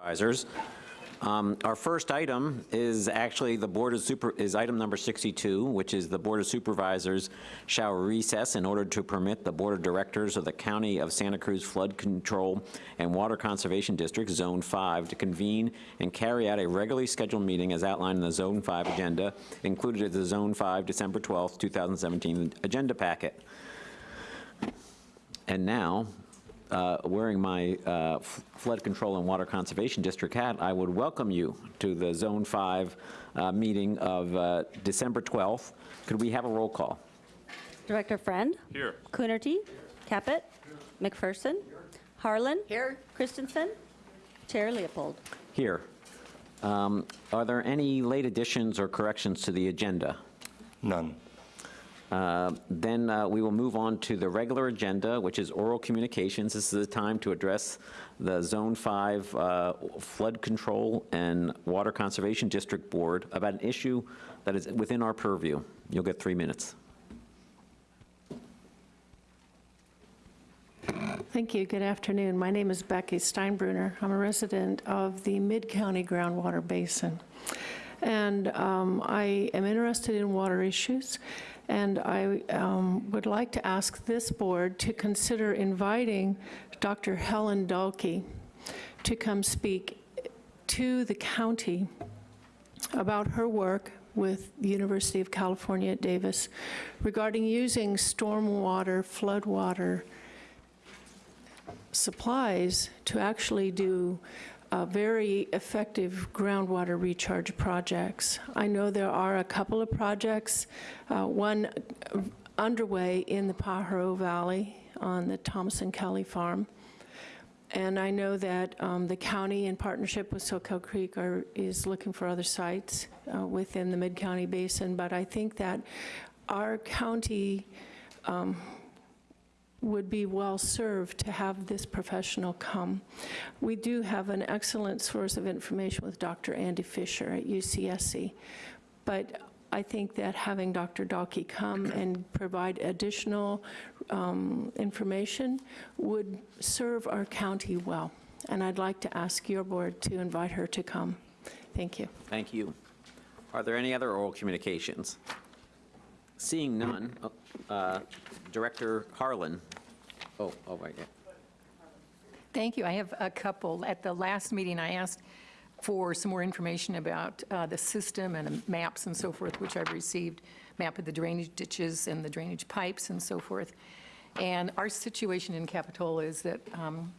Supervisors. Um, Our first item is actually the Board of Super, is item number 62, which is the Board of Supervisors shall recess in order to permit the Board of Directors of the County of Santa Cruz Flood Control and Water Conservation District, Zone 5, to convene and carry out a regularly scheduled meeting as outlined in the Zone 5 agenda, included in the Zone 5 December 12th, 2017 agenda packet. And now, uh, wearing my uh, Flood Control and Water Conservation District hat, I would welcome you to the Zone 5 uh, meeting of uh, December 12th. Could we have a roll call? Director Friend. Here. Coonerty. Caput. McPherson. Harlan. Here. Christensen. Chair Leopold. Here. Um, Are there any late additions or corrections to the agenda? None. Uh, Then uh, we will move on to the regular agenda, which is oral communications. This is the time to address the Zone 5 uh, Flood Control and Water Conservation District Board about an issue that is within our purview. You'll get three minutes. Thank you. Good afternoon. My name is Becky Steinbruner. I'm a resident of the Mid-County Groundwater Basin. And um, I am interested in water issues, and I um, would like to ask this board to consider inviting Dr. Helen Dahlke to come speak to the county about her work with the University of California at Davis regarding using stormwater, floodwater, supplies to actually do uh, very effective groundwater recharge projects. I know there are a couple of projects, uh, one underway in the Pajaro Valley on the Thomason Kelly Farm. And I know that um, the county, in partnership with Soquel Creek, are, is looking for other sites uh, within the Mid-County Basin. But I think that our county um, would be well-served to have this professional come. We do have an excellent source of information with Dr. Andy Fisher at UCSC, but I think that having Dr. Dahlke come and provide additional um, information would serve our county well. And I'd like to ask your board to invite her to come. Thank you. Thank you. Are there any other oral communications? Seeing none, uh, Director Harlan. Oh, oh, right, yeah. Thank you. I have a couple. At the last meeting, I asked for some more information about uh, the system and maps and so forth, which I've received, map of the drainage ditches and the drainage pipes and so forth. And our situation in Capitola is that um,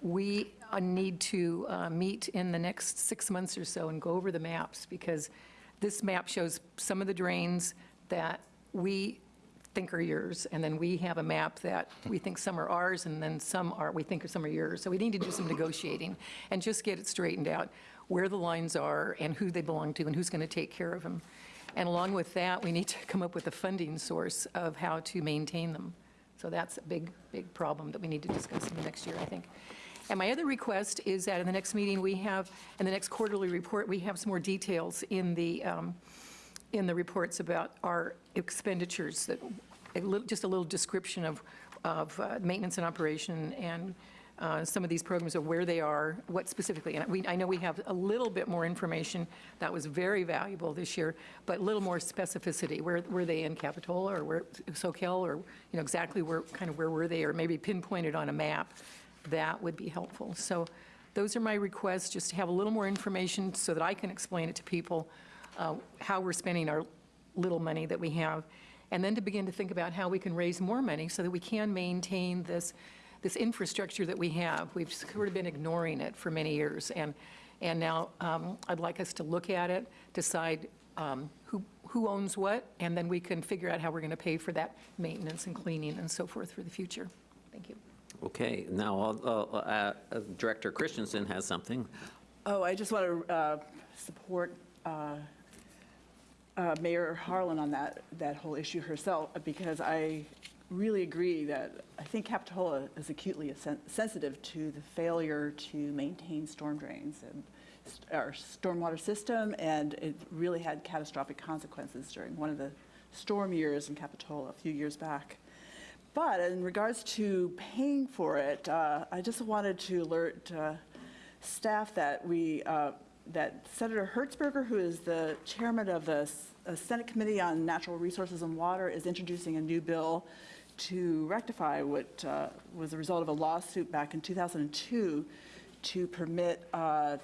we uh, need to uh, meet in the next six months or so and go over the maps, because this map shows some of the drains that we think are yours, and then we have a map that we think some are ours, and then some are, we think are some are yours. So we need to do some negotiating and just get it straightened out, where the lines are and who they belong to and who's going to take care of them. And along with that, we need to come up with a funding source of how to maintain them. So that's a big, big problem that we need to discuss in the next year, I think. And my other request is that in the next meeting, we have, in the next quarterly report, we have some more details in the, um, in the reports about our expenditures, that, a little, just a little description of, of uh, maintenance and operation and uh, some of these programs of where they are, what specifically. And we, I know we have a little bit more information that was very valuable this year, but a little more specificity. Where were they in Capitola or where Soquel or, you know, exactly where, kind of where were they or maybe pinpointed on a map? That would be helpful. So those are my requests, just to have a little more information so that I can explain it to people, uh, how we're spending our little money that we have, and then to begin to think about how we can raise more money so that we can maintain this, this infrastructure that we have. We've sort of been ignoring it for many years, and, and now um, I'd like us to look at it, decide um, who, who owns what, and then we can figure out how we're going to pay for that maintenance and cleaning and so forth for the future. Thank you. Okay, now uh, uh, uh, Director Christensen has something. Oh, I just want to uh, support uh, Mayor Harlan on that, that whole issue herself, because I really agree that I think Capitola is acutely sen- sensitive to the failure to maintain storm drains and st- our stormwater system, and it really had catastrophic consequences during one of the storm years in Capitola a few years back. But in regards to paying for it, uh, I just wanted to alert uh, staff that we, uh, that Senator Hertzberger, who is the chairman of the uh, Senate Committee on Natural Resources and Water, is introducing a new bill to rectify what uh, was the result of a lawsuit back in 2002 to permit uh,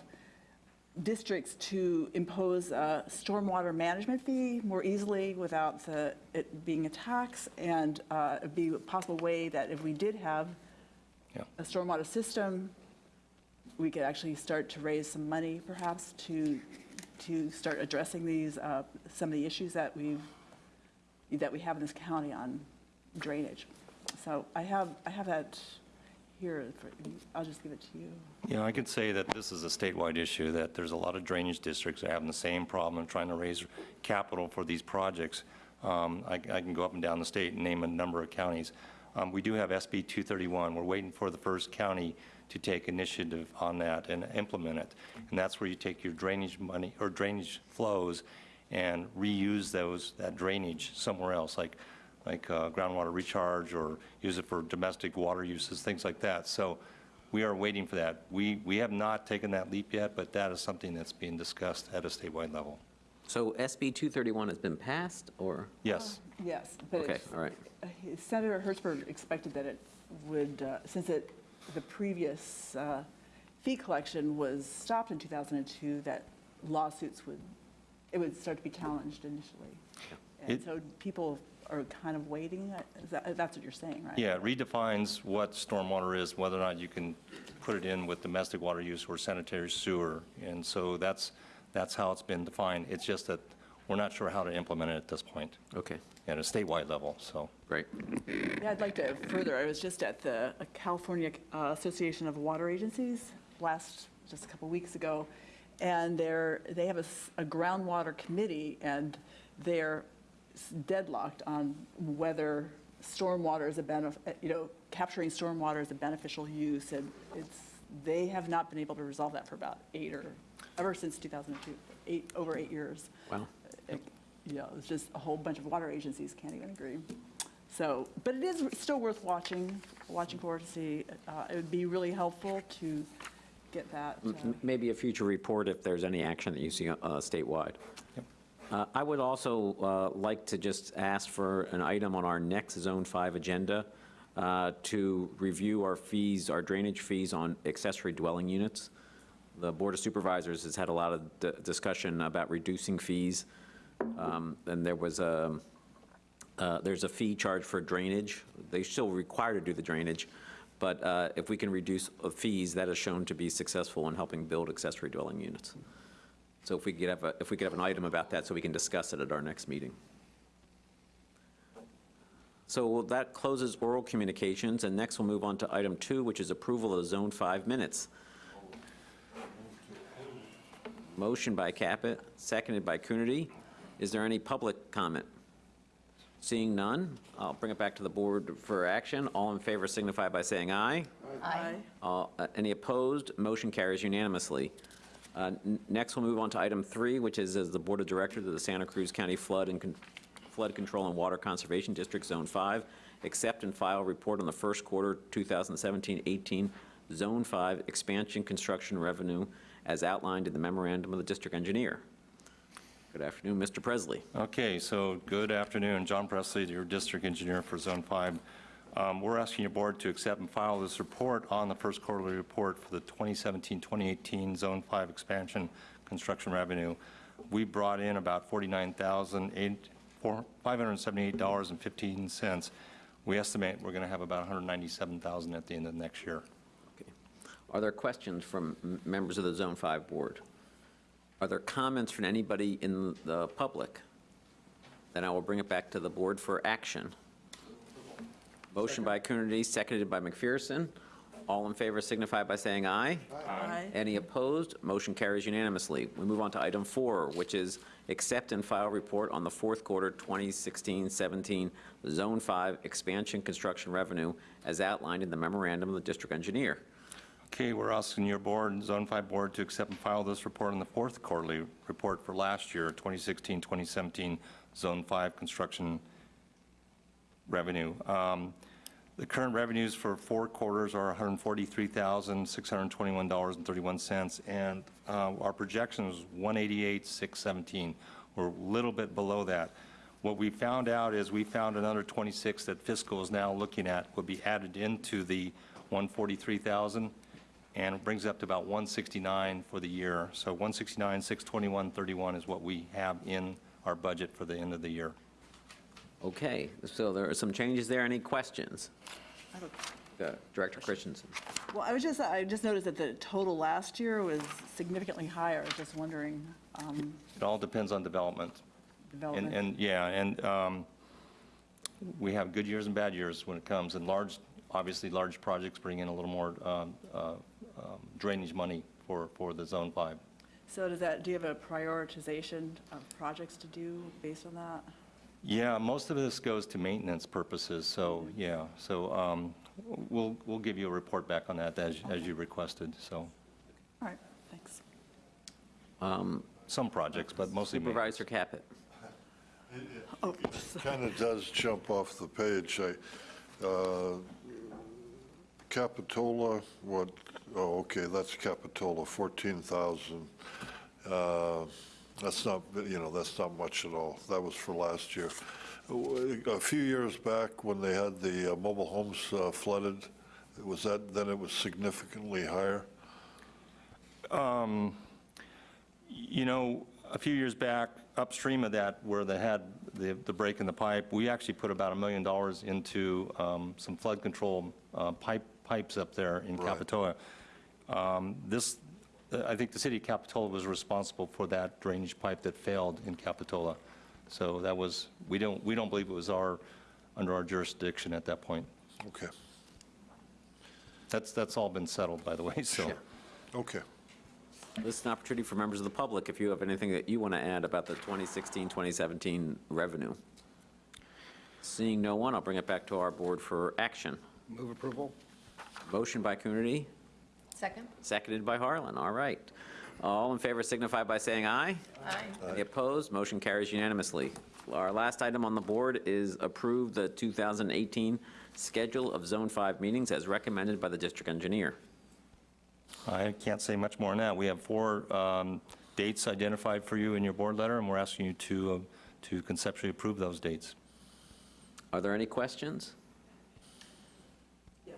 districts to impose a stormwater management fee more easily without the- it being a tax, and uh, it'd be a possible way that if we did have Yeah. a stormwater system, we could actually start to raise some money perhaps to, to start addressing these, uh, some of the issues that we've, that we have in this county on drainage. So I have, I have that here, for- I'll just give it to you. Yeah, I could say that this is a statewide issue, that there's a lot of drainage districts having the same problem trying to raise capital for these projects. Um, I I can go up and down the state and name a number of counties. Um, We do have SB 231. We're waiting for the first county to take initiative on that and implement it. And that's where you take your drainage money, or drainage flows, and reuse those, that drainage somewhere else, like like uh, groundwater recharge or use it for domestic water uses, things like that. So we are waiting for that. We, we have not taken that leap yet, but that is something that's being discussed at a statewide level. So SB 231 has been passed, or? Yes, Yes, but Okay, all right. uh, Senator Hertzberg expected that it would, uh, since it, the previous uh, fee collection was stopped in 2002, that lawsuits would, it would start to be challenged initially. And It- so people are kind of waiting, uh, is that- that's what you're saying, right? yeah, it redefines what stormwater is, whether or not you can put it in with domestic water use or sanitary sewer. And so that's, that's how it's been defined. It's just that we're not sure how to implement it at this point Okay, at a statewide level, so. great. Yeah, I'd like to further, I was just at the California uh, Association of Water Agencies last, just a couple weeks ago, and they're, they have a s- a groundwater committee, and they're s- deadlocked on whether stormwater is a benefit, you know, capturing stormwater is a beneficial use, and it's, they have not been able to resolve that for about eight or, ever since 2002, eight, over eight years. Wow. It- You know, it's just a whole bunch of water agencies can't even agree. So, but it is still worth watching, watching for to see. Uh, It would be really helpful to get that. uh, Maybe a future report if there's any action that you see uh, statewide. Uh, I would also uh, like to just ask for an item on our next Zone 5 agenda uh, to review our fees, our drainage fees on accessory dwelling units. The Board of Supervisors has had a lot of d- discussion about reducing fees, Um, and there was a, uh, there's a fee charged for drainage. They still require to do the drainage, but uh, if we can reduce uh, fees, that is shown to be successful in helping build accessory dwelling units. So if we could have, a- if we could have an item about that, so we can discuss it at our next meeting. So that closes oral communications, and next we'll move on to item two, which is approval of Zone 5 minutes. Motion by Caput, seconded by Coonerty. Is there any public comment? Seeing none, I'll bring it back to the board for action. All in favor signify by saying aye. Aye. All- uh, Any opposed? Motion carries unanimously. Uh, Next, we'll move on to item three, which is as the Board of Directors of the Santa Cruz County Flood and Con- Flood Control and Water Conservation District, Zone 5, accept and file report on the first quarter 2017-18 Zone 5 expansion construction revenue as outlined in the memorandum of the district engineer. Good afternoon, Mr. Presleigh. Okay, so good afternoon. John Presleigh, your district engineer for Zone 5. Um, We're asking your board to accept and file this report on the first quarterly report for the 2017-2018 Zone 5 expansion construction revenue. We brought in about $49,578.15. We estimate we're going to have about 197,000 at the end of next year. Okay. Are there questions from members of the Zone 5 Board? Are there comments from anybody in the public? Then I will bring it back to the board for action. Motion by Coonerty, seconded by McPherson. All in favor signify by saying aye. Aye. Any opposed? Motion carries unanimously. We move on to item four, which is accept and file report on the fourth quarter 2016-17 Zone 5 expansion construction revenue as outlined in the memorandum of the district engineer. Okay, we're asking your board, Zone 5 Board, to accept and file this report on the fourth quarterly report for last year, 2016, 2017, Zone 5 construction revenue. Um, The current revenues for four quarters are $143,621.31, and uh, our projection is $188,617. We're a little bit below that. What we found out is we found another 26 that fiscal is now looking at would be added into the 143,000, and it brings up to about 169 for the year. So 169, 621, 31 is what we have in our budget for the end of the year. Okay, so there are some changes there. Any questions? Uh, Director Christensen. Well, I was just, I just noticed that the total last year was significantly higher. I was just wondering, um, It all depends on development. And, development. and, yeah, and um, we have good years and bad years when it comes, and large, obviously, large projects bring in a little more um, uh, um, drainage money for, for the Zone 5. So does that, do you have a prioritization of projects to do based on that? Yeah, most of this goes to maintenance purposes, so, yeah, so um, we'll, we'll give you a report back on that as, as you requested, so, All right, thanks. some projects, but mostly maintenance. Supervisor Caput. Kind of does jump off the page. I, uh, Capitola, what, oh, okay, that's Capitola, 14,000. Uh, That's not, you know, that's not much at all. That was for last year. A few years back, when they had the uh, mobile homes uh, flooded, was that, then it was significantly higher? You know, a few years back, upstream of that, where they had the, the break in the pipe, we actually put about a million dollars into um, some flood control uh, pipe, pipes up there in Right. Capitola. Um, This, I think the city of Capitola was responsible for that drainage pipe that failed in Capitola. So that was, we don't, we don't believe it was our, under our jurisdiction at that point. Okay, That's, that's all been settled, by the way, so. okay. This is an opportunity for members of the public, if you have anything that you want to add about the 2016, 2017 revenue. Seeing no one, I'll bring it back to our board for action. Move approval? Motion by Coonerty, Second? seconded by Harlan. All right. All in favor signify by saying aye. Aye. Any opposed? Motion carries unanimously. Our last item on the board is approve the 2018 schedule of Zone 5 meetings as recommended by the district engineer. I can't say much more than that. We have four um, dates identified for you in your board letter, and we're asking you to, uh, to conceptually approve those dates. Are there any questions? Yes.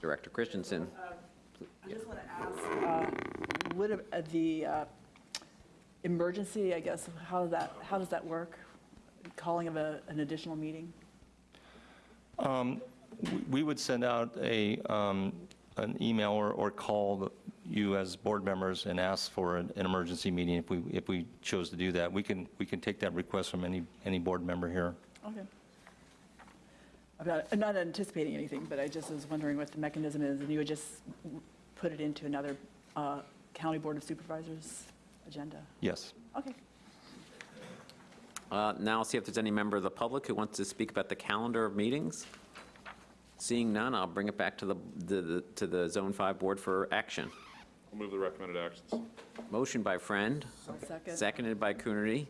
Director Christensen. I just want to ask, uh, would uh, the uh, emergency, I guess, how does that, how does that work? Calling of a, an additional meeting? We- We would send out a, um, an email or, or call you as board members and ask for an, an emergency meeting if we, if we chose to do that. We can, we can take that request from any, any board member here. Okay. I'm not, I'm not anticipating anything, but I just was wondering what the mechanism is, and you would just put it into another uh, County Board of Supervisors agenda? Yes. Okay. Uh, Now I'll see if there's any member of the public who wants to speak about the calendar of meetings. Seeing none, I'll bring it back to the, the- to the Zone 5 Board for action. I'll move the recommended actions. Motion by Friend, second. seconded by Coonerty.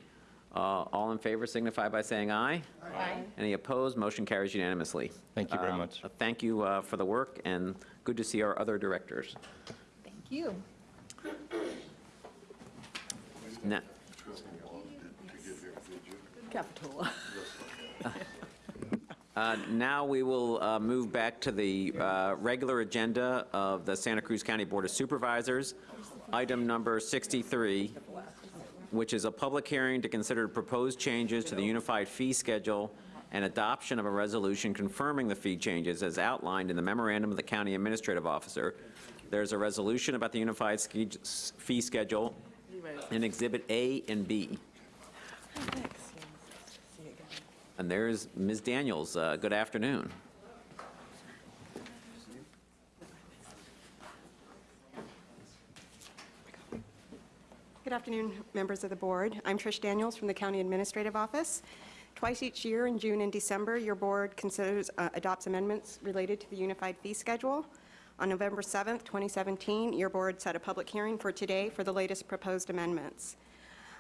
Uh, All in favor signify by saying aye. Aye. Any opposed? Motion carries unanimously. Thank you very Um, much. uh, Thank you uh, for the work, and good to see our other directors. Thank you. Now- Capitola. Uh, Now we will uh, move back to the uh, regular agenda of the Santa Cruz County Board of Supervisors. Item number 63, which is a public hearing to consider proposed changes to the unified fee schedule and adoption of a resolution confirming the fee changes as outlined in the memorandum of the county administrative officer. There's a resolution about the unified fee schedule in Exhibit A and B. And there's Ms. Daniels. Uh, Good afternoon. Good afternoon, members of the board. I'm Trish Daniels from the County Administrative Office. Twice each year, in June and December, your board considers, uh, adopts amendments related to the unified fee schedule. On November 7th, 2017, your board set a public hearing for today for the latest proposed amendments.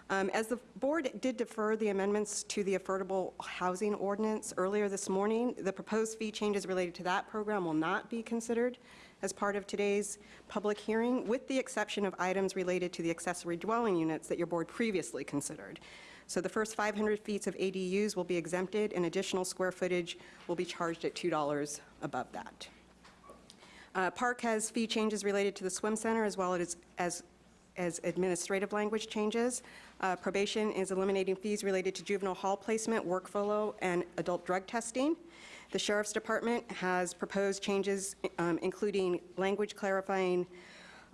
Um, As the board did defer the amendments to the affordable housing ordinance earlier this morning, the proposed fee changes related to that program will not be considered as part of today's public hearing, with the exception of items related to the accessory dwelling units that your board previously considered. So the first 500 feet of ADUs will be exempted, and additional square footage will be charged at $2 above that. Uh, Park has fee changes related to the swim center as well as, as, as administrative language changes. Uh, Probation is eliminating fees related to juvenile hall placement, workflow, and adult drug testing. The Sheriff's Department has proposed changes, um, including language clarifying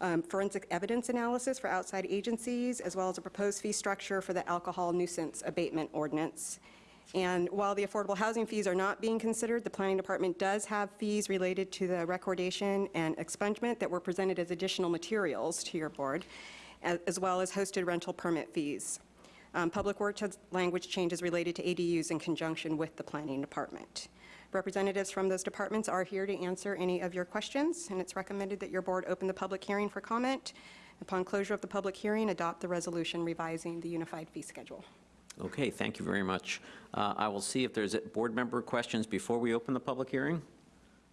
um, forensic evidence analysis for outside agencies, as well as a proposed fee structure for the alcohol nuisance abatement ordinance. And while the affordable housing fees are not being considered, the Planning Department does have fees related to the recordation and expungement that were presented as additional materials to your board, as well as hosted rental permit fees. Um, Public Works has language changes related to ADUs in conjunction with the Planning Department. Representatives from those departments are here to answer any of your questions, and it's recommended that your board open the public hearing for comment. Upon closure of the public hearing, adopt the resolution revising the unified fee schedule. Okay, thank you very much. Uh, I will see if there's board member questions before we open the public hearing.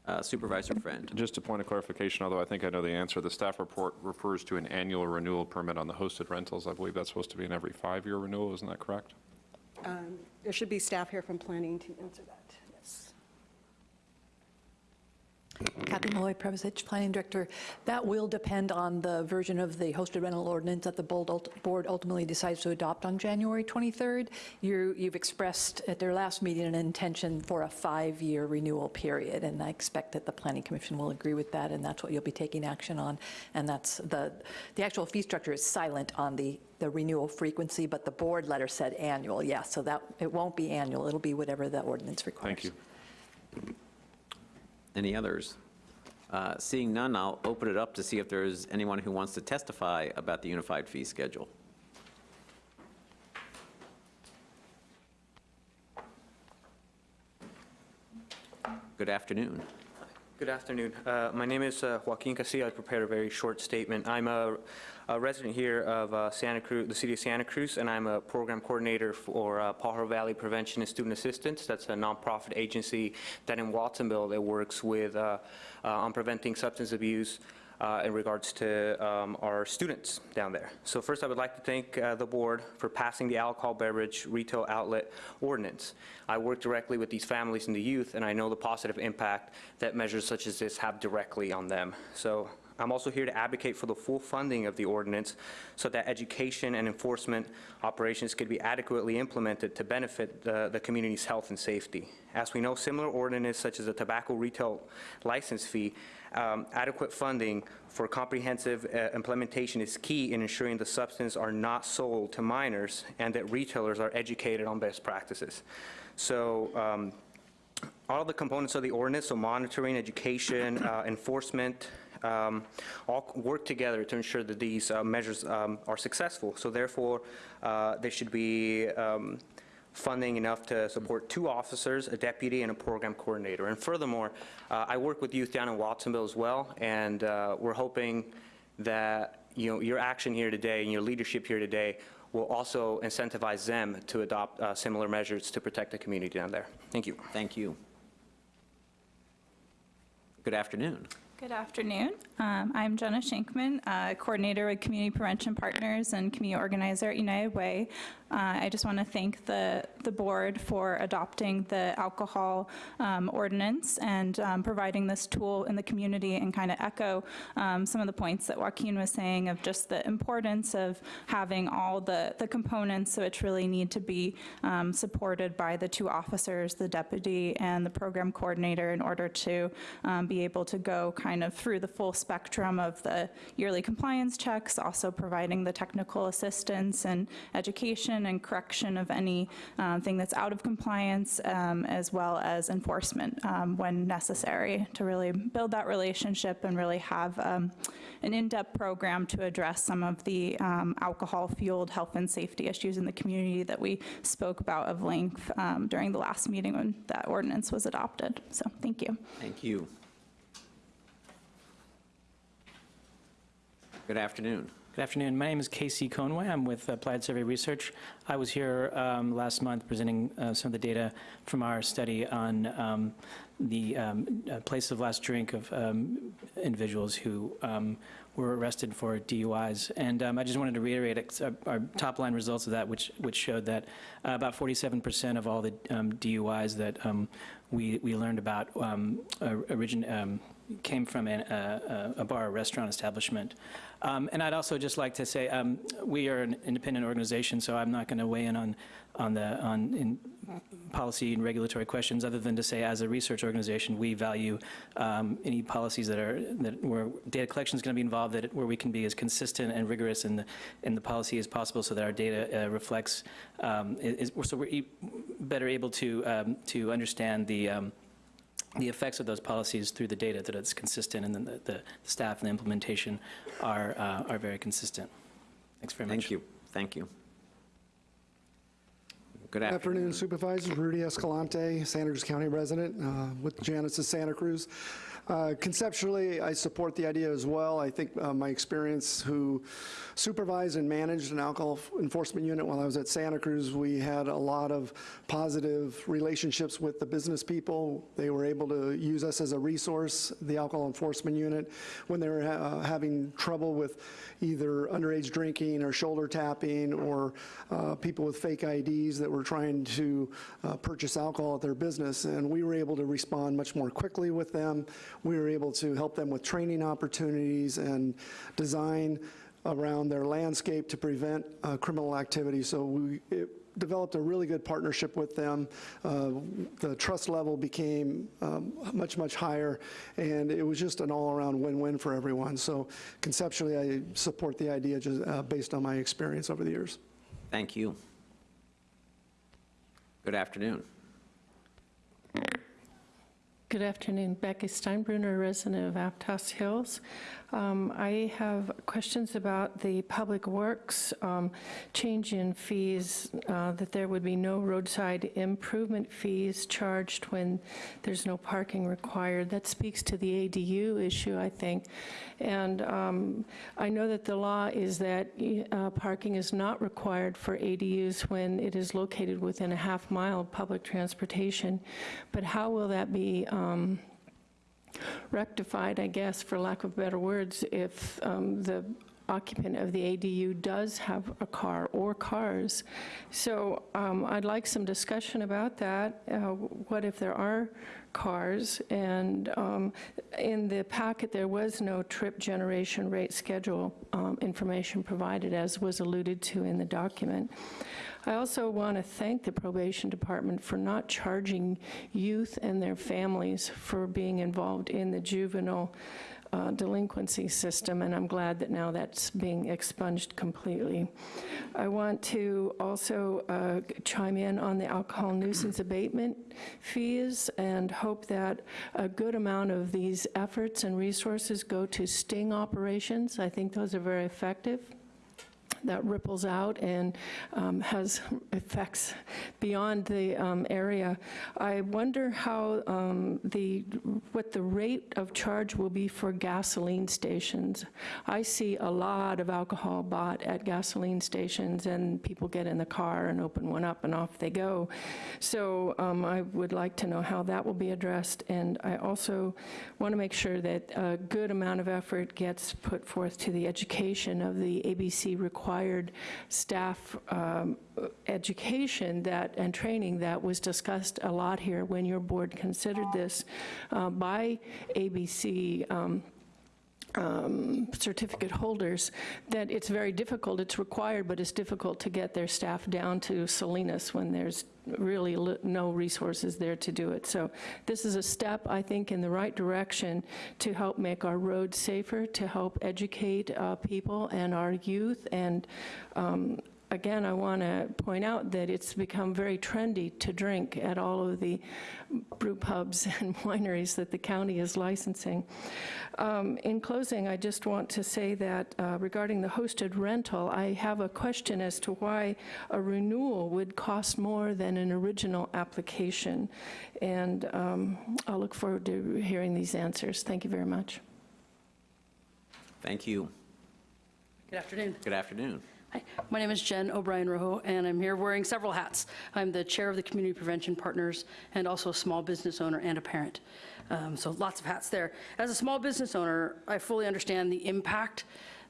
Uh, Supervisor Friend. Just a point of clarification, although I think I know the answer, the staff report refers to an annual renewal permit on the hosted rentals. I believe that's supposed to be an every five-year renewal, isn't that correct? There should be staff here from planning to answer that, yes. Kathy Molloy, Planning Director. That will depend on the version of the hosted rental ordinance that the board ultimately decides to adopt on January 23rd. You- You've expressed at their last meeting an intention for a five-year renewal period, and I expect that the Planning Commission will agree with that, and that's what you'll be taking action on. And that's the, the actual fee structure is silent on the, the renewal frequency, but the board letter said annual, yes. So that, it won't be annual, it'll be whatever the ordinance requires. Thank you. Any others? Uh, Seeing none, I'll open it up to see if there's anyone who wants to testify about the unified fee schedule. Good afternoon. Good afternoon. Uh, My name is uh, Joaquin Casilla. I prepared a very short statement. I'm a a resident here of uh, Santa Cruz, the city of Santa Cruz, and I'm a program coordinator for uh, Pajaro Valley Prevention and Student Assistance. That's a nonprofit agency that in Watsonville that works with, uh, uh, on preventing substance abuse uh, in regards to um, our students down there. So first, I would like to thank uh, the board for passing the alcohol beverage retail outlet ordinance. I work directly with these families and the youth, and I know the positive impact that measures such as this have directly on them. So I'm also here to advocate for the full funding of the ordinance so that education and enforcement operations could be adequately implemented to benefit the, the community's health and safety. As we know, similar ordinances such as the tobacco retail license fee, um, adequate funding for comprehensive uh, implementation is key in ensuring the substances are not sold to minors and that retailers are educated on best practices. So um, all the components of the ordinance, so monitoring, education, uh, enforcement, um, all work together to ensure that these uh, measures um, are successful. So therefore, uh, there should be um, funding enough to support two officers, a deputy, and a program coordinator. And furthermore, uh, I work with youth down in Watsonville as well, and uh, we're hoping that, you know, your action here today and your leadership here today will also incentivize them to adopt uh, similar measures to protect the community down there. Thank you. Thank you. Good afternoon. Good afternoon. Um, I'm Jenna Shankman, uh, Coordinator with Community Prevention Partners and Community Organizer at United Way. Uh, I just want to thank the, the board for adopting the alcohol um, ordinance and um, providing this tool in the community and kind of echo um, some of the points that Joaquin was saying of just the importance of having all the, the components which really need to be um, supported by the two officers, the deputy and the program coordinator in order to um, be able to go kind of through the full spectrum of the yearly compliance checks, also providing the technical assistance and education and correction of any thing that's out of compliance, um, as well as enforcement um, when necessary to really build that relationship and really have um, an in-depth program to address some of the um, alcohol-fueled health and safety issues in the community that we spoke about of length um, during the last meeting when that ordinance was adopted. So thank you. Thank you. Good afternoon. Good afternoon. My name is Casey Conway. I'm with Applied Survey Research. I was here um, last month presenting uh, some of the data from our study on um, the um, uh, place of last drink of um, individuals who um, were arrested for DUIs. And um, I just wanted to reiterate uh, our top-line results of that, which, which showed that uh, about 47% of all the um, DUIs that um, we, we learned about um, origin, came from an, uh, a bar or restaurant establishment. Um, And I'd also just like to say, um, we are an independent organization, so I'm not going to weigh in on, on the, on policy and regulatory questions, other than to say, as a research organization, we value um, any policies that are, that where data collection is going to be involved, that, where we can be as consistent and rigorous in the, in the policy as possible, so that our data uh, reflects, um, is, so we're e- better able to, um, to understand the, um, the effects of those policies through the data, that it's consistent, and then the, the staff and the implementation are, uh, are very consistent. Thanks very much. Thank you, thank you. Good Good afternoon. afternoon Supervisors. Rudy Escalante, Santa Cruz County resident uh, with Janus of Santa Cruz. Uh, Conceptually, I support the idea as well. I think uh, my experience who supervised and managed an alcohol enforcement unit while I was at Santa Cruz, we had a lot of positive relationships with the business people. They were able to use us as a resource, the alcohol enforcement unit, when they were uh, having trouble with either underage drinking or shoulder tapping or uh, people with fake IDs that were trying to uh, purchase alcohol at their business. And we were able to respond much more quickly with them. We were able to help them with training opportunities and design around their landscape to prevent uh, criminal activity. So we developed a really good partnership with them. Uh, The trust level became um, much, much higher, and it was just an all-around win-win for everyone. So conceptually, I support the idea just uh, based on my experience over the years. Thank you. Good afternoon. Good afternoon. Becky Steinbruner, resident of Aptos Hills. Um, I have questions about the Public Works um, change in fees, uh, that there would be no roadside improvement fees charged when there's no parking required. That speaks to the ADU issue, I think. And um, I know that the law is that uh, parking is not required for ADUs when it is located within a half mile of public transportation. But how will that be um, rectified, I guess, for lack of better words, if um, the occupant of the ADU does have a car or cars. So um, I'd like some discussion about that. Uh, What if there are cars? And um, in the packet, there was no trip generation rate schedule um, information provided, as was alluded to in the document. I also want to thank the probation department for not charging youth and their families for being involved in the juvenile uh, delinquency system, and I'm glad that now that's being expunged completely. I want to also uh, chime in on the alcohol nuisance abatement fees and hope that a good amount of these efforts and resources go to sting operations. I think those are very effective that ripples out and um, has effects beyond the um, area. I wonder how um, the, what the rate of charge will be for gasoline stations. I see a lot of alcohol bought at gasoline stations, and people get in the car and open one up, and off they go. So um, I would like to know how that will be addressed, and I also want to make sure that a good amount of effort gets put forth to the education of the ABC required staff um, education that, and training that was discussed a lot here when your board considered this uh, by ABC um, um, certificate holders, that it's very difficult, it's required, but it's difficult to get their staff down to Salinas when there's really no resources there to do it. So this is a step, I think, in the right direction to help make our roads safer, to help educate uh, people and our youth, and um, again, I want to point out that it's become very trendy to drink at all of the brew pubs and wineries that the county is licensing. Um, In closing, I just want to say that uh, regarding the hosted rental, I have a question as to why a renewal would cost more than an original application. And um, I'll look forward to hearing these answers. Thank you very much. Thank you. Good afternoon. Good afternoon. Hi, my name is Jen O'Brien Rojo, and I'm here wearing several hats. I'm the chair of the Community Prevention Partners and also a small business owner and a parent. Um, So lots of hats there. As a small business owner, I fully understand the impact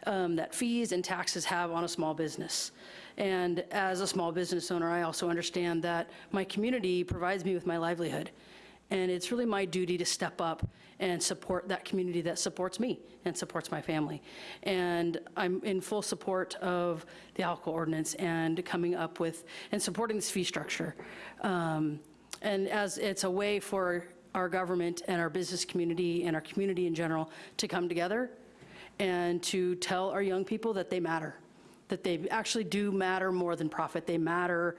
um, that fees and taxes have on a small business. And as a small business owner, I also understand that my community provides me with my livelihood. And it's really my duty to step up and support that community that supports me and supports my family. And I'm in full support of the alcohol ordinance and coming up with, and supporting this fee structure. Um, And as it's a way for our government and our business community and our community in general to come together and to tell our young people that they matter, that they actually do matter more than profit. They matter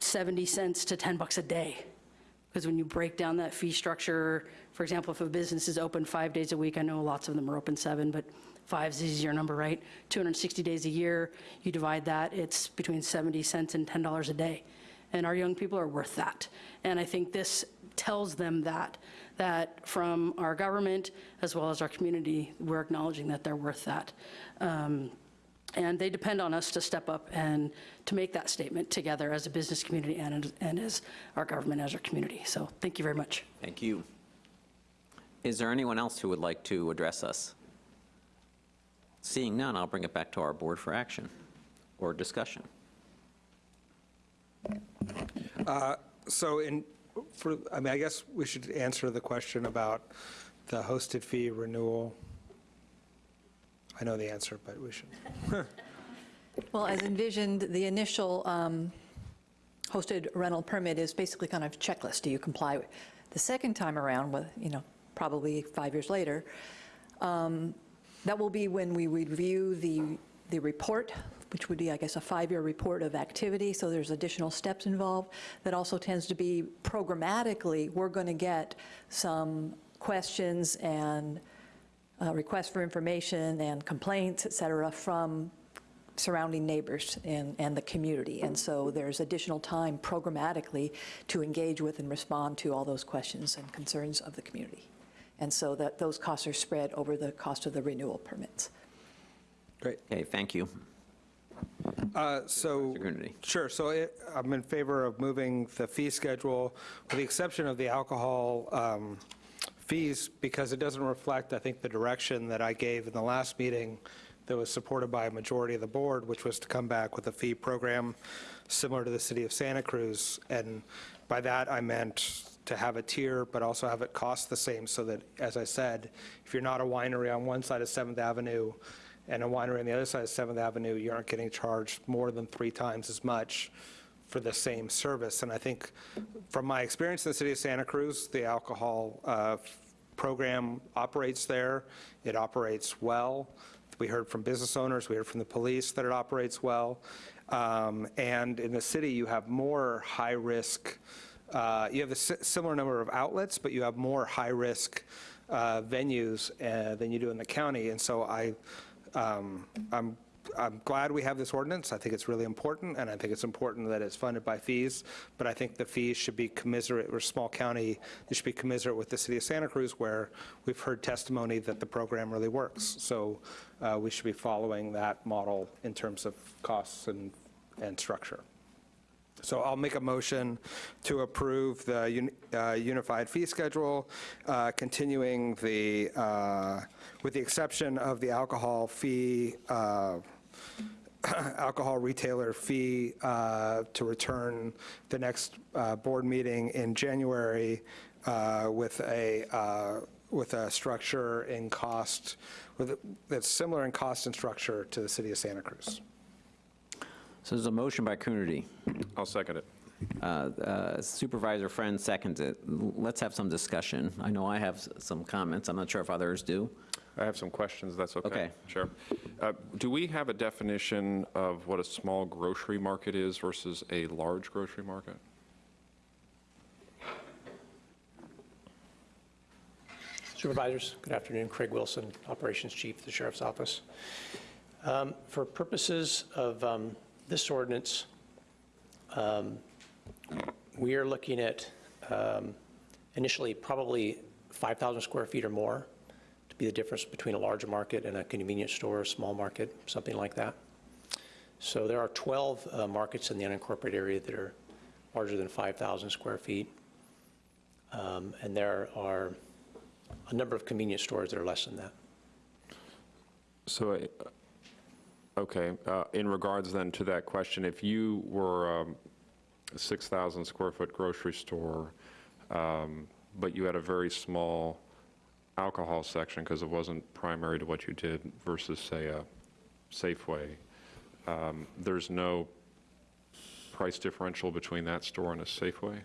70 cents to 10 bucks a day. Because when you break down that fee structure, for example, if a business is open five days a week, I know lots of them are open seven, but five's the easier number, right? 260 days a year, you divide that, it's between 70 cents and $10 a day. And our young people are worth that. And I think this tells them that, that from our government as well as our community, we're acknowledging that they're worth that. Um, and they depend on us to step up and to make that statement together as a business community and, and as our government, as our community. So thank you very much. Thank you. Is there anyone else who would like to address us? Seeing none, I'll bring it back to our board for action or discussion. Uh, So in, for, I mean, I guess we should answer the question about the hosted fee renewal. I know the answer, but we should. Well, as envisioned, the initial um, hosted rental permit is basically kind of checklist. Do you comply? With the second time around, with, you know, probably five years later, um, that will be when we review the, the report, which would be, I guess, a five-year report of activity, so there's additional steps involved. That also tends to be programmatically, we're going to get some questions and uh, requests for information and complaints, et cetera, from surrounding neighbors and, and the community. And so there's additional time programmatically to engage with and respond to all those questions and concerns of the community. And so that those costs are spread over the cost of the renewal permits. Great. Okay, thank you. Uh, So, sure, so it- I'm in favor of moving the fee schedule, with the exception of the alcohol um, fees, because it doesn't reflect, I think, the direction that I gave in the last meeting that was supported by a majority of the board, which was to come back with a fee program similar to the city of Santa Cruz. And by that, I meant to have a tier, but also have it cost the same, so that, as I said, if you're not a winery on one side of Seventh Avenue and a winery on the other side of Seventh Avenue, you aren't getting charged more than three times as much for the same service. And I think, from my experience in the city of Santa Cruz, the alcohol uh, program operates there. It operates well. We heard from business owners, we heard from the police that it operates well. Um, And in the city, you have more high-risk, uh, you have a similar number of outlets, but you have more high-risk uh, venues uh, than you do in the county. And so I, um, I'm I'm glad we have this ordinance. I think it's really important, and I think it's important that it's funded by fees, but I think the fees should be commiserate, we're small county, they should be commiserate with the city of Santa Cruz, where we've heard testimony that the program really works. So uh, we should be following that model in terms of costs and, and structure. So I'll make a motion to approve the uh, unified fee schedule, uh, continuing the, uh, with the exception of the alcohol fee, uh, alcohol retailer fee uh, to return the next uh, board meeting in January uh, with a, uh, with a structure in cost, with, that's similar in cost and structure to the city of Santa Cruz. So there's a motion by Coonerty. I'll second it. Uh, uh, Supervisor Friend seconds it. Let's have some discussion. I know I have some comments. I'm not sure if others do. I have some questions, that's okay? Okay. Sure. Uh, Do we have a definition of what a small grocery market is versus a large grocery market? Supervisors, good afternoon. Craig Wilson, Operations Chief of the Sheriff's Office. Um, For purposes of um, this ordinance, um, we are looking at um, initially probably 5,000 square feet or more, to be the difference between a large market and a convenience store, a small market, something like that. So there are 12 uh, markets in the unincorporated area that are larger than 5,000 square feet. Um, And there are a number of convenience stores that are less than that. So, uh, okay, uh, in regards then to that question, if you were um, a 6,000 square foot grocery store, um, but you had a very small alcohol section because it wasn't primary to what you did versus, say, a Safeway, um, there's no price differential between that store and a Safeway?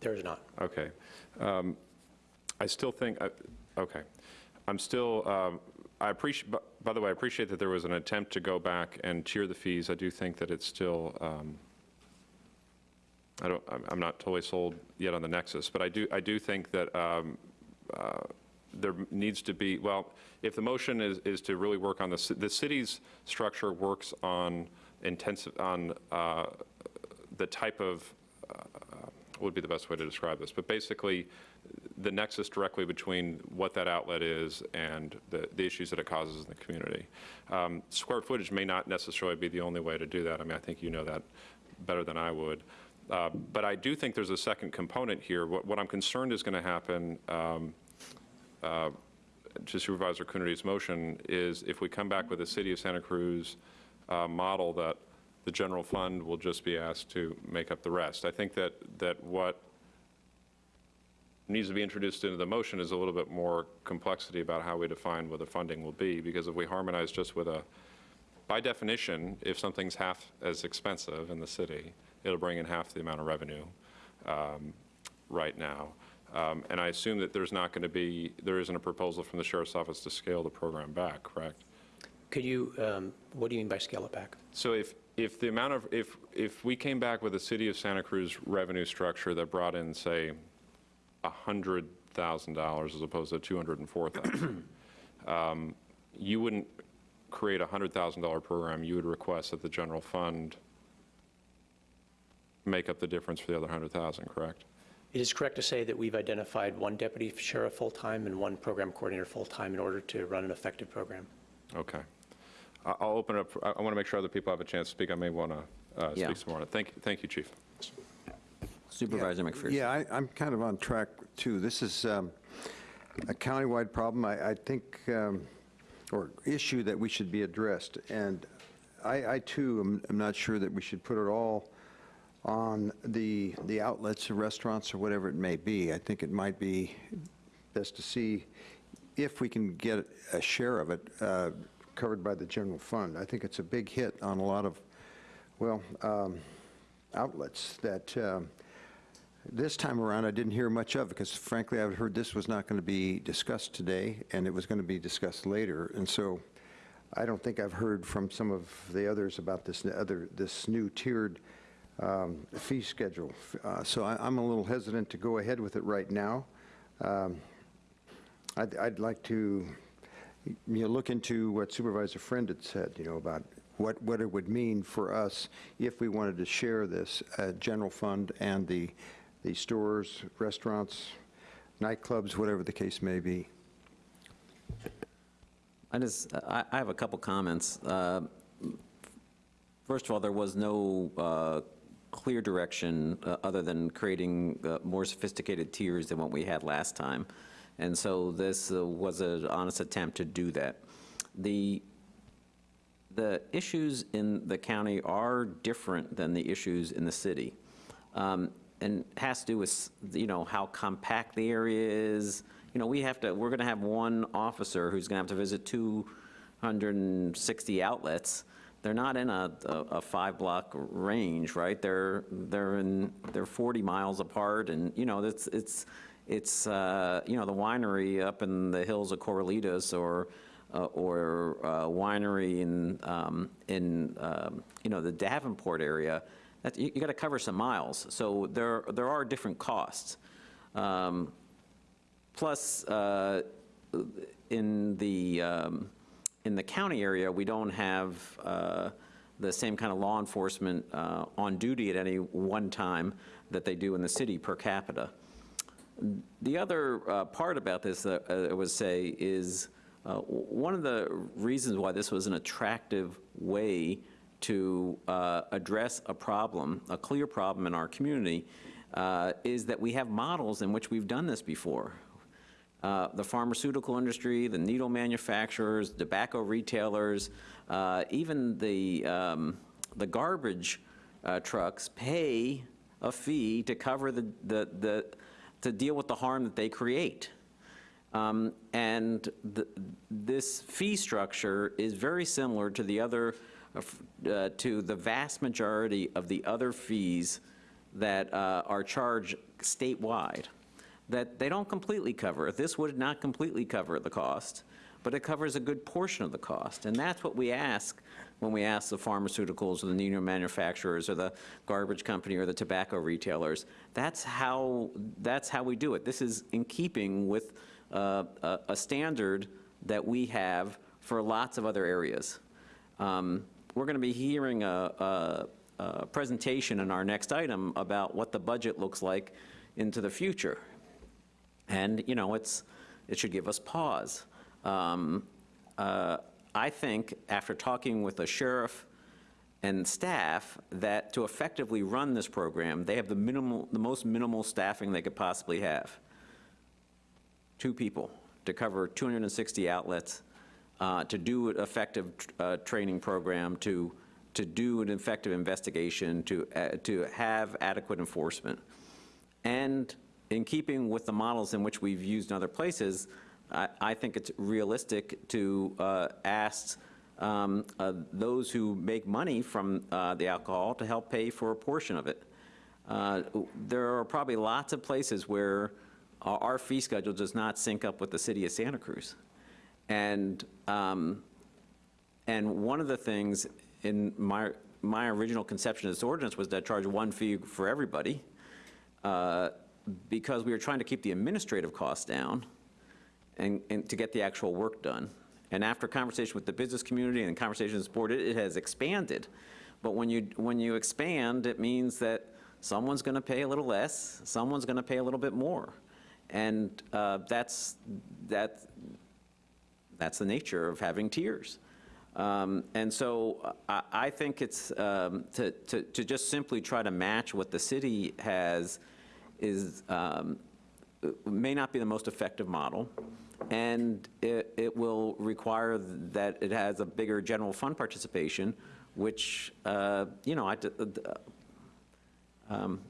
There is not. Okay. Um, I still think, I- okay. I'm still, um, I appreciate, by the way, I appreciate that there was an attempt to go back and tier the fees. I do think that it's still, um, I don't, I'm- I'm not totally sold yet on the nexus, but I do, I do think that um, uh, there needs to be, well, if the motion is, is to really work on the, the city's structure works on intensive, on uh, the type of, uh, would be the best way to describe this? But basically, the nexus directly between what that outlet is and the, the issues that it causes in the community. Um, Square footage may not necessarily be the only way to do that. I mean, I think you know that better than I would. Uh, But I do think there's a second component here. What, what I'm concerned is going to happen, um, uh, to Supervisor Coonerty's motion, is if we come back with a City of Santa Cruz uh, model that the general fund will just be asked to make up the rest. I think that, that what needs to be introduced into the motion is a little bit more complexity about how we define what the funding will be, because if we harmonize just with a, by definition, if something's half as expensive in the city, it'll bring in half the amount of revenue um, right now. Um, And I assume that there's not going to be, there isn't a proposal from the sheriff's office to scale the program back, correct? Could you, um, what do you mean by scale it back? So if, if the amount of, if, if we came back with a city of Santa Cruz revenue structure that brought in, say, $100,000 as opposed to 204,000, um, you wouldn't create a $100,000 program, you would request that the general fund make up the difference for the other 100,000, correct? It is correct to say that we've identified one deputy sheriff full-time and one program coordinator full-time in order to run an effective program. Okay. I- I'll open it up, I want to make sure other people have a chance to speak. I may want to Yeah. speak some more on it. Thank, thank you, Chief. Supervisor McPherson. Yeah, I- I'm kind of on track, too. This is um, a countywide problem, I I think, um, or issue that we should be addressed. And I, I, too, am- am not sure that we should put it all on the the outlets or restaurants or whatever it may be. I think it might be best to see if we can get a share of it uh, covered by the general fund. I think it's a big hit on a lot of, well, um, outlets that um, this time around, I didn't hear much of, because frankly, I've heard this was not going to be discussed today, and it was going to be discussed later, and so I don't think I've heard from some of the others about this other, this new tiered um, fee schedule. Uh, So I- I'm a little hesitant to go ahead with it right now. Um, I'd, I'd like to, you know, look into what Supervisor Friend had said, you know, about what, what it would mean for us if we wanted to share this uh, general fund and the, the stores, restaurants, nightclubs, whatever the case may be. I just, I I have a couple comments. Uh, First of all, there was no uh, clear direction uh, other than creating uh, more sophisticated tiers than what we had last time. And so this uh, was an honest attempt to do that. The, the issues in the county are different than the issues in the city. Um, And has to do with, you know, how compact the area is. You know, we have to, we're going to have one officer who's going to have to visit 260 outlets. They're not in a, a a five-block range, right? They're, they're in, they're 40 miles apart, and, you know, it's, it's, it's, uh, you know, the winery up in the hills of Corralitos, or, uh, or uh, winery in, um, in, um, you know, the Davenport area, you, you gotta cover some miles. So there, there are different costs. Um, Plus, uh, in the, um, in the county area, we don't have uh, the same kind of law enforcement uh, on duty at any one time that they do in the city per capita. The other uh, part about this, uh, uh, I would say, is uh, one of the reasons why this was an attractive way to uh, address a problem, a clear problem in our community, is that we have models in which we've done this before. Uh, The pharmaceutical industry, the needle manufacturers, tobacco retailers, uh, even the, um, the garbage uh, trucks pay a fee to cover the, the, the, to deal with the harm that they create. Um, And the- this fee structure is very similar to the other, uh, uh, to the vast majority of the other fees that uh, are charged statewide, that they don't completely cover. This would not completely cover the cost, but it covers a good portion of the cost. And that's what we ask when we ask the pharmaceuticals or the needle manufacturers or the garbage company or the tobacco retailers. That's how, that's how we do it. This is in keeping with uh, a a standard that we have for lots of other areas. Um, We're going to be hearing a, a, a presentation in our next item about what the budget looks like into the future. And, you know, it's, it should give us pause. Um, uh, I think, after talking with the sheriff and staff, that to effectively run this program, they have the minimal, the most minimal staffing they could possibly have. Two people to cover 260 outlets, uh, to do an effective uh, training program, to, to do an effective investigation, to, uh, to have adequate enforcement. And in keeping with the models in which we've used in other places, I, I think it's realistic to uh, ask um, uh, those who make money from uh, the alcohol to help pay for a portion of it. Uh, There are probably lots of places where our fee schedule does not sync up with the city of Santa Cruz. And, um, and one of the things in my, my original conception of this ordinance was to charge one fee for everybody, uh, because we were trying to keep the administrative costs down and, and to get the actual work done. And after conversation with the business community and conversation with the board, it, it has expanded. But when you, when you expand, it means that someone's going to pay a little less, someone's going to pay a little bit more. And uh, that's, that, that's the nature of having tiers. Um, And so I, I think it's, um, to, to, to just simply try to match what the city has is, um, may not be the most effective model, and it, it will require that it has a bigger general fund participation, which, uh, you know, I, uh, um,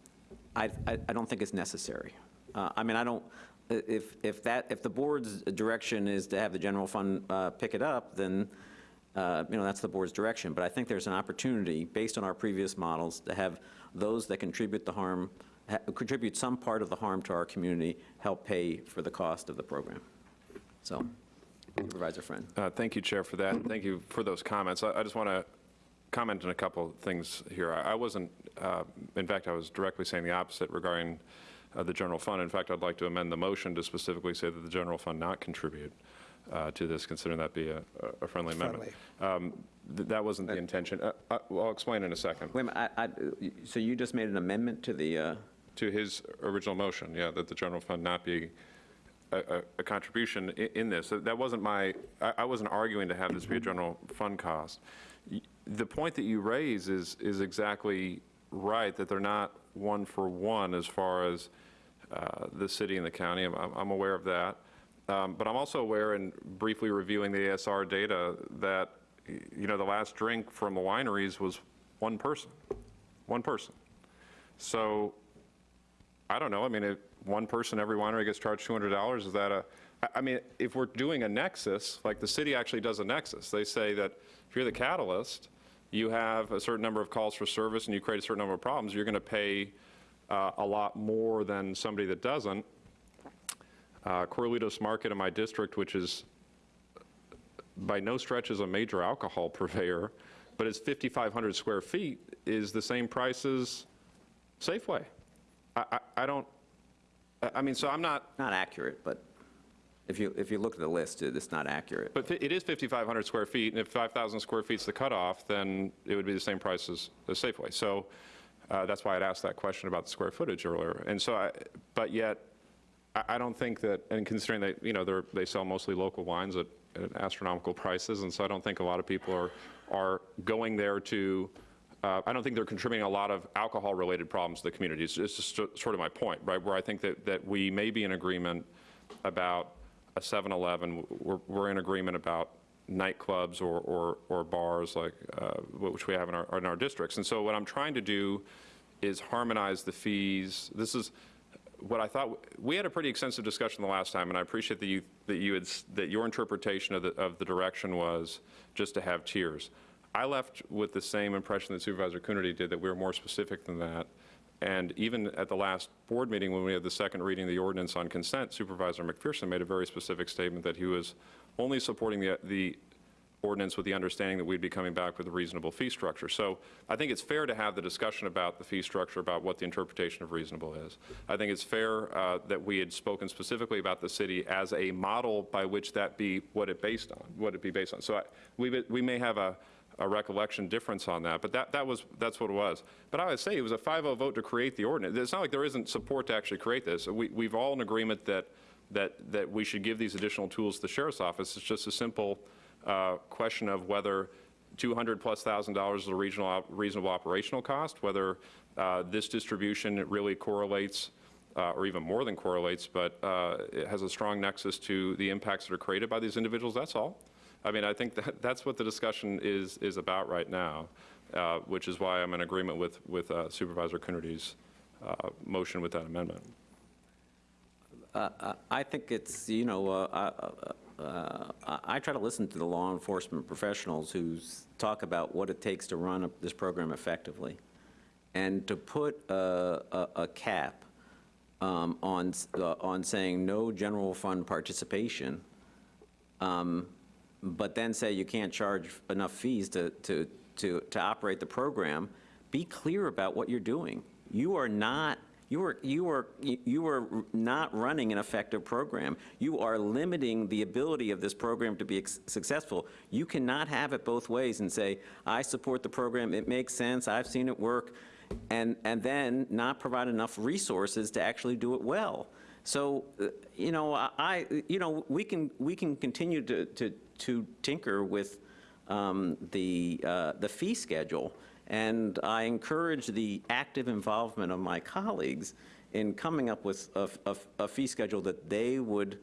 I, I don't think is necessary. Uh, I mean, I don't, if, if that, if the board's direction is to have the general fund uh, pick it up, then, uh, you know, that's the board's direction. But I think there's an opportunity, based on our previous models, to have those that contribute the harm, ha- contribute some part of the harm to our community, help pay for the cost of the program. So, Supervisor Friend. Uh, Thank you, Chair, for that, thank you for those comments. I I just want to comment on a couple of things here. I I wasn't, uh, in fact, I was directly saying the opposite regarding uh, the general fund. In fact, I'd like to amend the motion to specifically say that the general fund not contribute uh, to this, considering that be a a friendly amendment. Um, th- That wasn't the intention. Uh, I- well, I'll explain in a second. Wait a minute, I, I, so you just made an amendment to the, uh, To his original motion, yeah, that the general fund not be a- a a contribution i- in this. That wasn't my, I I wasn't arguing to have this be a general fund cost. The point that you raise is, is exactly right, that they're not one for one as far as uh, the city and the county. I'm- I'm I'm aware of that. Um, But I'm also aware, in briefly reviewing the ASR data, that, you know, the last drink from the wineries was one person, one person. So I don't know, I mean, if one person, every winery gets charged $200, is that a, I mean, if we're doing a nexus, like the city actually does a nexus, they say that if you're the catalyst, you have a certain number of calls for service and you create a certain number of problems, you're going to pay uh, a lot more than somebody that doesn't. Uh, Corralitos Market in my district, which is by no stretch is a major alcohol purveyor, but it's 5,500 square feet, is the same price as Safeway. I, don't, I- I mean, so I'm not, not accurate, but if you, if you look at the list, it- it's not accurate. but fi- it is 5,500 square feet, and if 5,000 square feet's the cutoff, then it would be the same price as, as Safeway. So uh, that's why I'd asked that question about the square footage earlier. And so, I, but yet, I, I don't think that, and considering that, you know, they're, they sell mostly local wines at, at astronomical prices, and so I don't think a lot of people are, are going there to, uh, I don't think they're contributing a lot of alcohol-related problems to the community. It's it's just sort of my point, right? Where I think that, that we may be in agreement about a 7-Eleven, we're, we're in agreement about nightclubs or, or, or bars like, uh, which we have in our, in our districts. And so what I'm trying to do is harmonize the fees. This is what I thought, we had a pretty extensive discussion the last time, and I appreciate that you, that you had, that your interpretation of the, of the direction was just to have tiers. I left with the same impression that Supervisor Coonerty did, that we were more specific than that. And even at the last board meeting, when we had the second reading of the ordinance on consent, Supervisor McPherson made a very specific statement that he was only supporting the, the ordinance with the understanding that we'd be coming back with a reasonable fee structure. So I think it's fair to have the discussion about the fee structure, about what the interpretation of reasonable is. I think it's fair uh, that we had spoken specifically about the city as a model by which that be what it based on, what it be based on. So I, we, we may have a, a recollection difference on that, but that, that was, that's what it was. But I would say it was a 5-0 vote to create the ordinance. It's not like there isn't support to actually create this. We, we've all in agreement that, that, that we should give these additional tools to the sheriff's office. It's just a simple uh, question of whether 200 plus thousand dollars is a regional, op- reasonable operational cost, whether uh, this distribution really correlates, uh, or even more than correlates, but uh, it has a strong nexus to the impacts that are created by these individuals, that's all. I mean, I think that, that's what the discussion is, is about right now, uh, which is why I'm in agreement with, with uh, Supervisor Coonerty's uh, motion with that amendment. Uh, uh, I think it's, you know, uh, I try to listen to the law enforcement professionals who talk about what it takes to run this program effectively. And to put a, a- a cap um, on, on saying no general fund participation, um, but then say you can't charge enough fees to, to, to, to operate the program, be clear about what you're doing. You are not, you are, you are, you are not running an effective program. You are limiting the ability of this program to be successful. You cannot have it both ways and say, I support the program, it makes sense, I've seen it work, and, and then not provide enough resources to actually do it well. So, uh, you know, I- you know, we can, we can continue to, to, to tinker with um, the, uh, the fee schedule, and I encourage the active involvement of my colleagues in coming up with a, a- a fee schedule that they would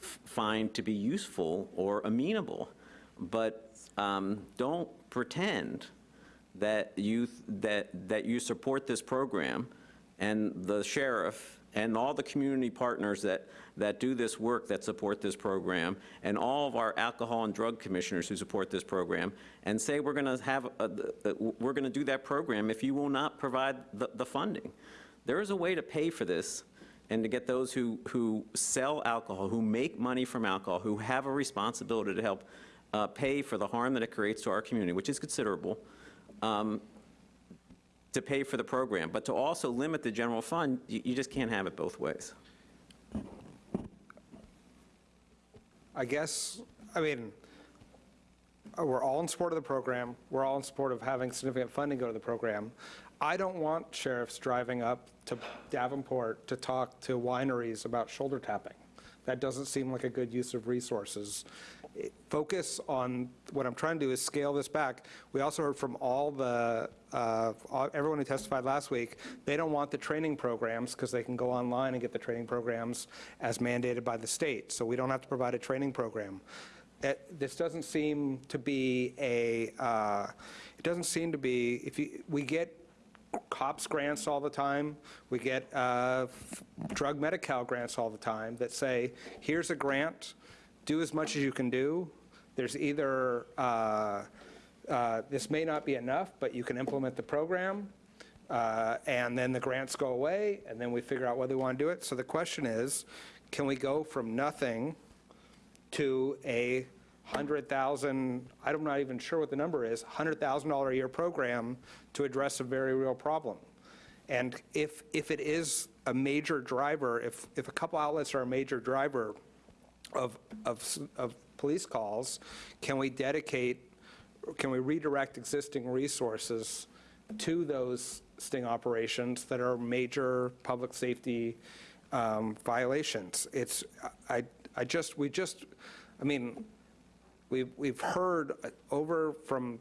find to be useful or amenable. But um, don't pretend that you, that, that you support this program, and the sheriff, and all the community partners that, that do this work that support this program, and all of our alcohol and drug commissioners who support this program, and say we're going to have, a- a- we're going to do that program if you will not provide the, the funding. There is a way to pay for this, and to get those who, who sell alcohol, who make money from alcohol, who have a responsibility to help uh, pay for the harm that it creates to our community, which is considerable, um, to pay for the program. But to also limit the general fund, you, you just can't have it both ways. I guess, I mean, uh, we're all in support of the program. We're all in support of having significant funding go to the program. I don't want sheriffs driving up to Davenport to talk to wineries about shoulder tapping. That doesn't seem like a good use of resources. Focus on, what I'm trying to do is scale this back. We also heard from all the, uh, everyone who testified last week, they don't want the training programs because they can go online and get the training programs as mandated by the state. So we don't have to provide a training program. It- This doesn't seem to be a, uh, it doesn't seem to be, if you, we get COPS grants all the time. We get uh, drug Medi-Cal grants all the time that say, here's a grant, do as much as you can do. There's either, uh, uh, this may not be enough, but you can implement the program, uh, and then the grants go away, and then we figure out whether we want to do it. So the question is, can we go from nothing to a 100,000, I'm not even sure what the number is, $100,000 a year program to address a very real problem. And if, if it is a major driver, if, if a couple outlets are a major driver of, of, of police calls, can we dedicate, can we redirect existing resources to those sting operations that are major public safety um, violations. It's, I, I just, we just, I mean, we've, we've heard over from,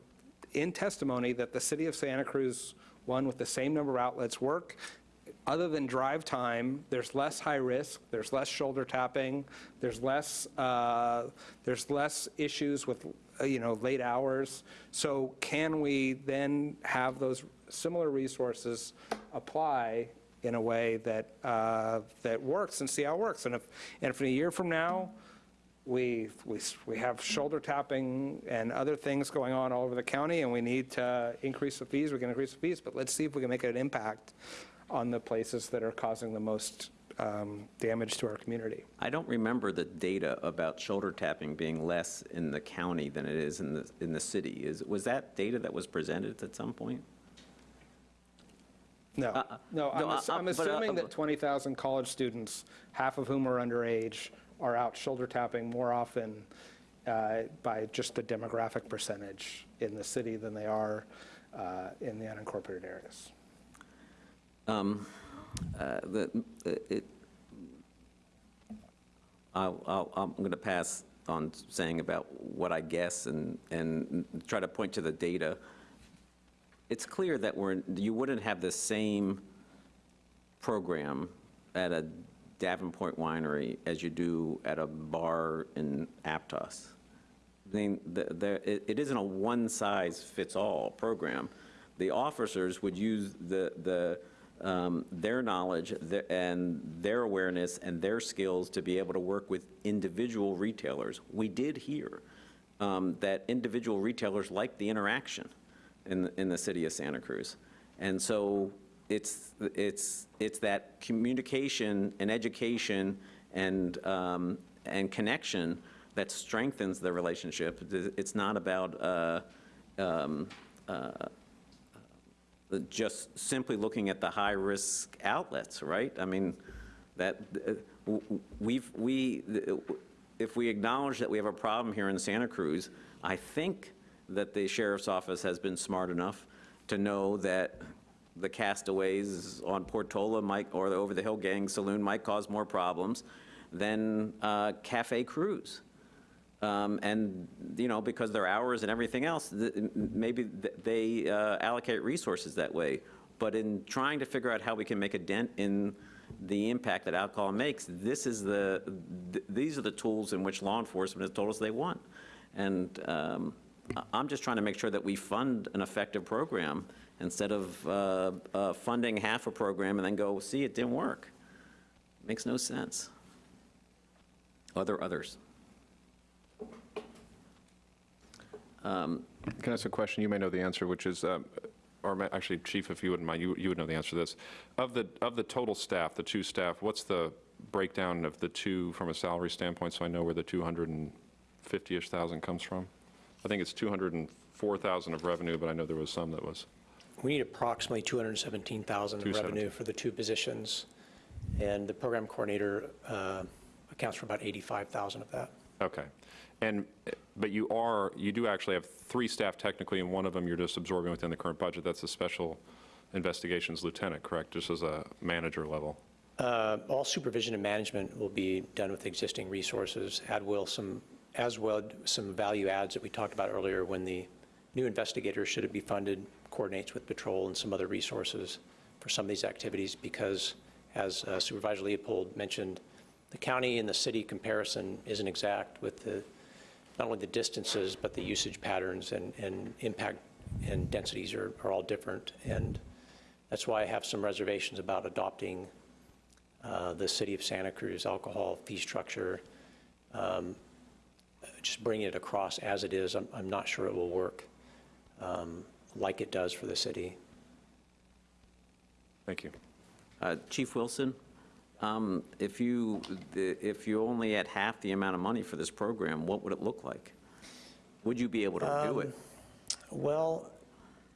in testimony, that the city of Santa Cruz, one with the same number of outlets work. Other than drive time, there's less high risk, there's less shoulder tapping, there's less, uh, there's less issues with, uh, you know, late hours. So can we then have those similar resources apply in a way that, uh, that works and see how it works? And if, and if in a year from now, we, we, we have shoulder tapping and other things going on all over the county, and we need to increase the fees, we can increase the fees, but let's see if we can make an impact on the places that are causing the most um, damage to our community. I don't remember the data about shoulder tapping being less in the county than it is in the, in the city. Is, was that data that was presented at some point? No, Uh, no, I'm no, ass- uh, I'm but, uh, assuming that 20,000 college students, half of whom are underage, are out shoulder tapping more often uh, by just the demographic percentage in the city than they are uh, in the unincorporated areas. Um, uh, the, it, I'll, I'll, I'm going to pass on saying about what I guess and, and try to point to the data. It's clear that we're, you wouldn't have the same program at a Davenport winery as you do at a bar in Aptos. I mean, the, the, it, it isn't a one-size-fits-all program. The officers would use the, the, um, their knowledge the- and their awareness and their skills to be able to work with individual retailers. We did hear um, that individual retailers like the interaction in, the- in the city of Santa Cruz. And so it's, it's, it's that communication and education and, um, and connection that strengthens the relationship. It's not about uh, um, uh, just simply looking at the high-risk outlets, right? I mean, that, uh, we've, we, if we acknowledge that we have a problem here in Santa Cruz, I think that the sheriff's office has been smart enough to know that the castaways on Portola might, or the Over the Hill Gang Saloon might cause more problems than uh, Cafe Cruz. Um, And, you know, because their hours and everything else, th- maybe th- they uh, allocate resources that way. But in trying to figure out how we can make a dent in the impact that alcohol makes, this is the, th- these are the tools in which law enforcement has told us they want. And um, I'm just trying to make sure that we fund an effective program instead of uh, uh, funding half a program and then go, see, it didn't work. Makes no sense. Other others? Can I ask a question? You may know the answer, which is, um, or ma- actually, Chief, if you wouldn't mind, you you would know the answer to this. Of the, of the total staff, the two staff, what's the breakdown of the two from a salary standpoint, so I know where the 250-ish thousand comes from? I think it's 204,000 of revenue, but I know there was some that was, We need approximately 217,000 of revenue for the two positions, and the program coordinator uh, accounts for about 85,000 of that. okay. And, but you are, you do actually have three staff technically, and one of them you're just absorbing within the current budget. That's the Special Investigations Lieutenant, correct? Just as a manager level? Uh, All supervision and management will be done with existing resources, add will some, as well, some value adds that we talked about earlier when the new investigator, should it be funded, coordinates with patrol and some other resources for some of these activities, because as uh, Supervisor Leopold mentioned, the county and the city comparison isn't exact with the, not only the distances, but the usage patterns and, and impact and densities are, are all different. And that's why I have some reservations about adopting uh, the city of Santa Cruz alcohol fee structure, um, just bringing it across as it is, I'm, I'm not sure it will work um, like it does for the city. Thank you. Uh, Chief Wilson, um, if you, if you only had half the amount of money for this program, what would it look like? Would you be able to do it? Well,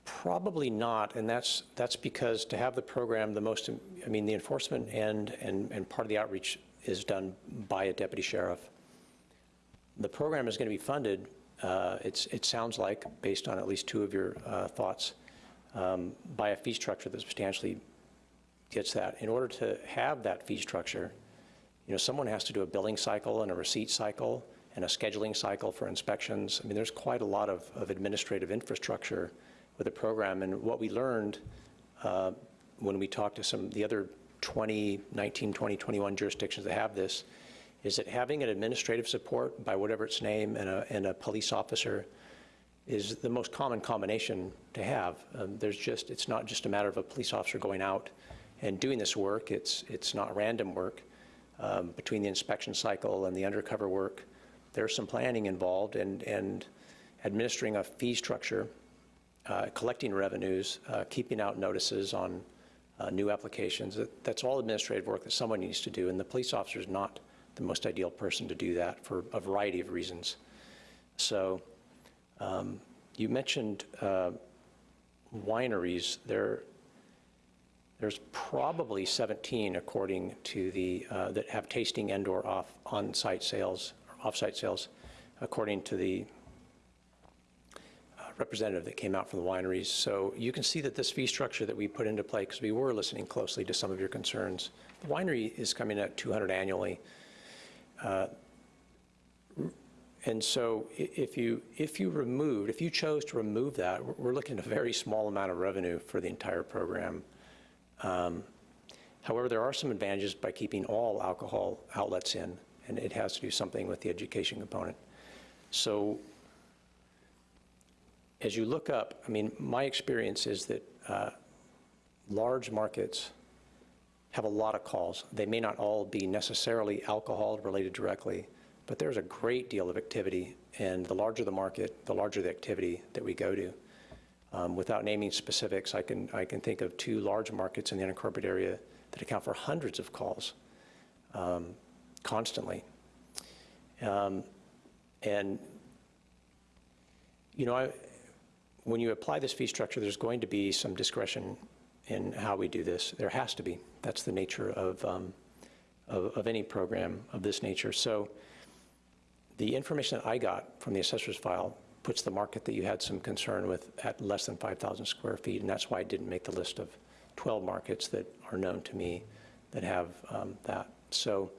probably not, and that's, that's because to have the program, the most, I mean, the enforcement end and, and part of the outreach is done by a deputy sheriff. The program is going to be funded, uh, it's, it sounds like, based on at least two of your uh, thoughts, um, by a fee structure that's substantially gets that. In order to have that fee structure, you know, someone has to do a billing cycle and a receipt cycle and a scheduling cycle for inspections. I mean, there's quite a lot of, of administrative infrastructure with the program. And what we learned uh, when we talked to some, the other 20, 19, 20, 21 jurisdictions that have this, is that having an administrative support by whatever its name and a, and a police officer is the most common combination to have. Um, there's just, it's not just a matter of a police officer going out and doing this work. It's, it's not random work. Um, between the inspection cycle and the undercover work, there's some planning involved and, and administering a fee structure, uh, collecting revenues, uh, keeping out notices on uh, new applications. That- That's all administrative work that someone needs to do, and the police officer is not the most ideal person to do that for a variety of reasons. So um, you mentioned uh, wineries. There, there's probably 17, according to the, uh, that have tasting and/or off, on-site sales, or off-site sales, according to the uh, representative that came out from the wineries. So you can see that this fee structure that we put into play, because we were listening closely to some of your concerns, the winery is coming at 200 annually. Uh, And so if you, if you removed, if you chose to remove that, we're looking at a very small amount of revenue for the entire program. Um, However, there are some advantages by keeping all alcohol outlets in, and it has to do something with the education component. So as you look up, I mean, my experience is that uh, large markets have a lot of calls. They may not all be necessarily alcohol related directly, but there's a great deal of activity, and the larger the market, the larger the activity that we go to. Um, Without naming specifics, I can, I can think of two large markets in the unincorporated area that account for hundreds of calls um, constantly. Um, And, you know, I, when you apply this fee structure, there's going to be some discretion in how we do this. There has to be. That's the nature of, um, of, of any program of this nature. So the information that I got from the assessor's file puts the market that you had some concern with at less than 5,000 square feet, and that's why I didn't make the list of 12 markets that are known to me that have um, that. So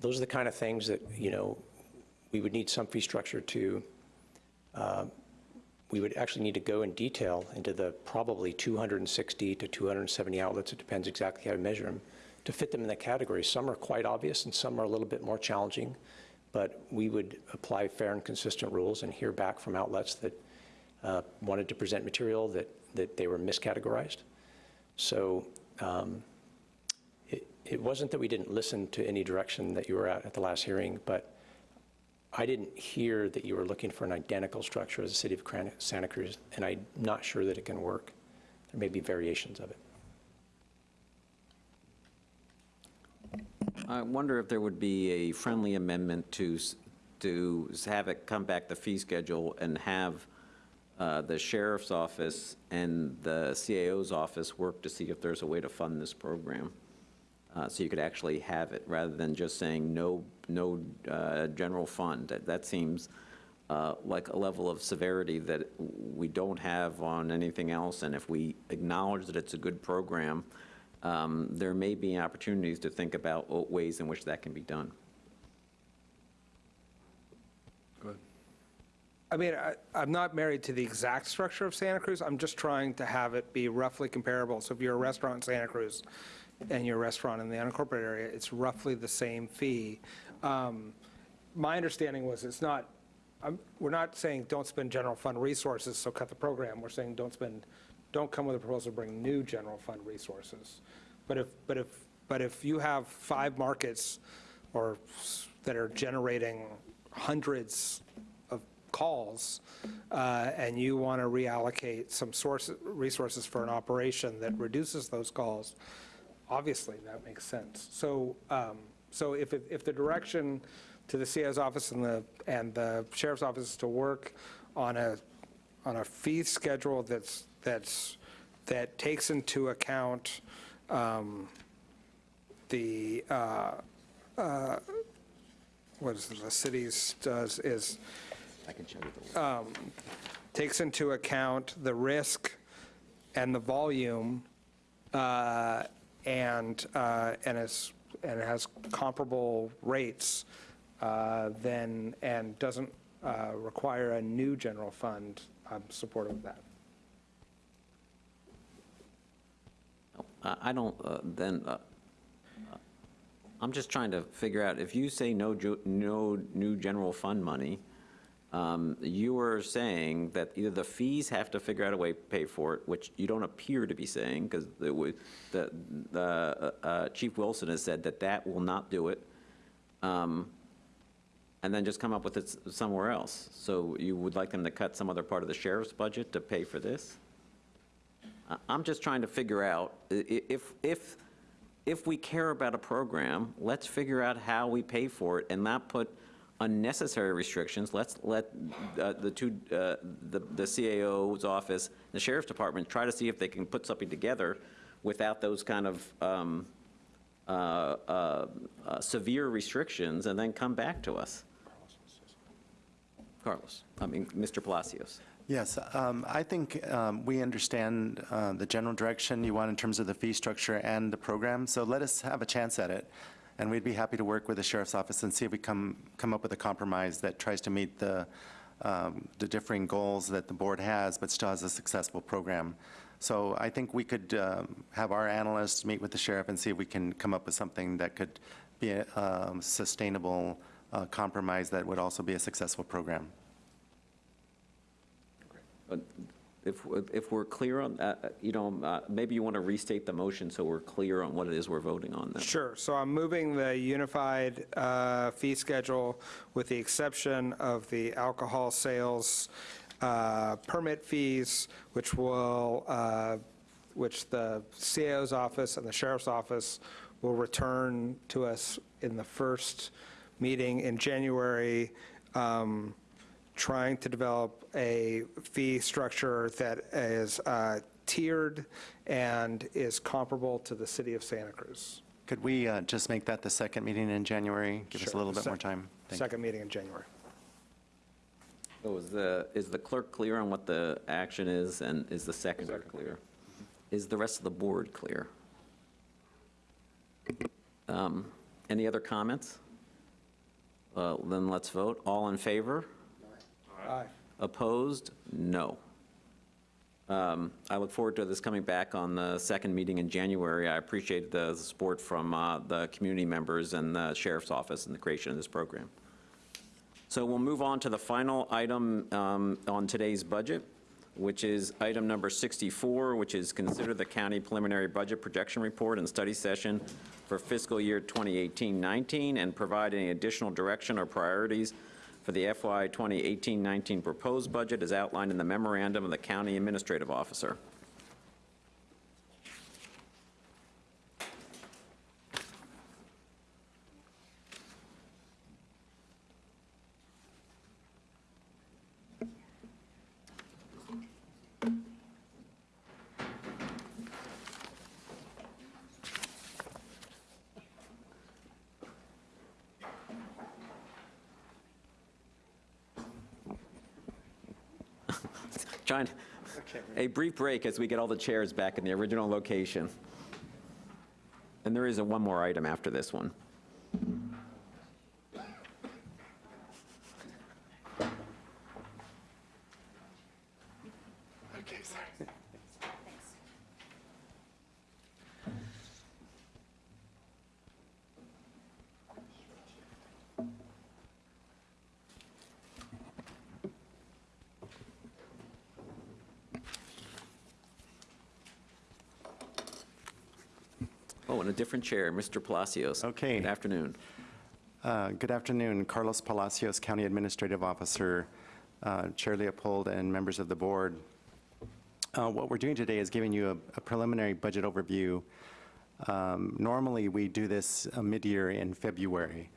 those are the kind of things that, you know, we would need some fee structure to, uh, we would actually need to go in detail into the probably 260 to 270 outlets, it depends exactly how you measure them, to fit them in the category. Some are quite obvious and some are a little bit more challenging, but we would apply fair and consistent rules and hear back from outlets that uh, wanted to present material that, that they were miscategorized. So um, it, it wasn't that we didn't listen to any direction that you were at at the last hearing, but I didn't hear that you were looking for an identical structure as the city of Santa Cruz, and I'm not sure that it can work. There may be variations of it. I wonder if there would be a friendly amendment to, to have it come back, the fee schedule, and have uh, the sheriff's office and the CAO's office work to see if there's a way to fund this program. Uh, So you could actually have it, rather than just saying no, no uh, general fund. That- That seems uh, like a level of severity that we don't have on anything else. And if we acknowledge that it's a good program, um, there may be opportunities to think about ways in which that can be done. I mean, I, I'm not married to the exact structure of Santa Cruz. I'm just trying to have it be roughly comparable. So if you're a restaurant in Santa Cruz and you're a restaurant in the unincorporated area, it's roughly the same fee. Um, My understanding was it's not, I'm- we're not saying don't spend general fund resources, so cut the program. We're saying don't spend, don't come with a proposal to bring new general fund resources. But if, but if, but if you have five markets or that are generating hundreds of calls, uh, and you want to reallocate some source, resources for an operation that reduces those calls, obviously, that makes sense. So, um, so if, it- if the direction to the CAO's office and the, and the sheriff's office is to work on a, on a fee schedule that's, that's, that takes into account um, the, uh, uh, what is it, the city's does is, I can show you the um, takes into account the risk and the volume uh, and, uh, and is, and has comparable rates, uh, then, and doesn't uh, require a new general fund, I'm supportive of that. I don't, uh, then, uh, I'm just trying to figure out, if you say no, no new general fund money, um, you are saying that either the fees have to figure out a way to pay for it, which you don't appear to be saying, because the, the, the, uh, Chief Wilson has said that that will not do it, um, and then just come up with it somewhere else. So you would like them to cut some other part of the sheriff's budget to pay for this? I'm just trying to figure out, if, if, if we care about a program, let's figure out how we pay for it and not put unnecessary restrictions. Let's let uh, the two, uh, the the CAO's office, the sheriff's department, try to see if they can put something together without those kind of um, uh, uh, uh, severe restrictions, and then come back to us. Carlos, I mean, Mr. Palacios. Yes, um, I think um, we understand uh, the general direction you want in terms of the fee structure and the program, so let us have a chance at it. And we'd be happy to work with the sheriff's office and see if we come, come up with a compromise that tries to meet the, um, the differing goals that the board has, but still has a successful program. So I think we could um, have our analysts meet with the sheriff and see if we can come up with something that could be a um, sustainable uh, compromise that would also be a successful program. If, if we're clear on, you know, uh, maybe you want to restate the motion so we're clear on what it is we're voting on then. Sure, so I'm moving the unified uh, fee schedule with the exception of the alcohol sales uh, permit fees, which will, uh, which the CAO's office and the sheriff's office will return to us in the first meeting in January, um, trying to develop a fee structure that is uh, tiered and is comparable to the city of Santa Cruz. Could we uh, just make that the second meeting in January? Give us a little bit Sec- more time. Thank you. Second meeting in January. So is the, is the clerk clear on what the action is, and is the seconder clear? Is the rest of the board clear? Um, Any other comments? Uh, Then let's vote. All in favor? Aye. Opposed? No. Um, I look forward to this coming back on the second meeting in January. I appreciate the support from uh, the community members and the sheriff's office in the creation of this program. So we'll move on to the final item um, on today's budget, which is item number 64, which is consider the county preliminary budget projection report and study session for fiscal year 2018-19 and provide any additional direction or priorities for the FY 2018-19 proposed budget as outlined in the memorandum of the county administrative officer. John, a brief break as we get all the chairs back in the original location. And there is a one more item after this one. Different chair, Mr. Palacios. Okay. Good afternoon. Uh, Good afternoon, Carlos Palacios, County Administrative Officer, uh, Chair Leopold, and members of the board. Uh, What we're doing today is giving you a- a preliminary budget overview. Um, Normally, we do this uh, mid-year in February,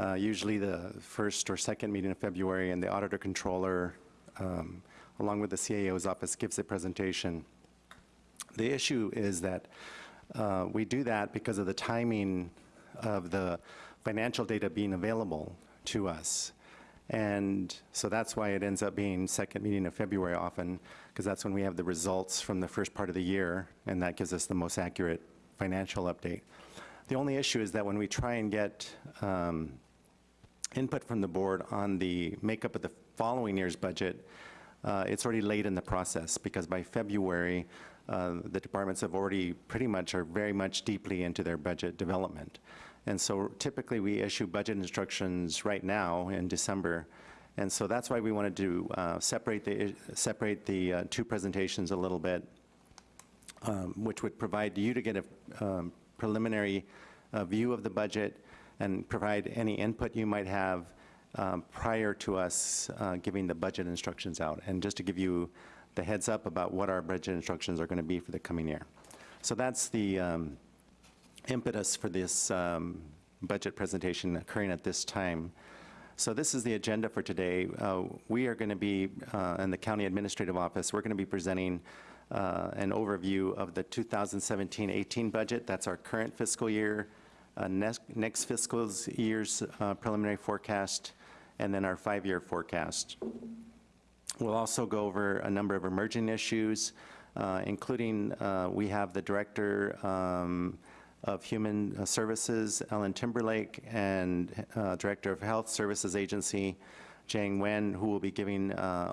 uh, usually the first or second meeting of February, and the Auditor Controller, um, along with the CAO's office, gives a presentation. The issue is that uh, we do that because of the timing of the financial data being available to us. And so that's why it ends up being second meeting of February often, because that's when we have the results from the first part of the year, and that gives us the most accurate financial update. The only issue is that when we try and get um, input from the board on the makeup of the following year's budget, uh, it's already late in the process, because by February, uh, the departments have already pretty much, are very much deeply into their budget development. And so typically, we issue budget instructions right now in December, and so that's why we wanted to uh, separate the, separate the uh, two presentations a little bit, um, which would provide you to get a um, preliminary uh, view of the budget and provide any input you might have um, prior to us uh, giving the budget instructions out. And just to give you the heads up about what our budget instructions are going to be for the coming year. So that's the um, impetus for this um, budget presentation occurring at this time. So this is the agenda for today. Uh, We are going to be, uh, in the County Administrative Office, we're going to be presenting uh, an overview of the 2017-18 budget. That's our current fiscal year, uh, next next fiscal year's uh, preliminary forecast, and then our five-year forecast. We'll also go over a number of emerging issues, uh, including, uh, we have the Director um, of Human Services, Ellen Timberlake, and uh, Director of Health Services Agency, Giang Nguyen, who will be giving uh,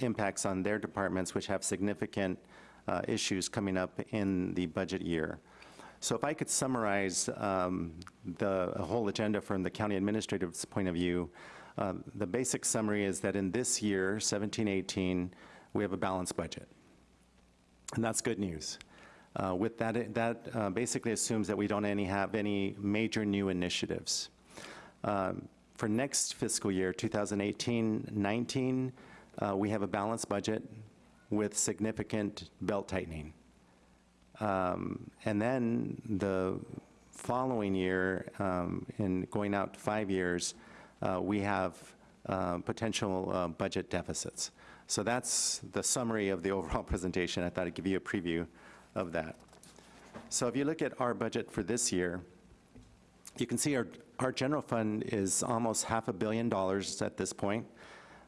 impacts on their departments, which have significant uh, issues coming up in the budget year. So if I could summarize um, the whole agenda from the county administrative's point of view, uh, the basic summary is that in this year, 17-18, we have a balanced budget. And that's good news. Uh, With that, that uh, basically assumes that we don't any have any major new initiatives. Um, For next fiscal year, 2018-19, uh, we have a balanced budget with significant belt tightening. Um, And then the following year, um, in going out five years, we have uh, potential uh, budget deficits. So that's the summary of the overall presentation. I thought I'd give you a preview of that. So if you look at our budget for this year, you can see our, our general fund is almost half a billion dollars at this point.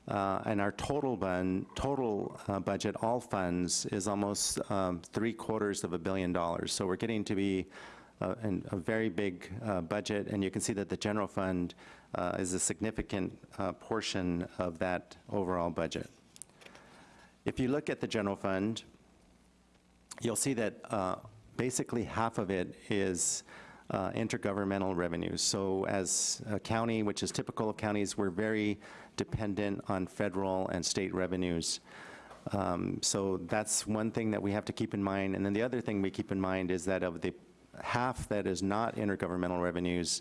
Uh, and our total bun, total uh, budget, all funds, is almost um, three quarters of a billion dollars. So we're getting to be uh, an, a very big uh, budget, and you can see that the general fund uh, is a significant uh, portion of that overall budget. If you look at the general fund, you'll see that uh, basically half of it is uh, intergovernmental revenues. So as a county, which is typical of counties, we're very dependent on federal and state revenues. Um, So that's one thing that we have to keep in mind. And then the other thing we keep in mind is that of the half that is not intergovernmental revenues,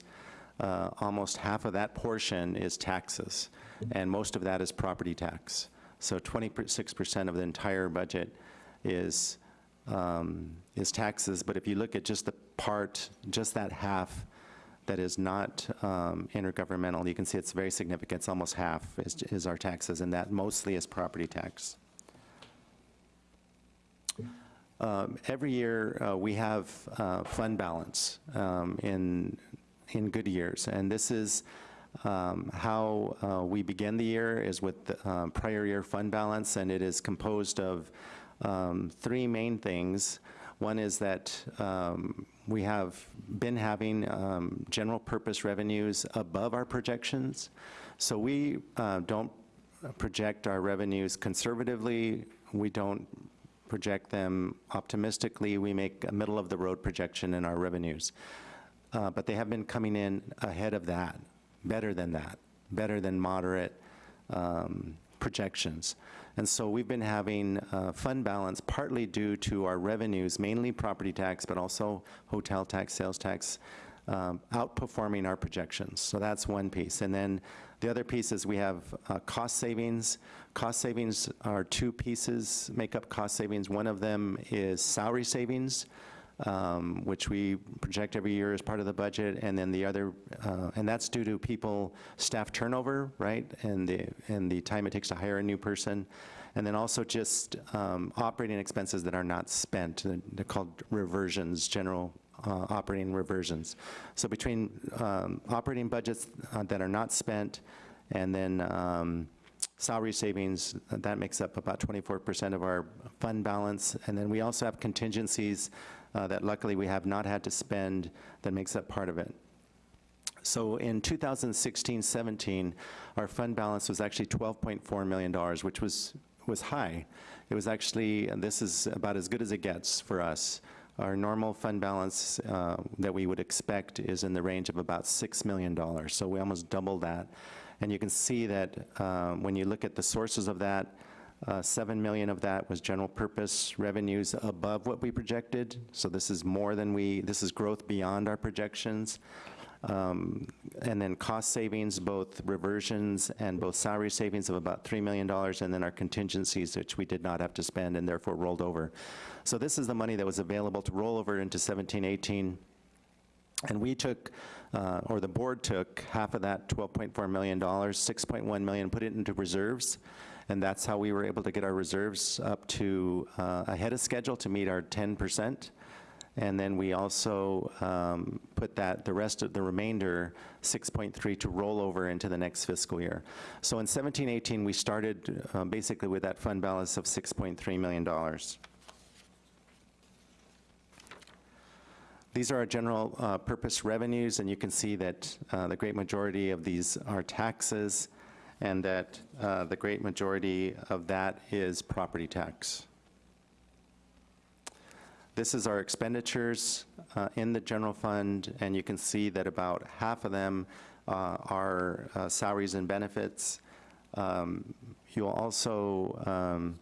uh, almost half of that portion is taxes, and most of that is property tax. So 26% of the entire budget is, um, is taxes, but if you look at just the part, just that half that is not um, intergovernmental, you can see it's very significant, it's almost half is, is our taxes, and that mostly is property tax. Um, Every year, uh, we have uh, fund balance um, in, in good years, and this is um, how uh, we begin the year is with the uh, prior year fund balance, and it is composed of um, three main things. One is that um, we have been having um, general purpose revenues above our projections. So we uh, don't project our revenues conservatively. We don't project them optimistically. We make a middle-of-the-road projection in our revenues. Uh, But they have been coming in ahead of that, better than that, better than moderate um, projections. And so we've been having uh, fund balance partly due to our revenues, mainly property tax, but also hotel tax, sales tax, um, outperforming our projections. So that's one piece. And then the other piece is we have uh, cost savings. Cost savings are two pieces, make up cost savings. One of them is salary savings, um, which we project every year as part of the budget, and then the other, uh, and that's due to people, staff turnover, right, and the, and the time it takes to hire a new person, and then also just um, operating expenses that are not spent. They're called reversions, general uh, operating reversions. So between um, operating budgets uh, that are not spent And then um, salary savings, that makes up about 24% of our fund balance. And then we also have contingencies uh, that luckily we have not had to spend that makes up part of it. So in 2016-17, our fund balance was actually $12.4 million, which was, was high. It was actually, this is about as good as it gets for us. Our normal fund balance uh, that we would expect is in the range of about $6 million, so we almost doubled that. And you can see that uh, when you look at the sources of that, uh, 7 million of that was general purpose revenues above what we projected. So this is more than we, this is growth beyond our projections. Um, And then cost savings, both reversions and both salary savings of about $3 million, and then our contingencies, which we did not have to spend and therefore rolled over. So this is the money that was available to roll over into 17, 18. And we took, uh, or the board took, half of that $12.4 million, 6.1 million, put it into reserves, and that's how we were able to get our reserves up to uh, ahead of schedule to meet our 10%. And then we also um, put that, the rest of the remainder, 6.3, to roll over into the next fiscal year. So in 17, 18, we started uh, basically with that fund balance of $6.3 million. These are our general uh, purpose revenues, and you can see that uh, the great majority of these are taxes, and that uh, the great majority of that is property tax. This is our expenditures uh, in the general fund, and you can see that about half of them uh, are uh, salaries and benefits. Um, You'll also um,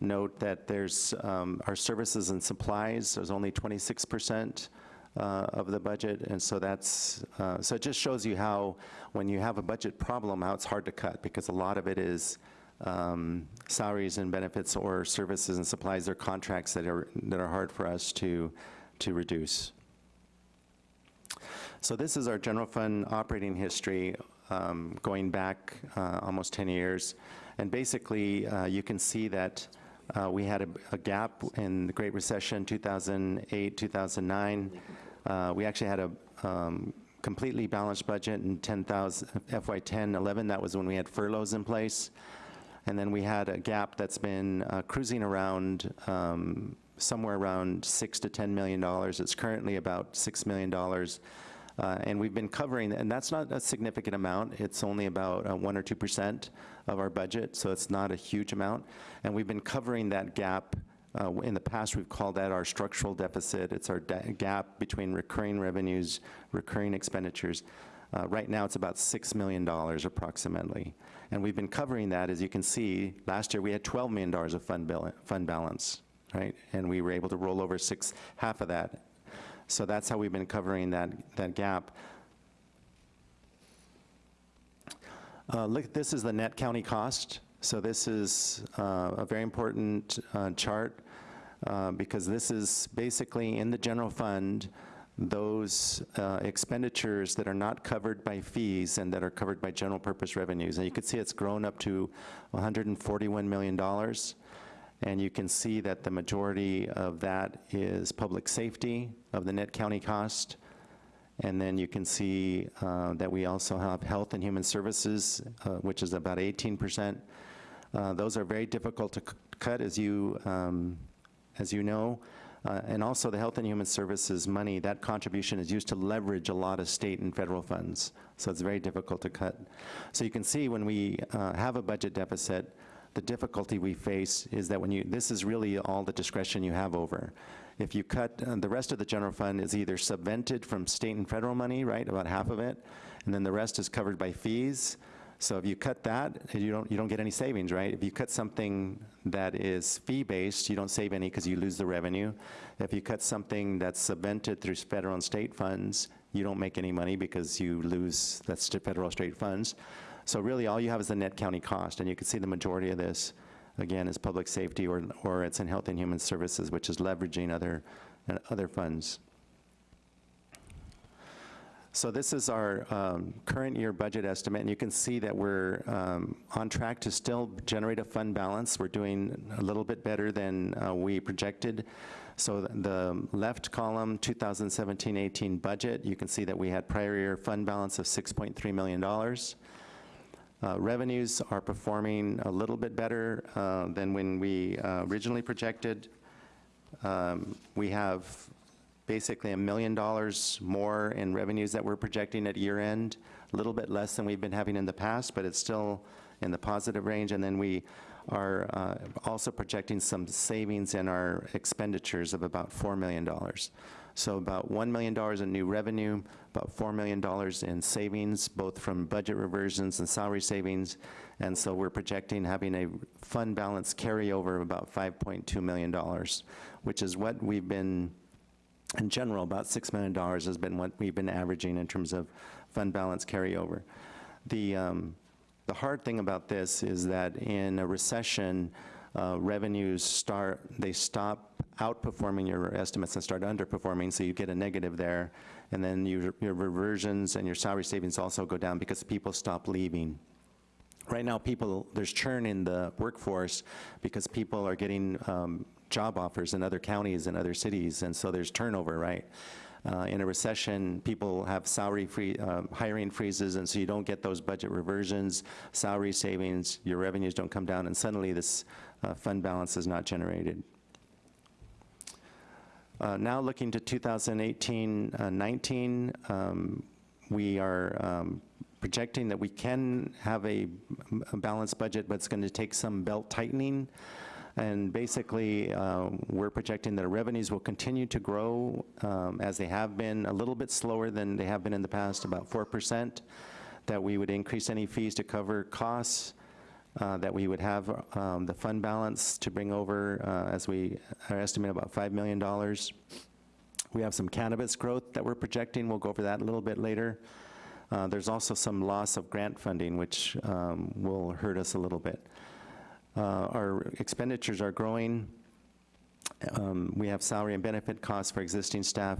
note that there's um, our services and supplies, there's only 26% uh, of the budget, and so that's, uh, so it just shows you how, when you have a budget problem, how it's hard to cut, because a lot of it is um, salaries and benefits or services and supplies or contracts that are, that are hard for us to, to reduce. So this is our general fund operating history um, going back uh, almost 10 years. And basically, uh, you can see that uh, we had a, a gap in the Great Recession, 2008, 2009. Uh, we actually had a um, completely balanced budget in 10,000, FY 10, 11. That was when we had furloughs in place. And then we had a gap that's been uh, cruising around um, somewhere around six to $10 million. It's currently about $6 million. Uh, And we've been covering, and that's not a significant amount. It's only about uh, 1 or 2% of our budget, so it's not a huge amount. And we've been covering that gap. Uh, In the past, we've called that our structural deficit. It's our da- gap between recurring revenues, recurring expenditures. Uh, Right now, it's about $6 million approximately. And we've been covering that, as you can see, last year we had $12 million of fund fund balance, right? And we were able to roll over six, half of that. So that's how we've been covering that, that gap. Uh, Look, this is the net county cost. So this is uh, a very important uh, chart uh, because this is basically in the general fund, those uh, expenditures that are not covered by fees and that are covered by general purpose revenues. And you can see it's grown up to $141 million. And you can see that the majority of that is public safety of the net county cost. And then you can see uh, that we also have health and human services, uh, which is about 18%. Uh, Those are very difficult to cut, as you, um, as you know. Uh, And also the health and human services money, that contribution is used to leverage a lot of state and federal funds. So it's very difficult to cut. So you can see when we uh, have a budget deficit, the difficulty we face is that when you, this is really all the discretion you have over. If you cut, uh, the rest of the general fund is either subvented from state and federal money, right, about half of it, and then the rest is covered by fees. So if you cut that, you don't, you don't get any savings, right? If you cut something that is fee-based, you don't save any because you lose the revenue. If you cut something that's subvented through federal and state funds, you don't make any money because you lose, that's to federal state funds. So really, all you have is the net county cost, and you can see the majority of this, again, is public safety, or, or it's in health and human services, which is leveraging other, uh, other funds. So this is our um, current year budget estimate, and you can see that we're um, on track to still generate a fund balance. We're doing a little bit better than uh, we projected. So th- the left column, 2017-18 budget, you can see that we had prior year fund balance of $6.3 million. Uh, Revenues are performing a little bit better uh, than when we uh, originally projected. Um, We have basically a million dollars more in revenues that we're projecting at year end, a little bit less than we've been having in the past, but it's still in the positive range. And then we are uh, also projecting some savings in our expenditures of about $4 million. So about $1 million in new revenue, about $4 million in savings, both from budget reversions and salary savings. And so we're projecting having a fund balance carryover of about $5.2 million, which is what we've been in general, about $6 million has been what we've been averaging in terms of fund balance carryover. The, um, the hard thing about this is that in a recession, uh, revenues start, they stop outperforming your estimates and start underperforming, so you get a negative there. And then your, your reversions and your salary savings also go down because people stop leaving. Right now, people, there's churn in the workforce because people are getting um, job offers in other counties and other cities, and so there's turnover, right? Uh, in a recession, people have salary free, uh, hiring freezes, and so you don't get those budget reversions, salary savings, your revenues don't come down, and suddenly this uh, fund balance is not generated. Uh, now looking to 2018-19, um, we are um, projecting that we can have a, a balanced budget, but it's going to take some belt tightening. And basically, uh, we're projecting that our revenues will continue to grow um, as they have been, a little bit slower than they have been in the past, about 4%, that we would increase any fees to cover costs, uh, that we would have um, the fund balance to bring over, uh, as we are estimating, about $5 million. We have some cannabis growth that we're projecting. We'll go over that a little bit later. Uh, There's also some loss of grant funding, which um, will hurt us a little bit. Uh, Our expenditures are growing. Um, We have salary and benefit costs for existing staff,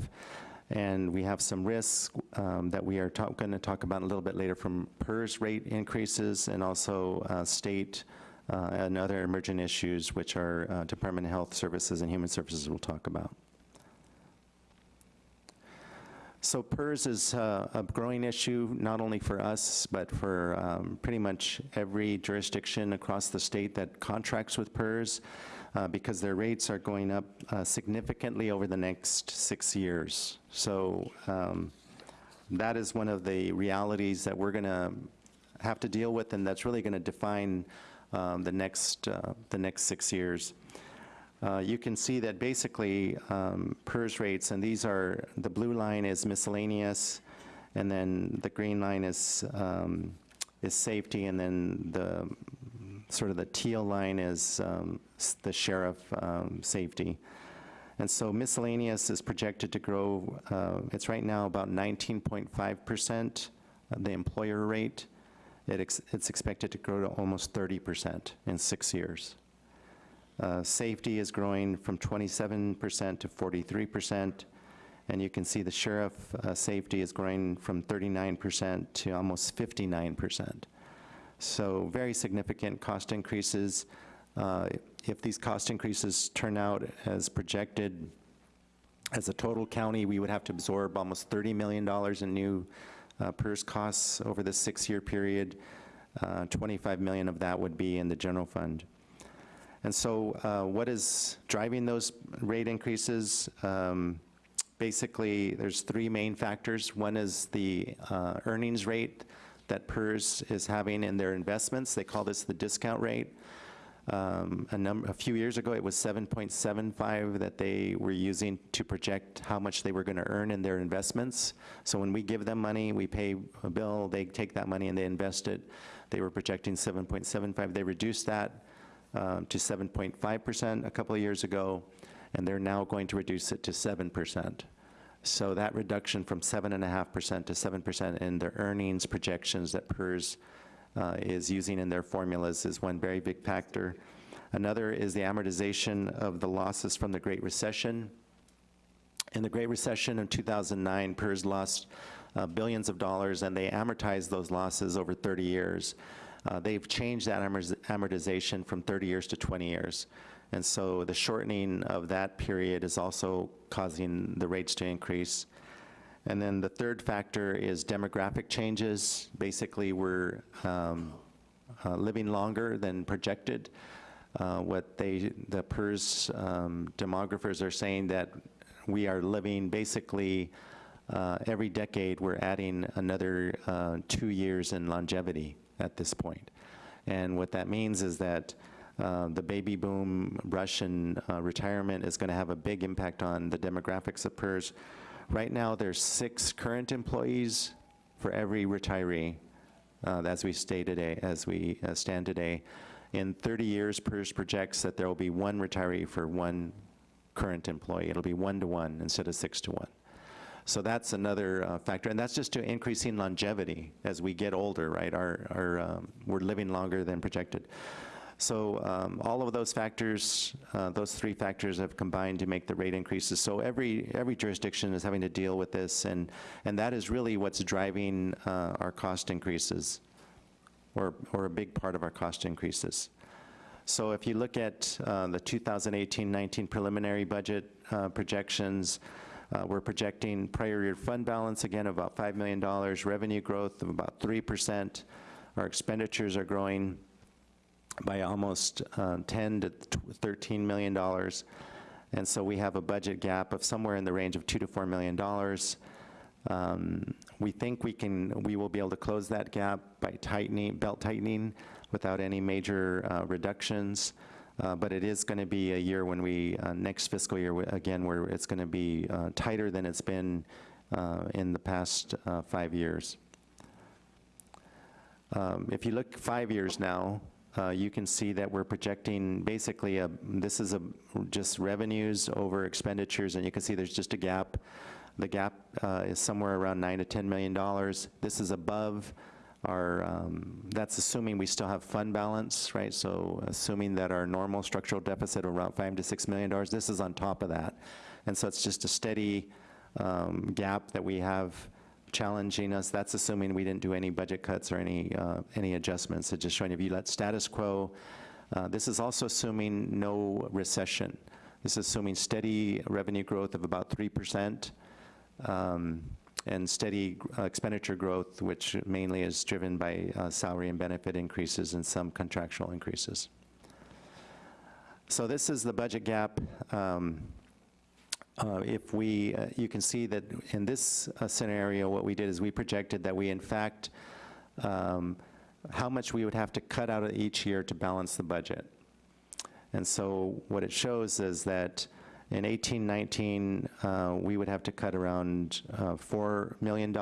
and we have some risks um, that we are going to talk about a little bit later from PERS rate increases and also uh, state uh, and other emergent issues, which our uh, Department of Health Services and Human Services will talk about. So PERS is uh, a growing issue, not only for us, but for um, pretty much every jurisdiction across the state that contracts with PERS, uh, because their rates are going up uh, significantly over the next six years. So um, that is one of the realities that we're going to have to deal with, and that's really going to define um, the next uh, the next six years. Uh, you can see that basically um, PERS rates, and these are, the blue line is miscellaneous, and then the green line is, um, is safety, and then the, sort of the teal line is um, the sheriff um, safety. And so miscellaneous is projected to grow, uh, it's right now about 19.5%, uh, the employer rate. It ex- It's expected to grow to almost 30% in six years. Uh, Safety is growing from 27% to 43%, and you can see the sheriff uh, safety is growing from 39% to almost 59%. So very significant cost increases. Uh, If these cost increases turn out as projected, as a total county, we would have to absorb almost $30 million in new uh, costs over this six-year period. Uh, 25 million of that would be in the general fund. And so uh, what is driving those rate increases? Um, Basically, there's three main factors. One is the uh, earnings rate that PERS is having in their investments. They call this the discount rate. Um, A a few years ago, it was 7.75 that they were using to project how much they were going to earn in their investments. So when we give them money, we pay a bill, they take that money and they invest it. They were projecting 7.75. They reduced that uh, to 7.5% a couple of years ago, and they're now going to reduce it to 7%. So that reduction from 7.5% to 7% in their earnings projections that PERS uh, is using in their formulas is one very big factor. Another is the amortization of the losses from the Great Recession. In the Great Recession in 2009, PERS lost uh, billions of dollars, and they amortized those losses over 30 years. Uh, They've changed that amortization from 30 years to 20 years. And so the shortening of that period is also causing the rates to increase. And then the third factor is demographic changes. Basically, we're um, uh, living longer than projected. Uh, What they, the PERS um, demographers are saying that we are living basically, uh, every decade, we're adding another uh, two years in longevity at this point. And what that means is that uh, the baby boom Russian uh, retirement is going to have a big impact on the demographics of PERS. Right now, there's six current employees for every retiree, uh, as we stay today, as we uh, stand today. In 30 years, PERS projects that there will be one retiree for one current employee. It'll be one to one instead of six to one. So that's another uh, factor, and that's just to increasing longevity as we get older, right? Our, our, um, we're living longer than projected. So um, all of those factors, uh, those three factors have combined to make the rate increases. So every, every jurisdiction is having to deal with this, and, and that is really what's driving uh, our cost increases, or, or a big part of our cost increases. So if you look at uh, the 2018-19 preliminary budget uh, projections, uh, we're projecting prior year fund balance, again, about $5 million, revenue growth of about 3%. Our expenditures are growing by almost uh, 10 to 13 million dollars. And so we have a budget gap of somewhere in the range of two to $4 million. Um, We think we can, we will be able to close that gap by tightening, belt tightening without any major uh, reductions. Uh, But it is going to be a year when we, uh, next fiscal year, again, where it's going to be uh, tighter than it's been uh, in the past uh, five years. Um, If you look five years now, you can see that we're projecting basically a, this is a, just revenues over expenditures, and you can see there's just a gap. The gap is somewhere around nine to 10 million dollars. This is above our, um, that's assuming we still have fund balance, right? So assuming that our normal structural deficit of around five to six million dollars, this is on top of that. And so it's just a steady um, gap that we have challenging us. That's assuming we didn't do any budget cuts or any, uh, any adjustments. It's just showing if you let status quo, uh, this is also assuming no recession. This is assuming steady revenue growth of about 3%, um, and steady uh, expenditure growth, which mainly is driven by uh, salary and benefit increases and some contractual increases. So this is the budget gap. Um, uh, If we, uh, you can see that in this uh, scenario, what we did is we projected that we, in fact, um, how much we would have to cut out of each year to balance the budget. And so what it shows is that in 18, 19, uh, we would have to cut around uh, $4 million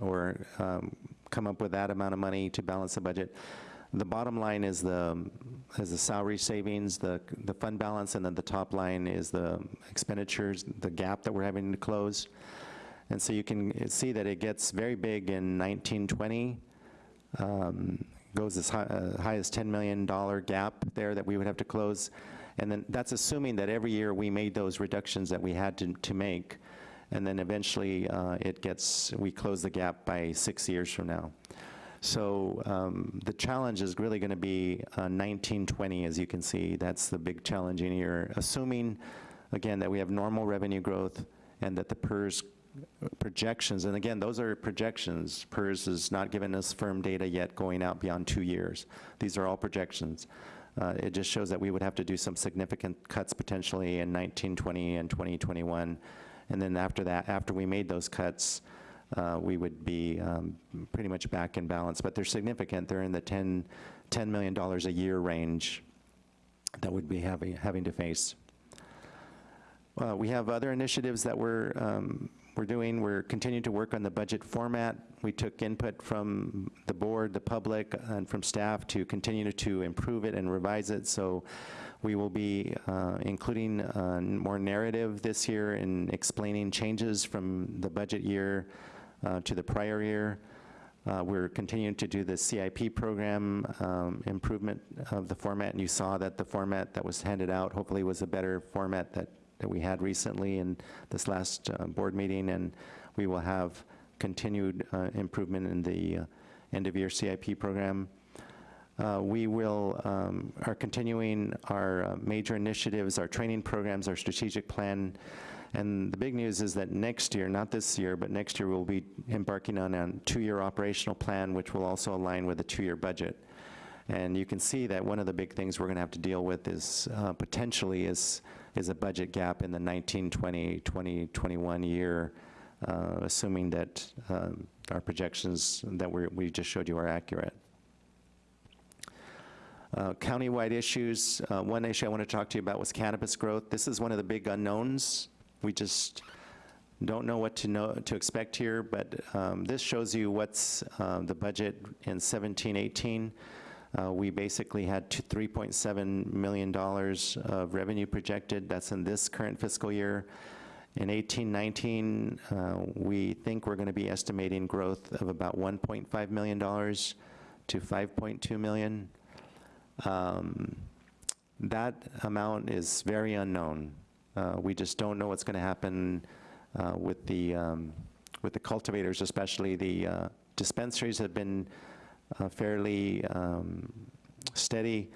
or um, come up with that amount of money to balance the budget. The bottom line is the, is the salary savings, the, the fund balance, and then the top line is the expenditures, the gap that we're having to close. And so you can see that it gets very big in 1920, um, goes as high, uh, high as $10 million gap there that we would have to close. And then that's assuming that every year we made those reductions that we had to, to make. And then eventually uh, it gets, we close the gap by six years from now. So um, the challenge is really going to be uh, 1920, as you can see. That's the big challenging year, assuming, again, that we have normal revenue growth and that the PERS projections, and again, those are projections. PERS has not given us firm data yet going out beyond two years. These are all projections. Uh, It just shows that we would have to do some significant cuts potentially in 1920 and 2021. And then after that, after we made those cuts, uh, we would be um, pretty much back in balance. But they're significant. They're in the 10, $10 million a year range that we'd be having, having to face. Uh, We have other initiatives that we're, um, we're doing. We're continuing to work on the budget format. We took input from the board, the public, and from staff to continue to improve it and revise it. So we will be uh, including uh, more narrative this year in explaining changes from the budget year uh, to the prior year. Uh, We're continuing to do the CIP program um, improvement of the format, and you saw that the format that was handed out hopefully was a better format that, that we had recently in this last uh, board meeting, and we will have continued uh, improvement in the uh, end-of-year CIP program. Uh, We will, um, are continuing our uh, major initiatives, our training programs, our strategic plan, and the big news is that next year, not this year, but next year, we'll be embarking on a two-year operational plan, which will also align with a two-year budget. And you can see that one of the big things we're going to have to deal with is uh, potentially is, is a budget gap in the 1920, 2021 year, uh, assuming that um, our projections that we just showed you are accurate. Uh, Countywide issues, uh, one issue I want to talk to you about was cannabis growth. This is one of the big unknowns. We just don't know what to know, to expect here, but um, this shows you what's uh, the budget in 17, 18. Uh, We basically had $3.7 million of revenue projected. That's in this current fiscal year. In 18, 19, uh, we think we're going to be estimating growth of about $1.5 million to 5.2 million. Um, That amount is very unknown. Uh, We just don't know what's going to happen uh, with the, um, with the cultivators, especially the uh, dispensaries have been uh, fairly um, steady,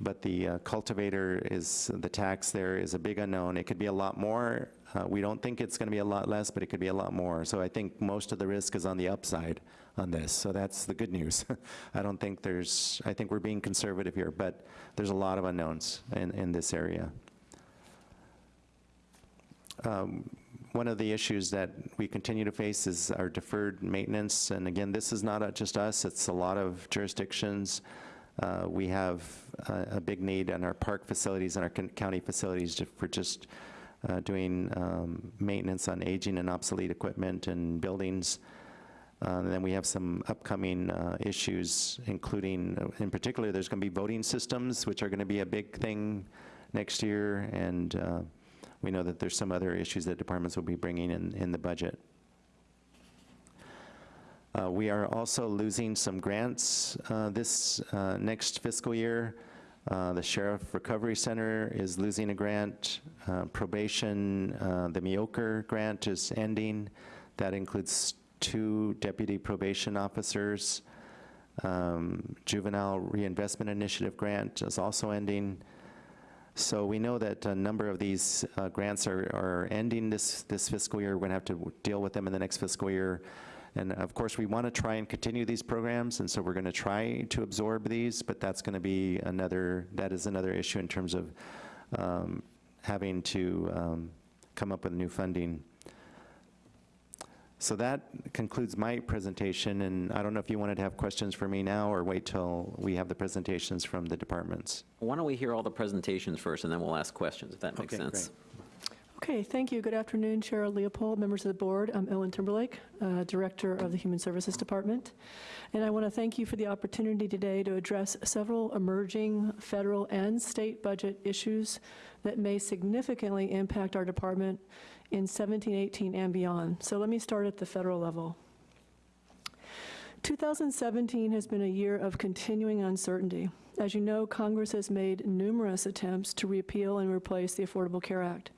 but the uh, cultivator is, the tax there is a big unknown. It could be a lot more. Uh, We don't think it's going to be a lot less, but it could be a lot more. So I think most of the risk is on the upside on this, so that's the good news. I don't think there's, I think we're being conservative here, but there's a lot of unknowns in, in this area. Um, One of the issues that we continue to face is our deferred maintenance, and again, this is not just us, it's a lot of jurisdictions. Uh, We have a, a big need in our park facilities and our county facilities to- for just uh, doing um, maintenance on aging and obsolete equipment and buildings. Uh, And then we have some upcoming uh, issues, including, uh, in particular, there's going to be voting systems, which are going to be a big thing next year, and uh, we know that there's some other issues that departments will be bringing in, in the budget. Uh, We are also losing some grants uh, this uh, next fiscal year. Uh, The Sheriff Recovery Center is losing a grant. Uh, Probation, uh, the MIOCR grant is ending. That includes two deputy probation officers. Um, Juvenile Reinvestment Initiative grant is also ending. So we know that a number of these uh, grants are, are ending this, this fiscal year. We're to have to deal with them in the next fiscal year. And of course, we want to try and continue these programs, and so we're going to try to absorb these, but that's to be another, that is another issue in terms of um, having to um, come up with new funding. So that concludes my presentation, and I don't know if you wanted to have questions for me now or wait till we have the presentations from the departments. Why don't we hear all the presentations first, and then we'll ask questions, if that makes Okay, sense? Okay, thank you. Good afternoon, Chair Leopold, members of the board. I'm Ellen Timberlake, uh, Director of the Human Services Department. And I want to thank you for the opportunity today to address several emerging federal and state budget issues that may significantly impact our department in 17, 18, and beyond. So let me start at the federal level. 2017 has been a year of continuing uncertainty. As you know, Congress has made numerous attempts to repeal and replace the Affordable Care Act.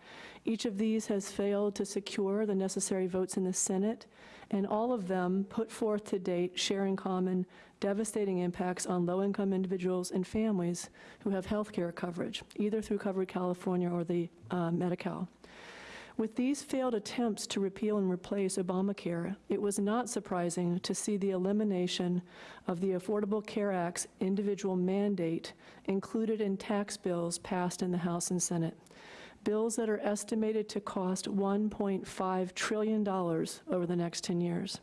Each of these has failed to secure the necessary votes in the Senate, and all of them put forth to date share in common devastating impacts on low-income individuals and families who have health care coverage, either through Covered California or the uh, Medi-Cal. With these failed attempts to repeal and replace Obamacare, it was not surprising to see the elimination of the Affordable Care Act's individual mandate included in tax bills passed in the House and Senate. Bills that are estimated to cost $1.5 trillion over the next 10 years.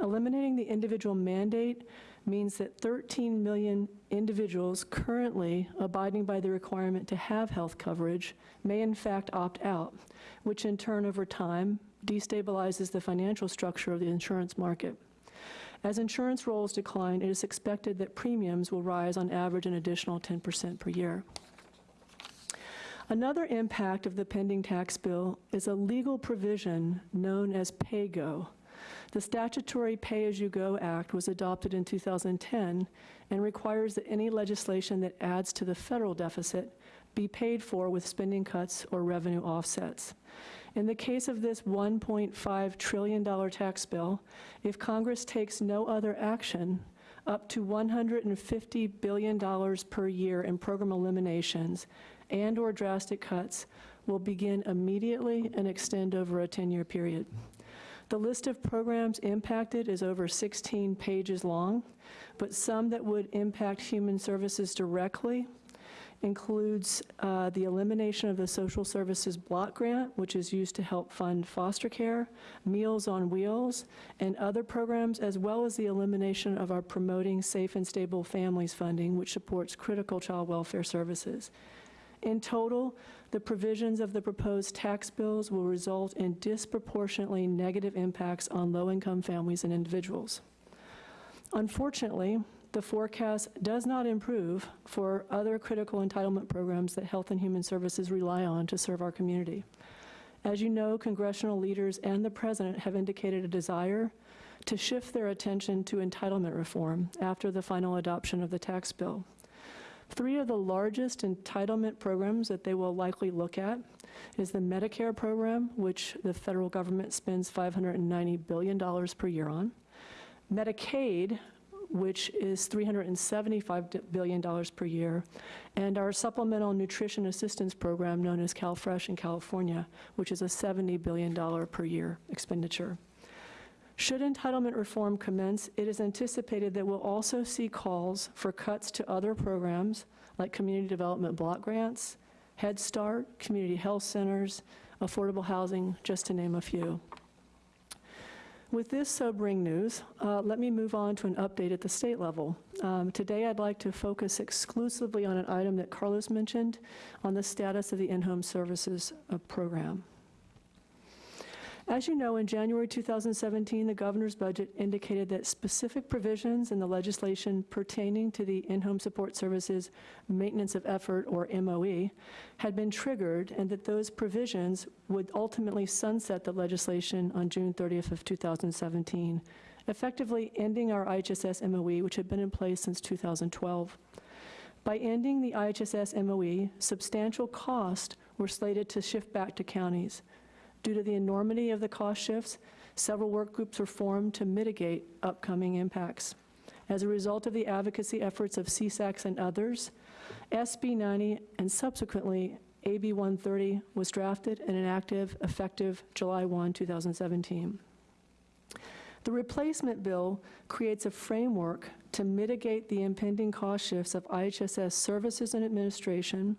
Eliminating the individual mandate means that 13 million individuals currently abiding by the requirement to have health coverage may in fact opt out, which in turn over time destabilizes the financial structure of the insurance market. As insurance rolls decline, it is expected that premiums will rise on average an additional 10% per year. Another impact of the pending tax bill is a legal provision known as PAYGO. The Statutory Pay-As-You-Go Act was adopted in 2010 and requires that any legislation that adds to the federal deficit be paid for with spending cuts or revenue offsets. In the case of this $1.5 trillion tax bill, if Congress takes no other action, up to $150 billion per year in program eliminations and/or drastic cuts will begin immediately and extend over a 10-year period. The list of programs impacted is over 16 pages long, but some that would impact human services directly includes uh, the elimination of the social services block grant, which is used to help fund foster care, Meals on Wheels, and other programs, as well as the elimination of our Promoting Safe and Stable Families funding, which supports critical child welfare services. In total, the provisions of the proposed tax bills will result in disproportionately negative impacts on low-income families and individuals. Unfortunately, the forecast does not improve for other critical entitlement programs that Health and Human Services rely on to serve our community. As you know, congressional leaders and the President have indicated a desire to shift their attention to entitlement reform after the final adoption of the tax bill. Three of the largest entitlement programs that they will likely look at is the Medicare program, which the federal government spends $590 billion per year on, Medicaid, which is $375 billion per year, and our Supplemental Nutrition Assistance Program, known as CalFresh in California, which is a $70 billion per year expenditure. Should entitlement reform commence, it is anticipated that we'll also see calls for cuts to other programs like community development block grants, Head Start, community health centers, affordable housing, just to name a few. With this sobering news, uh, let me move on to an update at the state level. Um, Today, I'd like to focus exclusively on an item that Carlos mentioned, on the status of the in-home services uh, program. As you know, in January 2017, the governor's budget indicated that specific provisions in the legislation pertaining to the in-home support services maintenance of effort, or MOE, had been triggered, and that those provisions would ultimately sunset the legislation on June 30th of 2017, effectively ending our IHSS MOE, which had been in place since 2012. By ending the IHSS MOE, substantial costs were slated to shift back to counties. Due to the enormity of the cost shifts, several work groups were formed to mitigate upcoming impacts. As a result of the advocacy efforts of CSACs and others, SB 90 and subsequently AB 130 was drafted and enacted effective July 1, 2017. The replacement bill creates a framework to mitigate the impending cost shifts of IHSS services and administration,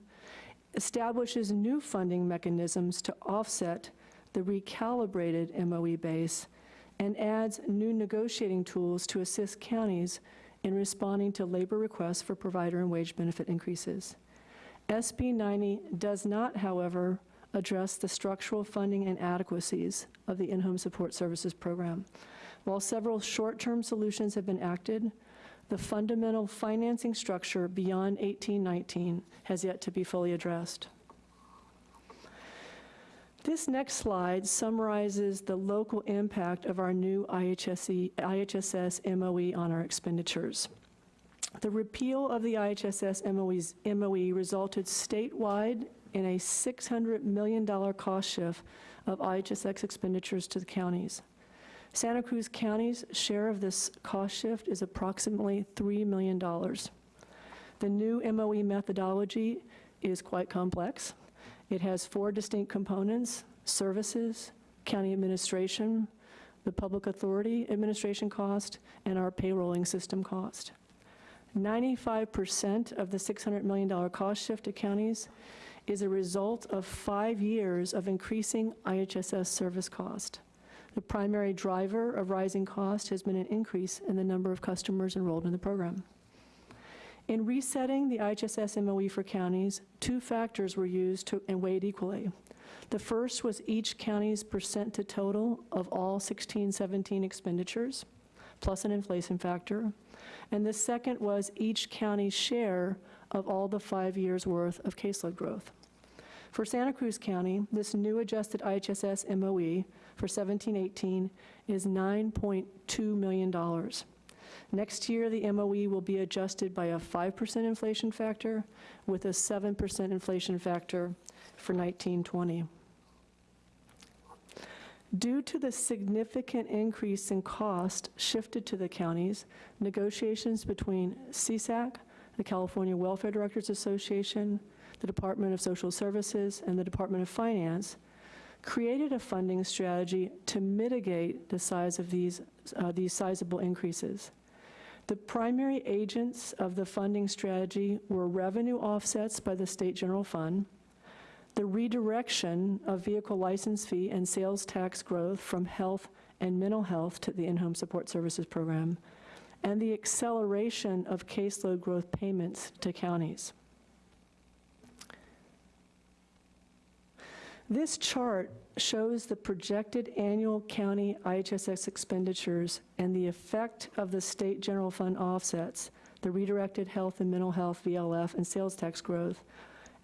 establishes new funding mechanisms to offset the recalibrated MOE base, and adds new negotiating tools to assist counties in responding to labor requests for provider and wage benefit increases. SB 90 does not, however, address the structural funding inadequacies of the in-home support services program. While several short-term solutions have been acted, the fundamental financing structure beyond 1819 has yet to be fully addressed. This next slide summarizes the local impact of our new IHSS MOE on our expenditures. The repeal of the IHSS MOE's, MOE resulted statewide in a $600 million cost shift of IHSS expenditures to the counties. Santa Cruz County's share of this cost shift is approximately $3 million. The new MOE methodology is quite complex. It has four distinct components, services, county administration, the public authority administration cost, and our payrolling system cost. 95% of the $600 million cost shift to counties is a result of five years of increasing IHSS service cost. The primary driver of rising cost has been an increase in the number of customers enrolled in the program. In resetting the IHSS MOE for counties, two factors were used to, and weighed equally. The first was each county's percent to total of all 1617 expenditures, plus an inflation factor. And the second was each county's share of all the five years' worth of caseload growth. For Santa Cruz County, this new adjusted IHSS MOE for 1718 is $9.2 million. Next year, the MOE will be adjusted by a 5% inflation factor with a 7% inflation factor for 1920. Due to the significant increase in cost shifted to the counties, negotiations between CSAC, the California Welfare Directors Association, the Department of Social Services, and the Department of Finance created a funding strategy to mitigate the size of these, uh, these sizable increases. The primary agents of the funding strategy were revenue offsets by the State General Fund, the redirection of vehicle license fee and sales tax growth from health and mental health to the in-home support services program, and the acceleration of caseload growth payments to counties. This chart shows the projected annual county IHSS expenditures and the effect of the state general fund offsets, the redirected health and mental health, VLF, and sales tax growth,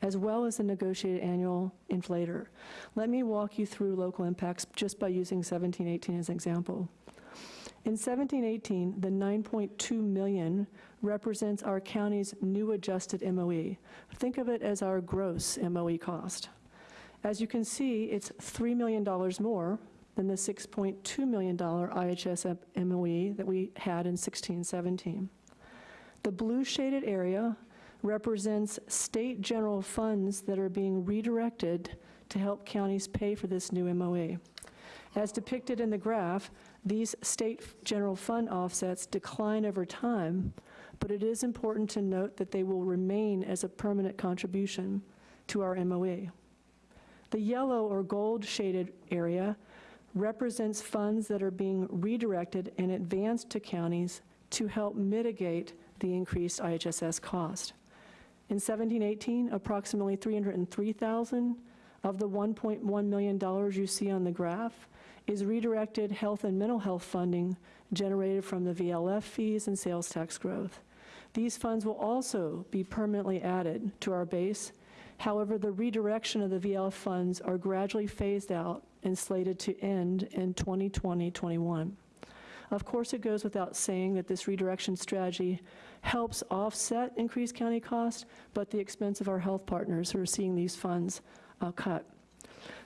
as well as the negotiated annual inflator. Let me walk you through local impacts just by using 1718 as an example. In 1718, the 9.2 million represents our county's new adjusted MOE. Think of it as our gross MOE cost. As you can see, it's $3 million more than the $6.2 million IHSS MOE that we had in 1617. The blue shaded area represents state general funds that are being redirected to help counties pay for this new MOE. As depicted in the graph, these state general fund offsets decline over time, but it is important to note that they will remain as a permanent contribution to our MOE. The yellow or gold shaded area represents funds that are being redirected and advanced to counties to help mitigate the increased IHSS cost. In 1718, approximately 303,000 of the $1.1 million you see on the graph is redirected health and mental health funding generated from the VLF fees and sales tax growth. These funds will also be permanently added to our base. However, the redirection of the VLF funds are gradually phased out and slated to end in 2020-21. Of course, it goes without saying that this redirection strategy helps offset increased county costs, but the expense of our health partners who are seeing these funds uh, cut.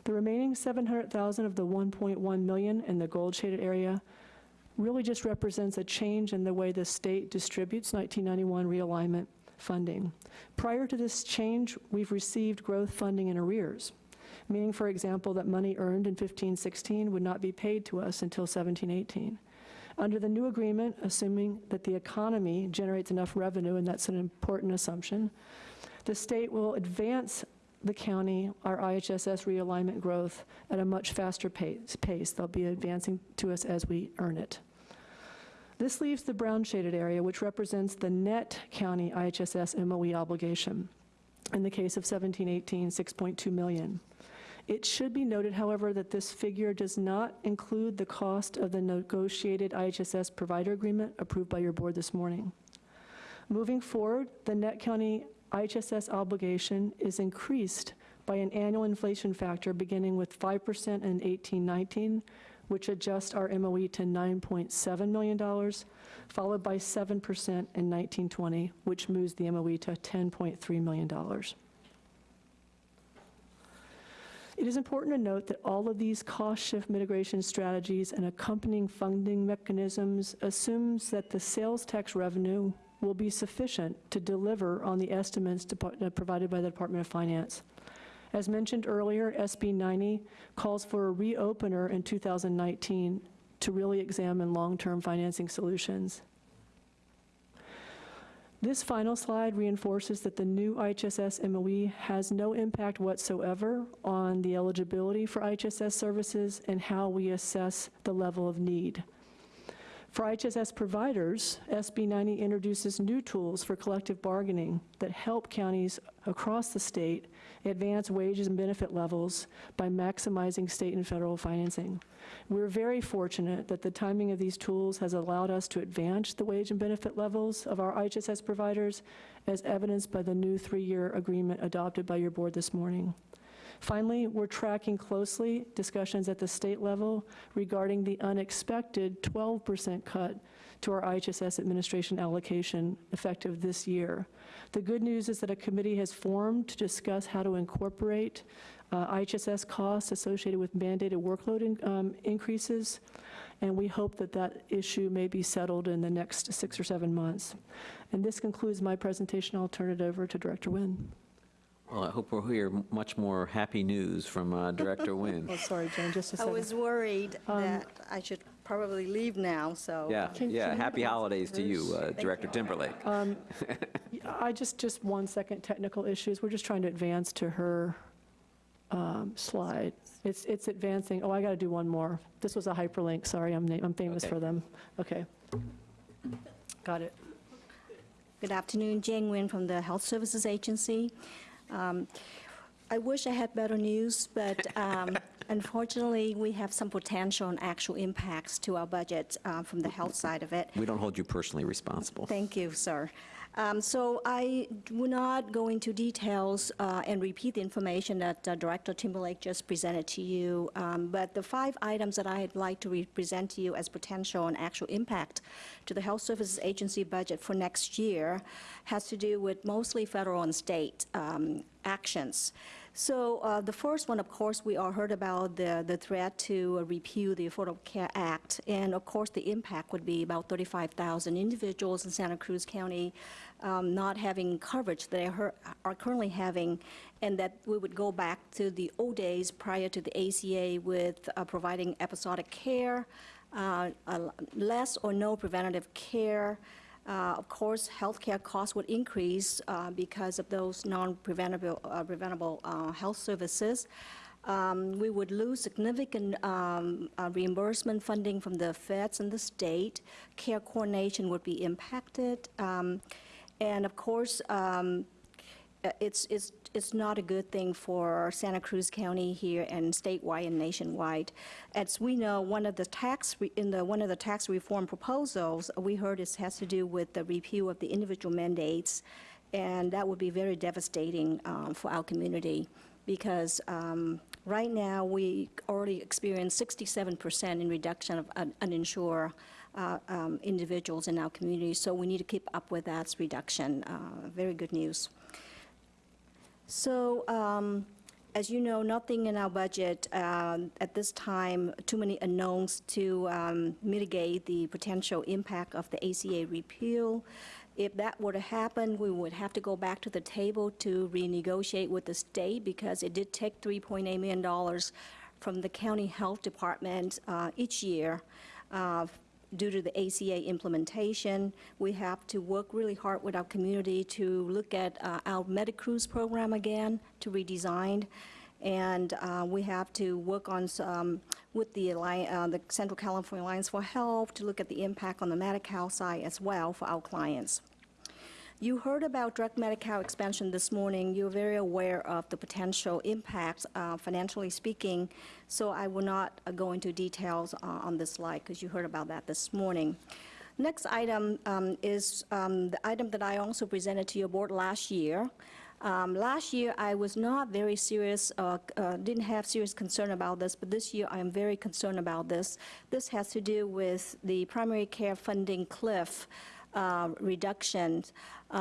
The remaining 700,000 of the 1.1 million in the gold shaded area really just represents a change in the way the state distributes 1991 realignment funding. Prior to this change, we've received growth funding in arrears, meaning, for example, that money earned in 1516 would not be paid to us until 1718. Under the new agreement, assuming that the economy generates enough revenue, and that's an important assumption, the state will advance the county our IHSS realignment growth at a much faster pace. pace. They'll be advancing to us as we earn it. This leaves the brown shaded area, which represents the net county IHSS MOE obligation. In the case of 1718, 6.2 million. It should be noted, however, that this figure does not include the cost of the negotiated IHSS provider agreement approved by your board this morning. Moving forward, the net county IHSS obligation is increased by an annual inflation factor beginning with 5% in 1819, which adjusts our MOE to $9.7 million, followed by 7% in 1920, which moves the MOE to $10.3 million. It is important to note that all of these cost shift mitigation strategies and accompanying funding mechanisms assumes that the sales tax revenue will be sufficient to deliver on the estimates uh, provided by the Department of Finance. As mentioned earlier, SB 90 calls for a reopener in 2019 to really examine long-term financing solutions. This final slide reinforces that the new IHSS MOE has no impact whatsoever on the eligibility for IHSS services and how we assess the level of need. For IHSS providers, SB 90 introduces new tools for collective bargaining that help counties across the state advance wages and benefit levels by maximizing state and federal financing. We're very fortunate that the timing of these tools has allowed us to advance the wage and benefit levels of our IHSS providers, as evidenced by the new three-year agreement adopted by your board this morning. Finally, we're tracking closely discussions at the state level regarding the unexpected 12% cut to our IHSS administration allocation effective this year. The good news is that a committee has formed to discuss how to incorporate uh, IHSS costs associated with mandated workload in, um, increases, and we hope that that issue may be settled in the next six or seven months. And this concludes my presentation. I'll turn it over to Director Nguyen. Well, I hope we'll hear much more happy news from uh, Director Nguyen. Oh, sorry, Jen, just a I second. I was worried Um, that I should probably leave now, so. Yeah, Can- yeah, can you happy holidays to you, uh, Thank Director Timberlake. Um, I just, just one second, technical issues. We're just trying to advance to her um, slide. It's, it's advancing. Oh, I got to do one more. This was a hyperlink, sorry, I'm, na- I'm famous Okay. for them. Okay. Got it. Good afternoon, Giang Nguyen from the Health Services Agency. Um, I wish I had better news, but um, unfortunately, we have some potential and actual impacts to our budget uh, from the health side of it. We don't hold you personally responsible. Thank you, sir. Um, So I will not go into details uh, and repeat the information that uh, Director Timberlake just presented to you, um, but the five items that I'd like to present to you as potential and actual impact to the Health Services Agency budget for next year has to do with mostly federal and state um, actions. So uh, the first one, of course, we all heard about the, the threat to uh, repeal the Affordable Care Act. And of course, the impact would be about 35,000 individuals in Santa Cruz County um, not having coverage that they are currently having, and that we would go back to the old days prior to the ACA with uh, providing episodic care, uh, less or no preventative care, uh, Of course, healthcare costs would increase uh, because of those non-preventable uh, preventable, uh, health services. Um, We would lose significant um, uh, reimbursement funding from the feds and the state. Care coordination would be impacted. Um, And of course, um, uh, it's, it's, it's not a good thing for Santa Cruz County here and statewide and nationwide. As we know, one of the tax, in the, one of the tax reform proposals, we heard this has to do with the repeal of the individual mandates, and that would be very devastating um, for our community, because um, right now, we already experience 67% in reduction of un- uninsured uh, um, individuals in our community, so we need to keep up with that reduction. Uh, Very good news. So, um, as you know, nothing in our budget um, at this time, too many unknowns to um, mitigate the potential impact of the ACA repeal. If that were to happen, we would have to go back to the table to renegotiate with the state because it did take $3.8 million from the county health department uh, each year uh, due to the ACA implementation. We have to work really hard with our community to look at uh, our MediCruz program again, to redesign. And uh, we have to work on, some- with the, uh, the Central California Alliance for Health to look at the impact on the Medi-Cal side as well for our clients. You heard about drug Medi-Cal expansion this morning. You're very aware of the potential impacts, uh, financially speaking, so I will not uh, go into details uh, on this slide because you heard about that this morning. Next item um, is um, the item that I also presented to your board last year. Um, Last year, I was not very serious, uh, uh, didn't have serious concern about this, but this year I am very concerned about this. This has to do with the primary care funding cliff uh, reductions.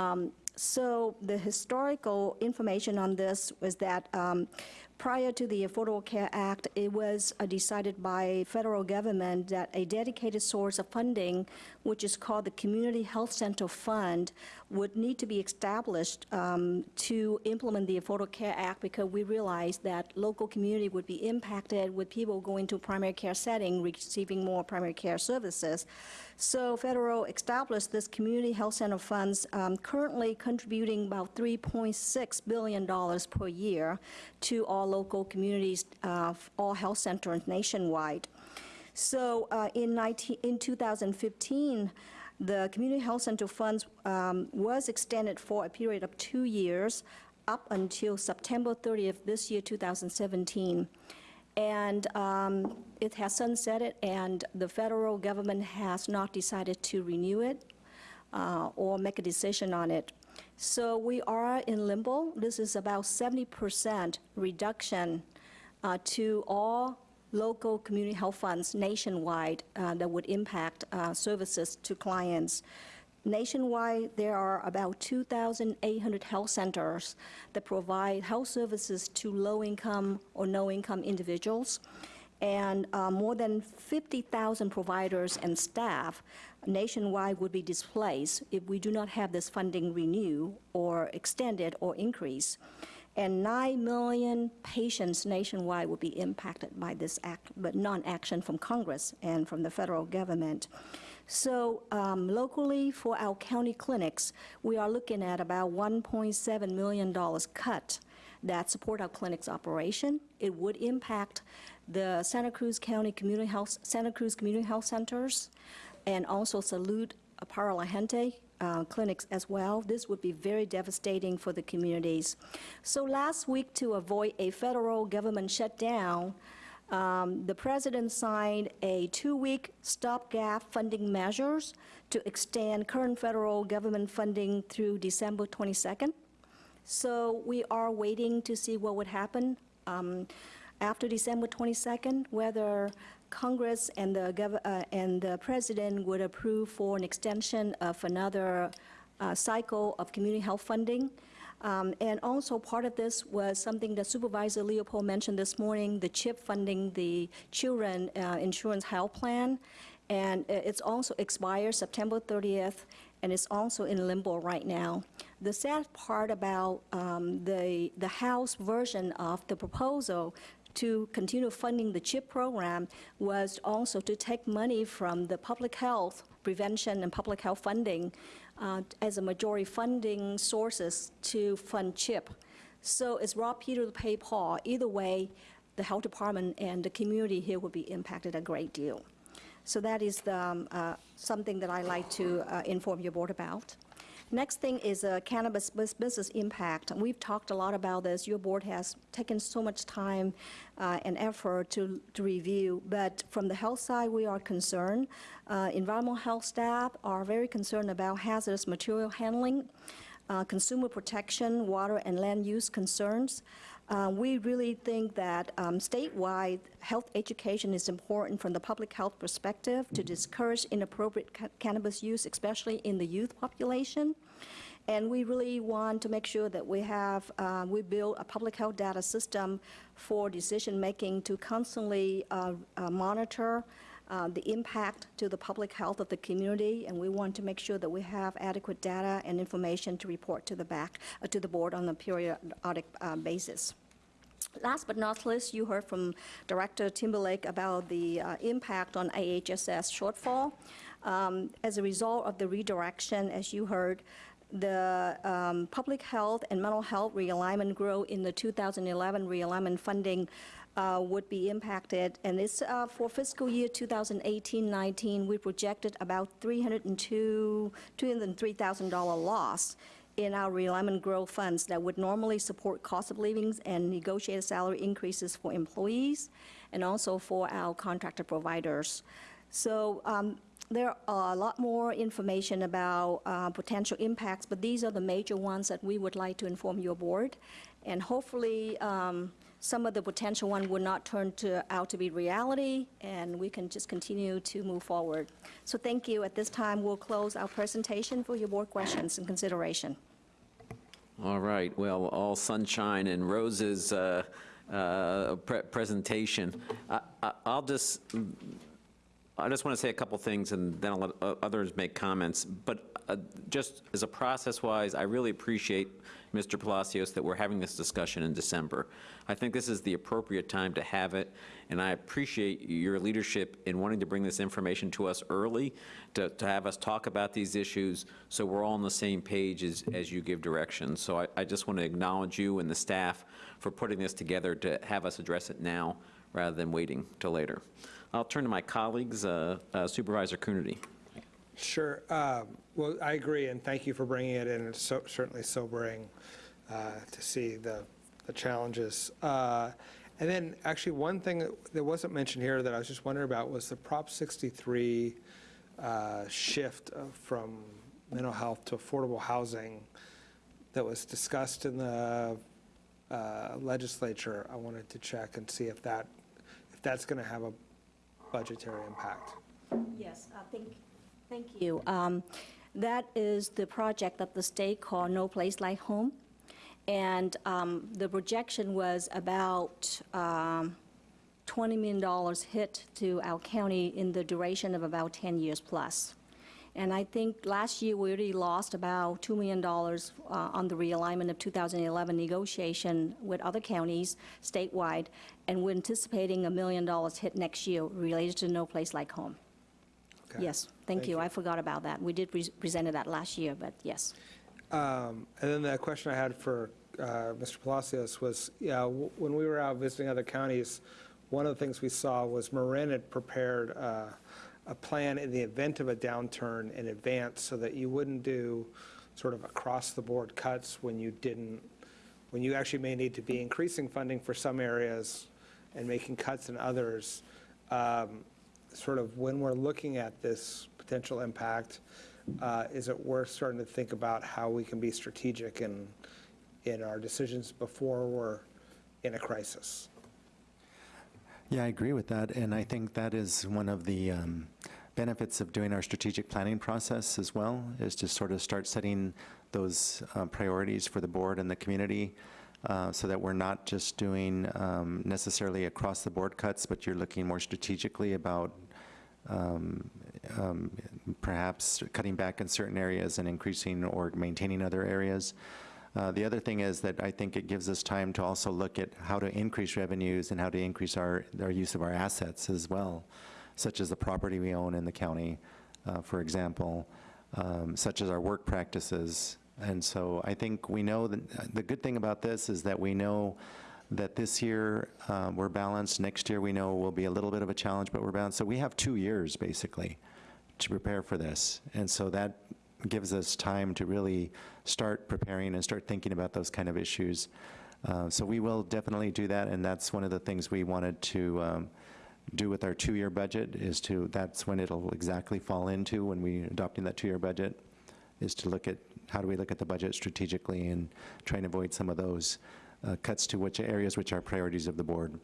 Um, So the historical information on this was that um, prior to the Affordable Care Act, it was uh, decided by federal government that a dedicated source of funding, which is called the Community Health Center Fund, would need to be established um, to implement the Affordable Care Act because we realized that local community would be impacted with people going to primary care setting, receiving more primary care services. So federal established this community health center funds, um, currently contributing about $3.6 billion per year to all local communities, uh, all health centers nationwide. So uh, in 19, in 2015, the Community Health Center funds um, was extended for a period of two years, up until September 30th this year, 2017. And um, it has sunsetted, and the federal government has not decided to renew it uh, or make a decision on it. So we are in limbo. This is about 70% reduction uh, to all local community health funds nationwide uh, that would impact uh, services to clients. Nationwide, there are about 2,800 health centers that provide health services to low-income or no-income individuals, and uh, more than 50,000 providers and staff nationwide would be displaced if we do not have this funding renew or extended or increase. And 9 million patients nationwide will be impacted by this act, but non-action from Congress and from the federal government. So um, locally, for our county clinics, we are looking at about $1.7 million cut that support our clinic's operation. It would impact the Santa Cruz County Community Health, Santa Cruz Community Health Centers, and also Salud Para La Gente uh, clinics as well. This would be very devastating for the communities. So last week, to avoid a federal government shutdown, um, the president signed a two-week stopgap funding measures to extend current federal government funding through December 22nd. So we are waiting to see what would happen um, after December 22nd, whether Congress and the, uh, and the president would approve for an extension of another uh, cycle of community health funding. Um, And also, part of this was something that Supervisor Leopold mentioned this morning, the CHIP funding, the Children uh, Insurance Health Plan. And it's also expires September 30th, and it's also in limbo right now. The sad part about um, the, the House version of the proposal to continue funding the CHIP program was also to take money from the public health prevention and public health funding uh, as a majority funding sources to fund CHIP. So it's rob Peter to pay Paul. Either way, the health department and the community here will be impacted a great deal. So that is the, um, uh, something that I like to uh, inform your board about. Next thing is uh, cannabis business impact. We've talked a lot about this. Your board has taken so much time uh, and effort to to review, but from the health side, we are concerned. Uh, Environmental health staff are very concerned about hazardous material handling, uh, consumer protection, water and land use concerns. Uh, We really think that um, statewide, health education is important from the public health perspective to discourage inappropriate ca- cannabis use, especially in the youth population. And we really want to make sure that we have, uh, we build a public health data system for decision-making to constantly uh, uh, monitor uh, the impact to the public health of the community, and we want to make sure that we have adequate data and information to report to the back, uh, to the board on a periodic uh, basis. Last but not least, you heard from Director Timberlake about the uh, impact on IHSS shortfall. Um, As a result of the redirection, as you heard, the um, public health and mental health realignment grow in the 2011 realignment funding uh, would be impacted. And it's uh, for fiscal year 2018-19, we projected about 302, $203,000 loss in our realignment growth funds that would normally support cost of livings and negotiated salary increases for employees and also for our contractor providers. So um, there are a lot more information about uh, potential impacts, but these are the major ones that we would like to inform your board. And hopefully, um, some of the potential one would not turn to, out to be reality, and we can just continue to move forward. So thank you. At this time, we'll close our presentation for your board questions and consideration. All right, well, all sunshine and roses uh, uh, pre- presentation. I- I- I'll just, I just want to say a couple things, and then I'll let others make comments. But uh, just as a process-wise, I really appreciate, Mr. Palacios, that we're having this discussion in December. I think this is the appropriate time to have it, and I appreciate your leadership in wanting to bring this information to us early, to to have us talk about these issues, so we're all on the same page as as you give directions. So I- I just want to acknowledge you and the staff for putting this together to have us address it now, rather than waiting till later. I'll turn to my colleagues, uh, uh, Supervisor Coonerty. Sure. Um, Well, I agree, and thank you for bringing it in. It's so- certainly sobering uh, to see the the challenges. Uh, And then, actually, one thing that- wasn't mentioned here that I was just wondering about was the Prop 63 uh, shift from mental health to affordable housing that was discussed in the uh, legislature. I wanted to check and see if that, if that's going to have a budgetary impact. Yes, I think, thank you. Um, That is the project that the state called No Place Like Home. And um, the projection was about um, $20 million hit to our county in the duration of about 10 years plus. And I think last year, we already lost about $2 million uh, on the realignment of 2011 negotiation with other counties statewide, and we're anticipating a million dollars hit next year related to No Place Like Home. Okay. Yes, thank you, I forgot about that. We did pre- presented that last year, but yes. Um, And then the question I had for uh, Mr. Palacios was, yeah, w- when we were out visiting other counties, one of the things we saw was Marin had prepared uh, a plan in the event of a downturn in advance so that you wouldn't do sort of across-the-board cuts when you didn't, when you actually may need to be increasing funding for some areas and making cuts in others. Um, Sort of when we're looking at this potential impact, uh, is it worth starting to think about how we can be strategic in, in our decisions before we're in a crisis? Yeah, I agree with that, and I think that is one of the um, benefits of doing our strategic planning process as well, is to sort of start setting those uh, priorities for the board and the community, uh, so that we're not just doing um, necessarily across-the-board cuts, but you're looking more strategically about um, um, perhaps cutting back in certain areas and increasing or maintaining other areas. Uh, The other thing is that I think it gives us time to also look at how to increase revenues and how to increase our, our use of our assets as well, such as the property we own in the county, uh, for example, um, such as our work practices. And so I think we know, that the good thing about this is that we know that this year uh, we're balanced, next year we know will be a little bit of a challenge, but we're balanced. So we have two years, basically, to prepare for this. And so that gives us time to really start preparing and start thinking about those kind of issues. Uh, So we will definitely do that, and that's one of the things we wanted to um, do with our two-year budget, is to, that's when it'll exactly fall into, when we adopting that two-year budget, is to look at, how do we look at the budget strategically and try and avoid some of those cuts to which areas which are priorities of the board.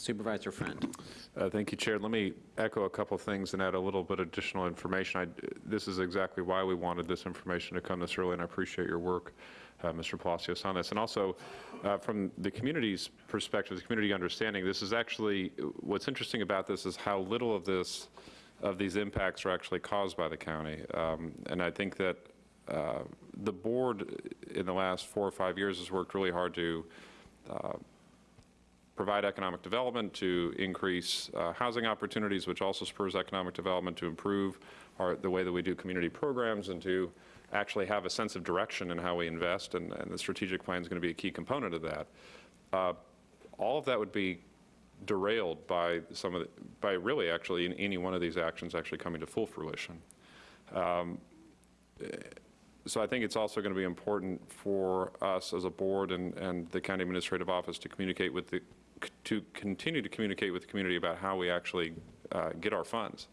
Supervisor Friend. Uh, Thank you, Chair. Let me echo a couple things and add a little bit additional information. I- This is exactly why we wanted this information to come this early, and I appreciate your work, uh, Mr. Palacios, on this. And also, uh, from the community's perspective, the community understanding, this is actually, what's interesting about this is how little of this, of these impacts are actually caused by the county. Um, And I think that uh, the board in the last four or five years has worked really hard to uh, provide economic development, to increase uh, housing opportunities, which also spurs economic development, to improve our, the way that we do community programs, and to actually have a sense of direction in how we invest, and, and the strategic plan is going to be a key component of that. Uh, all of that would be derailed by some of the, by really actually in any one of these actions actually coming to full fruition. Um, so I think it's also going to be important for us as a board and, and the county administrative office to communicate with the, to continue to communicate with the community about how we actually uh, get our funds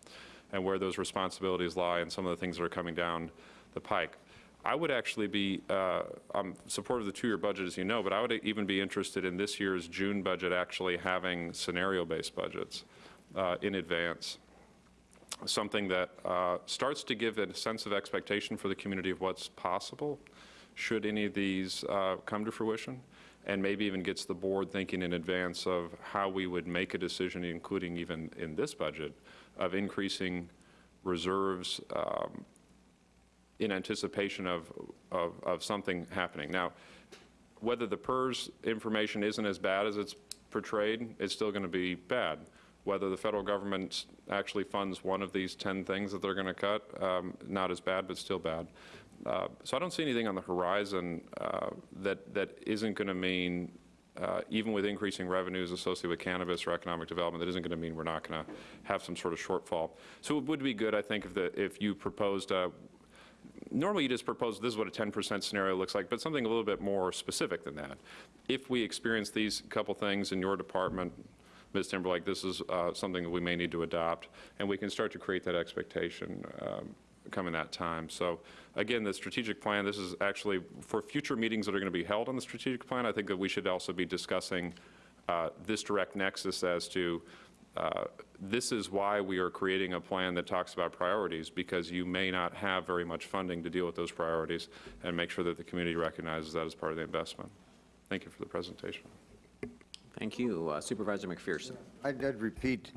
and where those responsibilities lie and some of the things that are coming down the pike. I would actually be, uh, I'm supportive of the two-year budget, as you know, but I would even be interested in this year's June budget actually having scenario-based budgets uh, in advance something that uh, starts to give a sense of expectation for the community of what's possible should any of these uh, come to fruition, and maybe even gets the board thinking in advance of how we would make a decision, including even in this budget, of increasing reserves um, in anticipation of, of, of something happening. Now, whether the PERS information isn't as bad as it's portrayed, it's still going to be bad whether the federal government actually funds one of these 10 things that they're going to cut, um, not as bad, but still bad. Uh, So I don't see anything on the horizon uh, that, that isn't going to mean, uh, even with increasing revenues associated with cannabis or economic development, that isn't going to mean we're not going to have some sort of shortfall. So it would be good, I think, if, the, if you proposed normally you just propose this is what a 10% scenario looks like, but something a little bit more specific than that. If we experience these couple things in your department, Ms. Timberlake, this is uh, something that we may need to adopt, and we can start to create that expectation um, coming that time. So again, the strategic plan, this is actually for future meetings that are going to be held on the strategic plan, I think that we should also be discussing uh, this direct nexus as to uh, this is why we are creating a plan that talks about priorities, because you may not have very much funding to deal with those priorities, and make sure that the community recognizes that as part of the investment. Thank you for the presentation. Thank you. Uh, Supervisor McPherson. I'd I'd repeat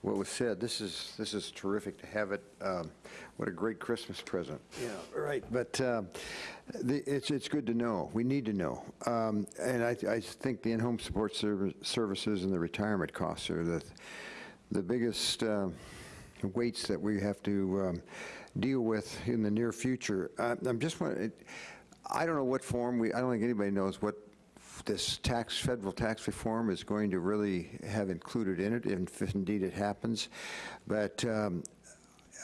what was said. This is, this is terrific to have it. Um, What a great Christmas present. Yeah, right. But um, the- it's, it's good to know. We need to know. Um, And I, I think the in-home support serv- services and the retirement costs are the, the biggest um, weights that we have to um, deal with in the near future. I- I'm just wondering, I don't know what form, we, I don't think anybody knows what this tax, federal tax reform is going to really have included in it, if indeed it happens. But um,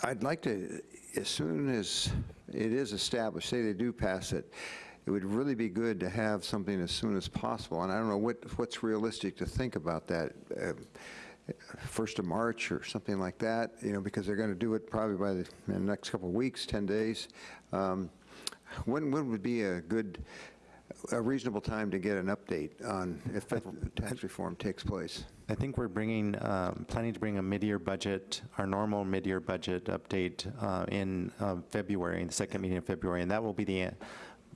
I'd like to, as soon as it is established, say they do pass it, it would really be good to have something as soon as possible. And I don't know what, what's realistic to think about that. um, first of March or something like that, you know, because they're going to do it probably by the, the next couple of weeks, 10 days. Um, When, when would be a good, a reasonable time to get an update on if federal tax reform takes place? I think we're bringing, um, planning to bring a mid-year budget, our normal mid-year budget update uh, in uh, February, in the second meeting in February, and that will be the,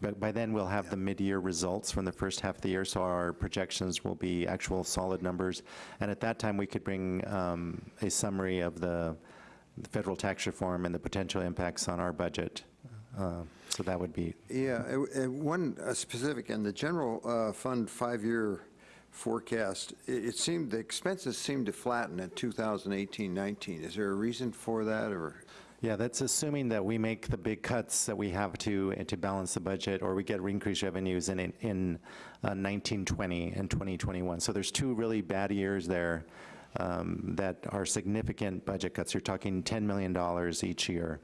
but by then we'll have the mid-year results from the first half of the year, so our projections will be actual solid numbers. And at that time, we could bring um, a summary of the the federal tax reform and the potential impacts on our budget. Uh, So that would be, Yeah, one uh, specific, in the general uh, fund five-year forecast, it it seemed, the expenses seemed to flatten at 2018-19. Is there a reason for that, or? Yeah, that's assuming that we make the big cuts that we have to, uh, to balance the budget, or we get increased revenues in, in uh, 1920 and 2021. So there's two really bad years there um, that are significant budget cuts. You're talking $10 million each year.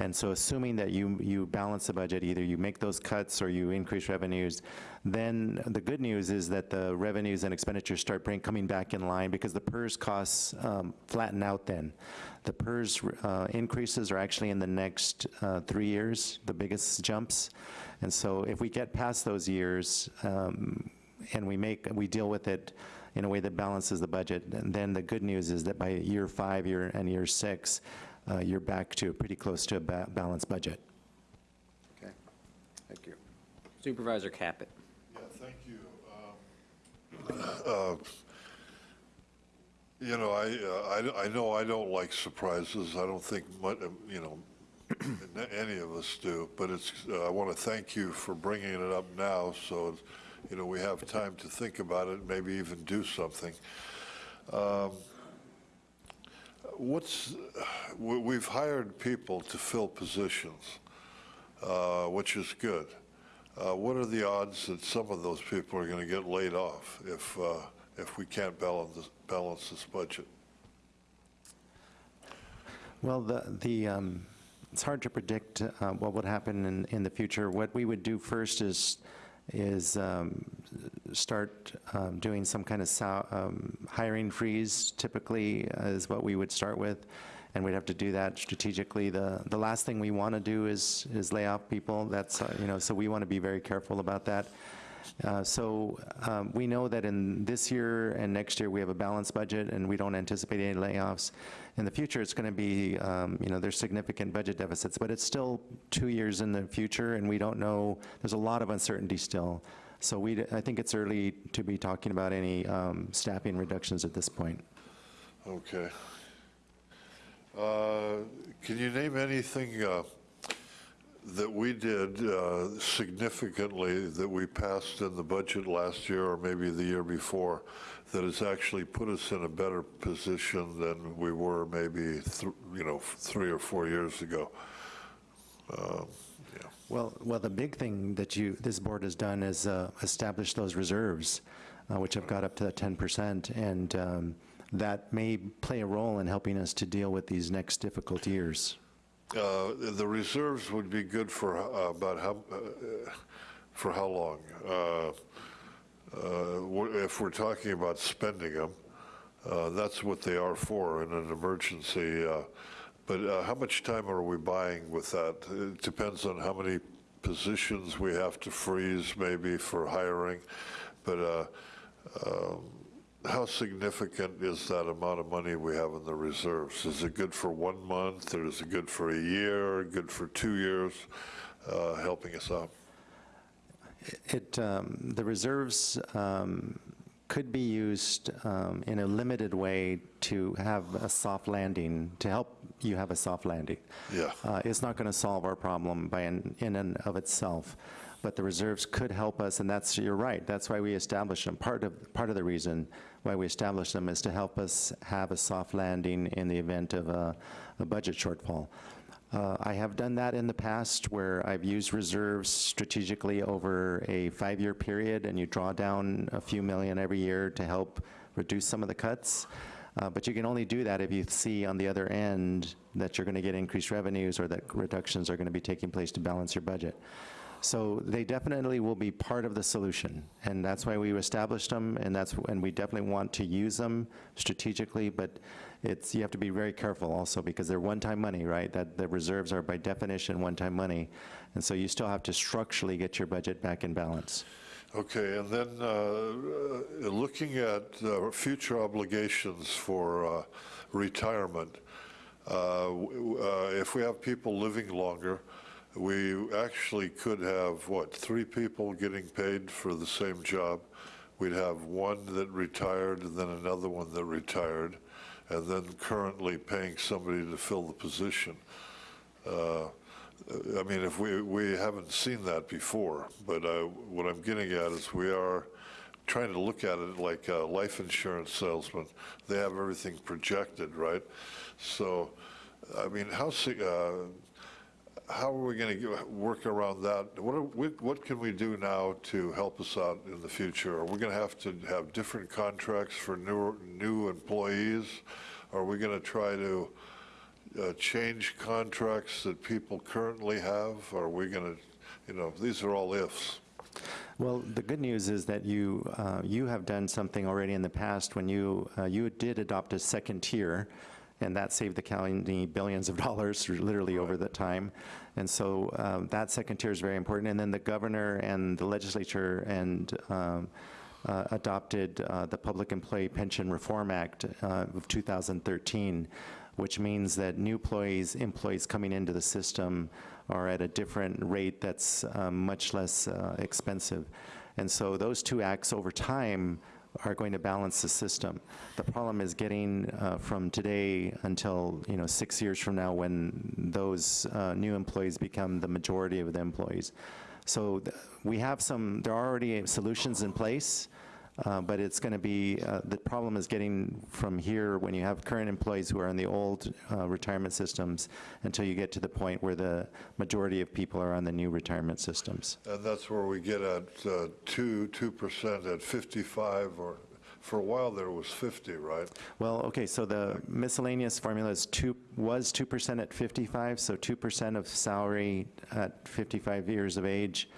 And so assuming that you, you balance the budget, either you make those cuts or you increase revenues, then the good news is that the revenues and expenditures start bring, coming back in line because the PERS costs um, flatten out then. The PERS uh, increases are actually in the next uh, three years, the biggest jumps. And so if we get past those years um, and we make, we deal with it in a way that balances the budget, then the good news is that by year five, year, and year six, uh, you're back to pretty close to a ba- balanced budget. Okay, thank you. Supervisor Caput. Yeah, thank you. Um, uh, You know, I, uh, I I know I don't like surprises. I don't think, mu- um, you know, any of us do, but it's, uh, I want to thank you for bringing it up now, so, you know, we have time to think about it, maybe even do something. Um, What's, we- we've hired people to fill positions, uh, which is good. Uh, What are the odds that some of those people are going to get laid off if, uh, if we can't balance, this- balance this budget? Well, the, the, um, it's hard to predict uh, what would happen in, in the future. What we would do first is, is um, start um, doing some kind of um, hiring freeze typically is what we would start with. And we'd have to do that strategically. The, the last thing we want to do is, is lay off people. That's, uh, you know, so we want to be very careful about that. Uh, So um, we know that in this year and next year, we have a balanced budget, and we don't anticipate any layoffs. In the future, it's going to be, um, you know, there's significant budget deficits, but it's still two years in the future, and we don't know, there's a lot of uncertainty still. So we, I think it's early to be talking about any um, staffing reductions at this point. Okay. Uh, Can you name anything uh, that we did uh, significantly that we passed in the budget last year or maybe the year before that has actually put us in a better position than we were maybe, you know, three or four years ago? Um, Well, well, the big thing that you, this board has done is uh, establish those reserves, uh, which have got up to that 10%, and um, that may play a role in helping us to deal with these next difficult years. Uh, The reserves would be good for uh, about how, uh, for how long? Uh, uh, If we're talking about spending them, that's what they are for in an emergency. But how much time are we buying with that? It depends on how many positions we have to freeze maybe for hiring. But um, how significant is that amount of money we have in the reserves? Is it good for one month, or is it good for a year, good for two years, uh, helping us out? It, um, the reserves um, could be used um, in a limited way to have a soft landing, to help you have a soft landing. Yeah. Uh, It's not going to solve our problem by, an- in and of itself, but the reserves could help us, and that's, you're right, that's why we established them. Part of, part of the reason why we established them is to help us have a soft landing in the event of a, a budget shortfall. Uh, I have done that in the past where I've used reserves strategically over a five-year period, and you draw down a few million every year to help reduce some of the cuts. Uh, But you can only do that if you see on the other end that you're going to get increased revenues or that reductions are going to be taking place to balance your budget. So they definitely will be part of the solution, and that's why we established them, and that's, and we definitely want to use them strategically, but it's, you have to be very careful also, because they're one-time money, right? That the reserves are by definition one-time money, and so you still have to structurally get your budget back in balance. Okay, and then uh, uh, looking at uh, future obligations for uh, retirement, uh, uh, if we have people living longer, we actually could have, what, three people getting paid for the same job? We'd have one that retired, and then another one that retired, and then currently paying somebody to fill the position. Uh, I mean, if we, we haven't seen that before, but uh, what I'm getting at is we are trying to look at it like a life insurance salesman. They have everything projected, right? So, I mean, how, uh, how are we going to work around that? What, are, we- what can we do now to help us out in the future? Are we going to have to have different contracts for new, new employees? Are we going to try to uh, change contracts that people currently have? Are we going to, you know, these are all ifs. Well, the good news is that you, uh, you have done something already in the past when you, uh, you did adopt a second tier, and that saved the county billions of dollars, literally over that time. And so um, that second tier is very important. And then the governor and the legislature and um, uh, adopted uh, the Public Employee Pension Reform Act uh, of 2013, which means that new employees, employees coming into the system are at a different rate that's um, much less uh, expensive. And so those two acts over time are going to balance the system. The problem is getting uh, from today until, you know, six years from now when those uh, new employees become the majority of the employees. So th- we have some, there are already solutions in place, uh, but it's going to be, uh, the problem is getting from here, when you have current employees who are in the old uh, retirement systems, until you get to the point where the majority of people are on the new retirement systems. And that's where we get at uh, 2, 2% at 55, or, for a while there was 50, right? Well, okay, so the miscellaneous formula is two, was 2% at 55, so 2% of salary at 55 years of age.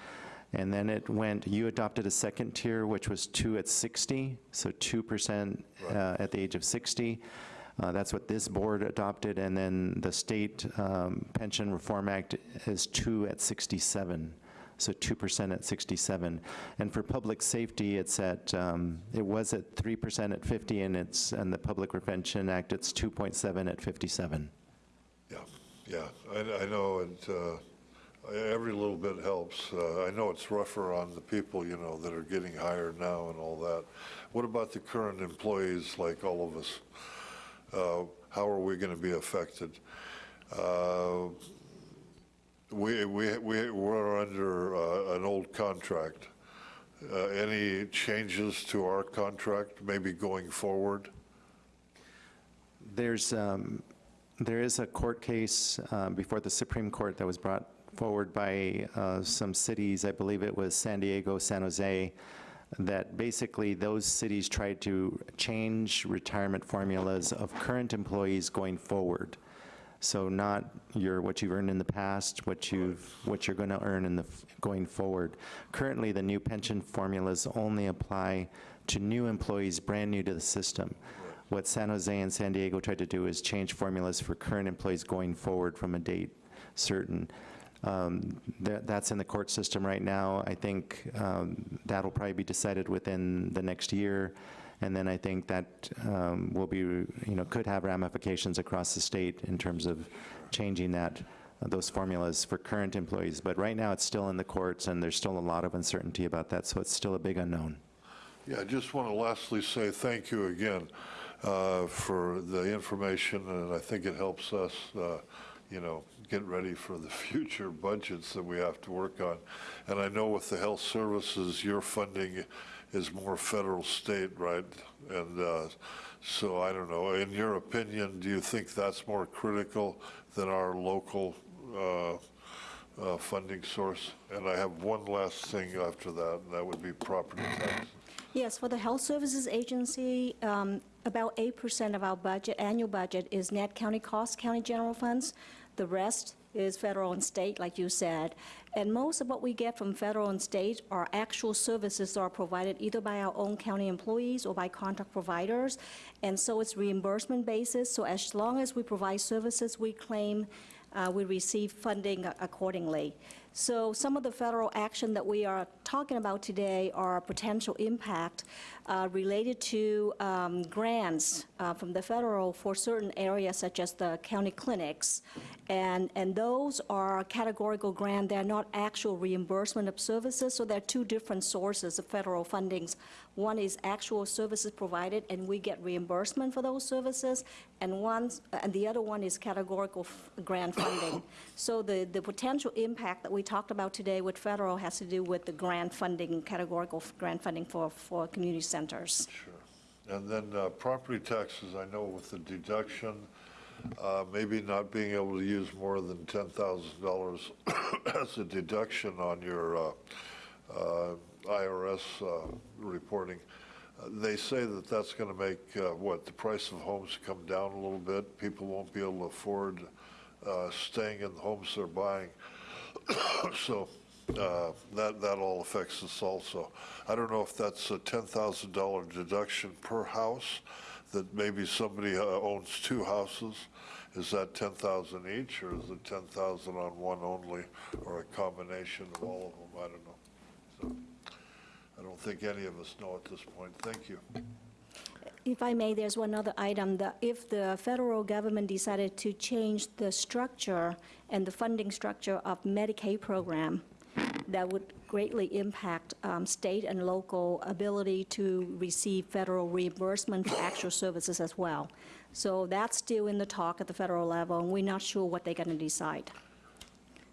And then it went, you adopted a second tier, which was two at 60, so 2% uh, at the age of 60. Uh, That's what this board adopted, and then the State um, Pension Reform Act is two at 67, so 2% at 67. And for public safety, it's at, um, it was at 3% at 50, and it's, and the Public Prevention Act, it's 2.7 at 57. Yeah, yeah, I, I know, and uh, every little bit helps. Uh, I know it's rougher on the people, you know, that are getting hired now and all that. What about the current employees, like all of us? Uh, How are we going to be affected? Uh, We, we, we- we're under uh, an old contract. Uh, Any changes to our contract, maybe going forward? There's, um, there is a court case uh, before the Supreme Court that was brought forward by uh, some cities, I believe it was San Diego, San Jose, that basically those cities tried to change retirement formulas of current employees going forward. So not your, what you've earned in the past, what you've, what you're going to earn in the, going forward. Currently, the new pension formulas only apply to new employees brand new to the system. What San Jose and San Diego tried to do is change formulas for current employees going forward from a date certain. Um, that- That's in the court system right now. I think um, that'll probably be decided within the next year. And then I think that um, will be, you know, could have ramifications across the state in terms of changing that, uh, those formulas for current employees. But right now, it's still in the courts, and there's still a lot of uncertainty about that, so it's still a big unknown. Yeah, I just want to lastly say thank you again uh, for the information, and I think it helps us, uh, you know, get ready for the future budgets that we have to work on. And I know with the health services, your funding is more federal, state, right? And uh, so I don't know, in your opinion, do you think that's more critical than our local uh, uh, funding source? And I have one last thing after that, and that would be property taxes. Yes, for the Health Services Agency, um, about 8% of our budget, annual budget, is net county costs, county general funds. The rest is federal and state, like you said. And most of what we get from federal and state are actual services that are provided either by our own county employees or by contract providers. And so it's reimbursement basis. So as long as we provide services, we claim uh, we receive funding accordingly. So some of the federal action that we are talking about today are potential impact uh, related to um, grants uh, from the federal for certain areas such as the county clinics. And, and those are categorical grant, they're not actual reimbursement of services, so there are two different sources of federal fundings. One is actual services provided, and we get reimbursement for those services, and one, and the other one is categorical grant funding. So the, the potential impact that we talked about today with federal has to do with the grant funding, categorical grant funding for, for community centers. And then uh, property taxes, I know with the deduction, uh, maybe not being able to use more than $10,000 as a deduction on your uh, uh, IRS uh, reporting. Uh, They say that that's going to make, what, the price of homes come down a little bit? People won't be able to afford staying in the homes they're buying. So uh, that, that all affects us also. I don't know if that's a $10,000 deduction per house, that maybe somebody uh, owns two houses. Is that 10,000 each, or is it 10,000 on one only, or a combination of all of them? I don't know. So I don't think any of us know at this point. Thank you. If I may, there's one other item, that if the federal government decided to change the structure and the funding structure of Medicaid program, that would greatly impact um, state and local ability to receive federal reimbursement for actual services as well. So that's still in the talk at the federal level, and we're not sure what they're going to decide.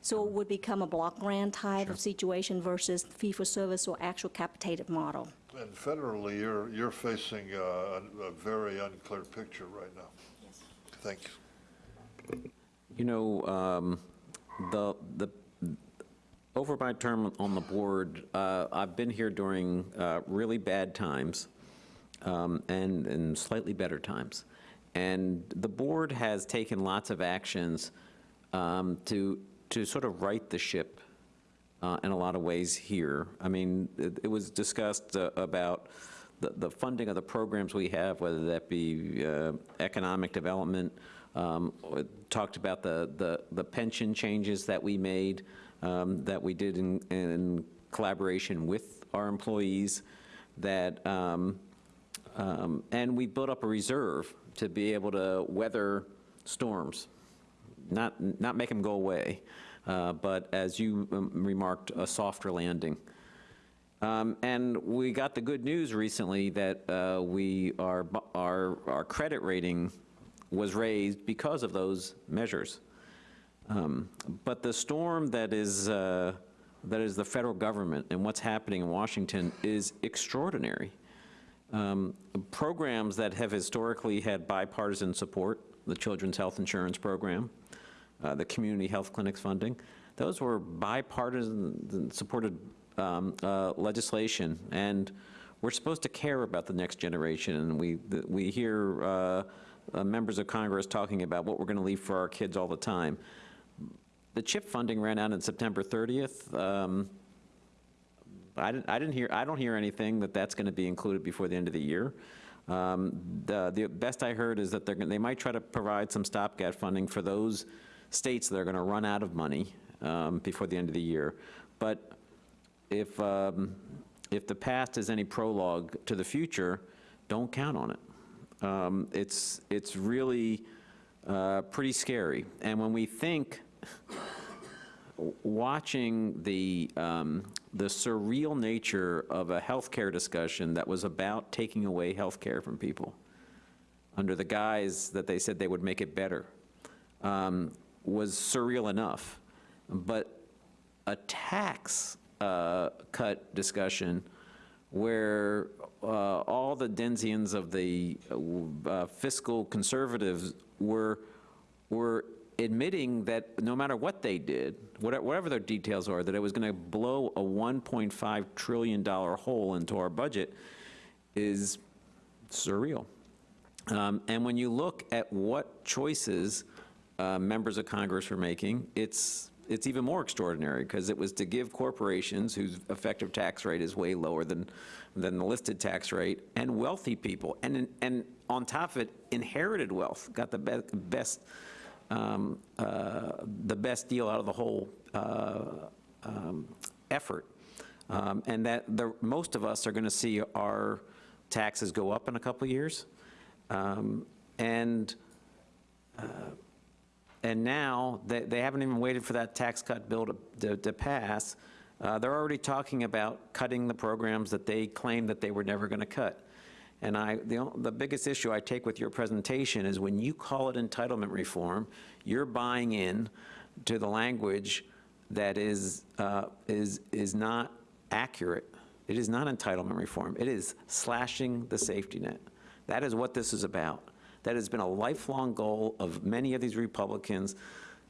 So it would become a block grant type of situation versus fee-for-service or actual capitated model. And federally, you're, you're facing uh, a a very unclear picture right now. Yes. Thank you. You know, um, the, the, over my term on the board, uh, I've been here during uh, really bad times um, and, and slightly better times. And the board has taken lots of actions um, to, to sort of right the ship uh, in a lot of ways here. I mean, it it was discussed uh, about the, the funding of the programs we have, whether that be uh, economic development, um, talked about the, the, the pension changes that we made, um, that we did in, in collaboration with our employees, that, um, um, and we built up a reserve to be able to weather storms not, not make them go away, uh, but as you um, remarked, a softer landing. Um, And we got the good news recently that uh, we, our, our, our credit rating was raised because of those measures. Um, But the storm that is, uh, that is the federal government and what's happening in Washington is extraordinary. Um, Programs that have historically had bipartisan support, the Children's Health Insurance Program, uh, the Community Health Clinics funding, those were bipartisan supported um, uh, legislation, and we're supposed to care about the next generation, and we, we hear uh, uh, members of Congress talking about what we're going to leave for our kids all the time. The CHIP funding ran out on September 30th. Um, I didn't, I didn't hear, I don't hear anything that that's going to be included before the end of the year. Um, The, the best I heard is that they're, gonna- they might try to provide some stopgap funding for those states that are going to run out of money um, before the end of the year. But if, um, if the past is any prologue to the future, don't count on it. Um, It's, it's really uh, pretty scary. And when we think, watching the um, the surreal nature of a healthcare discussion that was about taking away healthcare from people under the guise that they said they would make it better um, was surreal enough. But a tax uh, cut discussion where uh, all the Denzians of the uh, fiscal conservatives were, were admitting that no matter what they did, whatever their details are, that it was going to blow a $1.5 trillion hole into our budget is surreal. Um, And when you look at what choices uh, members of Congress were making, it's, it's even more extraordinary, because it was to give corporations whose effective tax rate is way lower than, than the listed tax rate, and wealthy people, and, and on top of it, inherited wealth, got the be- best, um, uh, the best deal out of the whole uh, um, effort. Um, And that the, most of us are going to see our taxes go up in a couple years. Um, And, uh, and now, they, they haven't even waited for that tax cut bill to, to, to pass. Uh, They're already talking about cutting the programs that they claimed that they were never going to cut. And I, the, the biggest issue I take with your presentation is when you call it entitlement reform, you're buying in to the language that is, uh, is, is not accurate. It is not entitlement reform. It is slashing the safety net. That is what this is about. That has been a lifelong goal of many of these Republicans.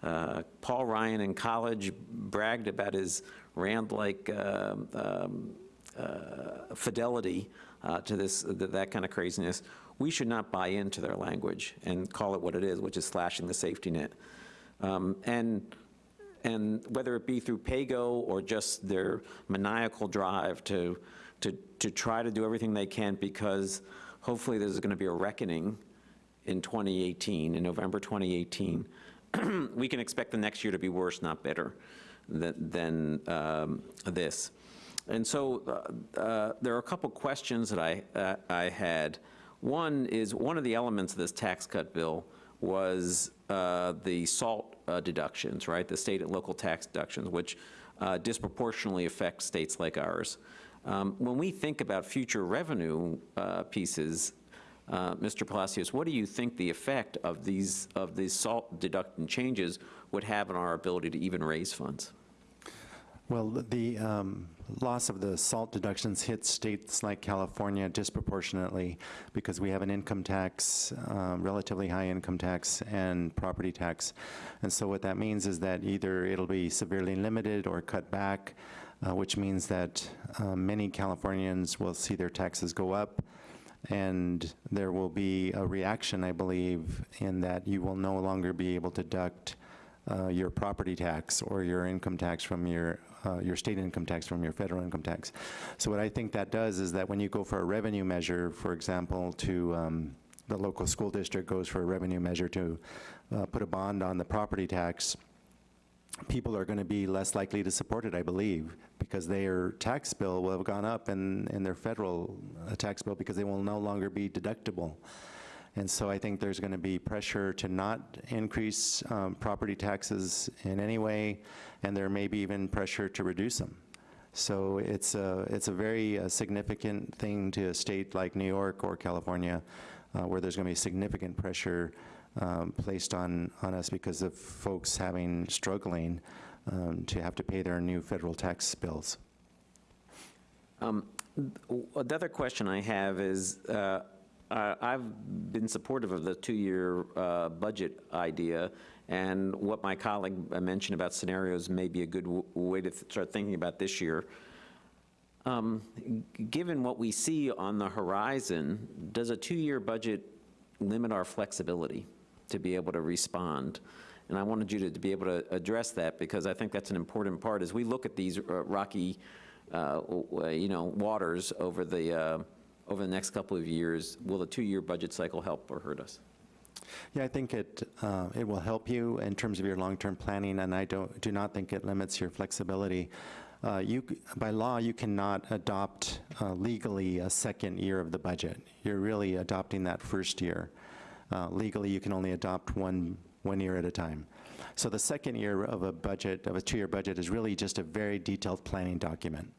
Uh, Paul Ryan in college bragged about his Rand-like um, um, uh, fidelity uh, to this, th- that kind of craziness. We should not buy into their language and call it what it is, which is slashing the safety net. Um, And and whether it be through PAYGO or just their maniacal drive to, to, to try to do everything they can because hopefully there's going to be a reckoning in 2018, in November 2018. We can expect the next year to be worse, not better, than, than um, this. And so uh, uh, there are a couple questions that I, uh, I had. One is, one of the elements of this tax cut bill was uh, the SALT uh, deductions, right? The state and local tax deductions, which uh, disproportionately affect states like ours. Um, When we think about future revenue pieces, Mr. Palacios, what do you think the effect of these, of these SALT deduction changes would have on our ability to even raise funds? Well, the um, loss of the SALT deductions hits states like California disproportionately because we have an income tax, um, relatively high income tax and property tax. And so what that means is that either it'll be severely limited or cut back, uh, which means that uh, many Californians will see their taxes go up. And there will be a reaction, I believe, in that you will no longer be able to deduct uh, your property tax or your income tax from your, uh, your state income tax from your federal income tax. So what I think that does is that when you go for a revenue measure, for example, to um, the local school district goes for a revenue measure to uh, put a bond on the property tax, people are going to be less likely to support it, I believe, because their tax bill will have gone up and, and their federal uh, tax bill because they will no longer be deductible. And so I think there's going to be pressure to not increase um, property taxes in any way, and there may be even pressure to reduce them. So it's a, it's a very uh, significant thing to a state like New York or California, uh, where there's going to be significant pressure um, placed on, on us because of folks having, struggling um, to have to pay their new federal tax bills. Um, The other question I have is, uh, uh, I've been supportive of the two-year uh, budget idea, and what my colleague mentioned about scenarios may be a good way to th- start thinking about this year. Um, Given what we see on the horizon, does a two-year budget limit our flexibility to be able to respond? And I wanted you to to be able to address that, because I think that's an important part. As we look at these uh, rocky, uh, you know, waters over the, uh, over the next couple of years, will the two-year budget cycle help or hurt us? Yeah, I think it, uh, it will help you in terms of your long-term planning, and I don't, do not think it limits your flexibility. Uh, You, by law, you cannot adopt uh, legally a second year of the budget. You're really adopting that first year. Uh, Legally, you can only adopt one, one year at a time. So the second year of a budget, of a two-year budget, is really just a very detailed planning document.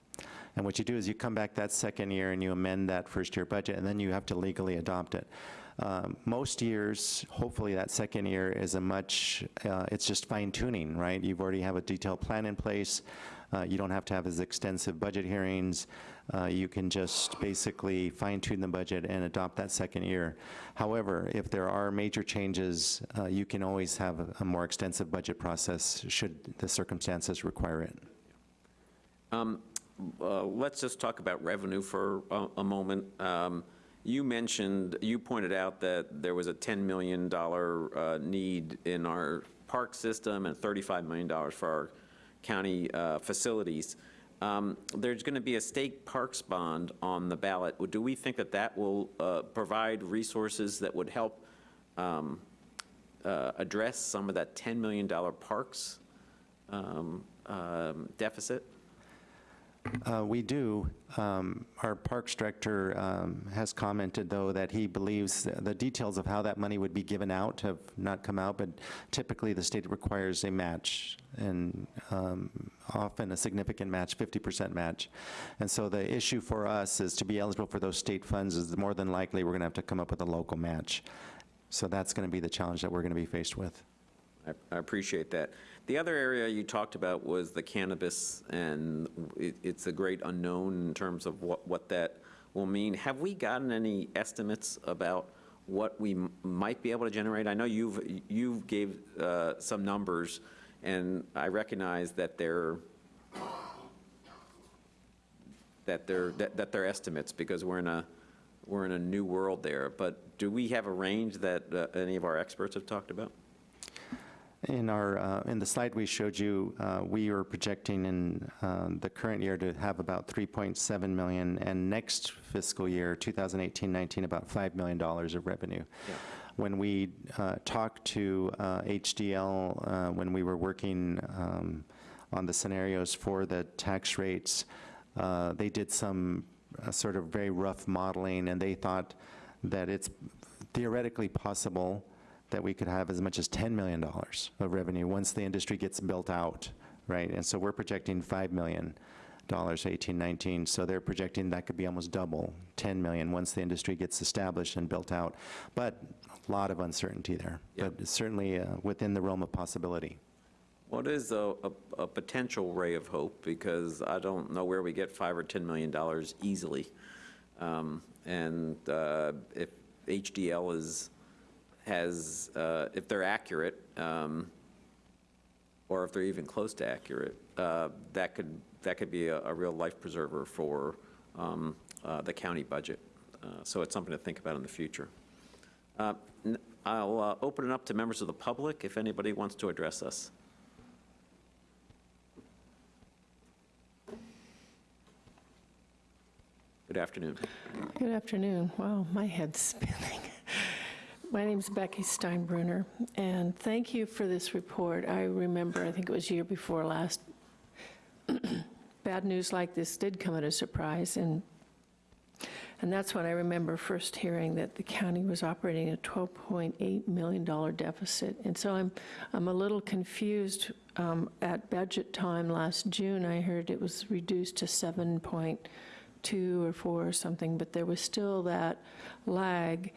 And what you do is you come back that second year and you amend that first year budget, and then you have to legally adopt it. Um, Most years, hopefully that second year is a much, uh, it's just fine tuning, right? You've already have a detailed plan in place. Uh, You don't have to have as extensive budget hearings. Uh, You can just basically fine tune the budget and adopt that second year. However, if there are major changes, uh, you can always have a- a more extensive budget process should the circumstances require it. Um, uh, Let's just talk about revenue for a a moment. Um, You mentioned, you pointed out that there was a $10 million uh, need in our park system and $35 million for our county uh, facilities. Um, There's going to be a state parks bond on the ballot. Do we think that that will uh, provide resources that would help um, uh, address some of that $10 million parks um, um, deficit? Uh, We do. Um, Our Parks Director um, has commented, though, that he believes the details of how that money would be given out have not come out, but typically the state requires a match, and um, often a significant match, 50% match. And so the issue for us is to be eligible for those state funds is more than likely we're going to have to come up with a local match. So that's going to be the challenge that we're going to be faced with. I I appreciate that. The other area you talked about was the cannabis, and it- it's a great unknown in terms of what what that will mean. Have we gotten any estimates about what we might be able to generate? I know you've, you've gave uh, some numbers, and I recognize that they're, that they're, that that they're estimates, because we're in a, we're in a new world there. But do we have a range that uh, any of our experts have talked about? In our, uh, in the slide we showed you, uh, we are projecting in um, the current year to have about 3.7 million, and next fiscal year, 2018-19, about $5 million of revenue. When we uh, talked to uh, HDL, uh, when we were working um, on the scenarios for the tax rates, uh, they did some uh, sort of very rough modeling, and they thought that it's theoretically possible that we could have as much as $10 million of revenue once the industry gets built out, right? And so we're projecting $5 million, 18, 19, so they're projecting that could be almost double, 10 million, once the industry gets established and built out. But a lot of uncertainty there, but certainly uh, within the realm of possibility. What is a, a, a potential ray of hope? Because I don't know where we get five or $10 million easily. Um, And uh, if HDL is, has, uh, if they're accurate, um, or if they're even close to accurate, uh, that could, that could be a, a real life preserver for um, uh, the county budget. Uh, So it's something to think about in the future. Uh, I'll uh, open it up to members of the public if anybody wants to address us. Good afternoon. Good afternoon. Wow, my head's spinning. My name is Becky Steinbruner, and thank you for this report. I remember, I think it was year before last, bad news like this did come at a surprise, and, and that's when I remember first hearing that the county was operating a $12.8 million deficit. And so I'm, I'm a little confused. Um, At budget time last June, I heard it was reduced to 7.2 or 4 or something, but there was still that lag.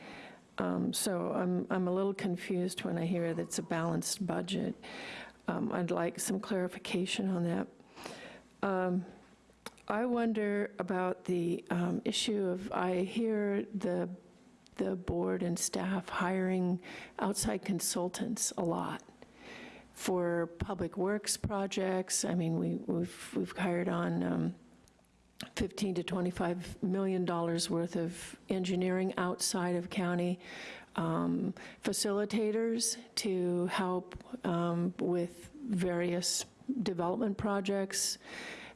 Um, So I'm, I'm a little confused when I hear that it's a balanced budget. Um, I'd like some clarification on that. Um, I wonder about the um, issue of, I hear the, the board and staff hiring outside consultants a lot for public works projects. I mean, we, we've, we've hired on um, 15 to 25 million dollars worth of engineering outside of county um, facilitators to help um, with various development projects.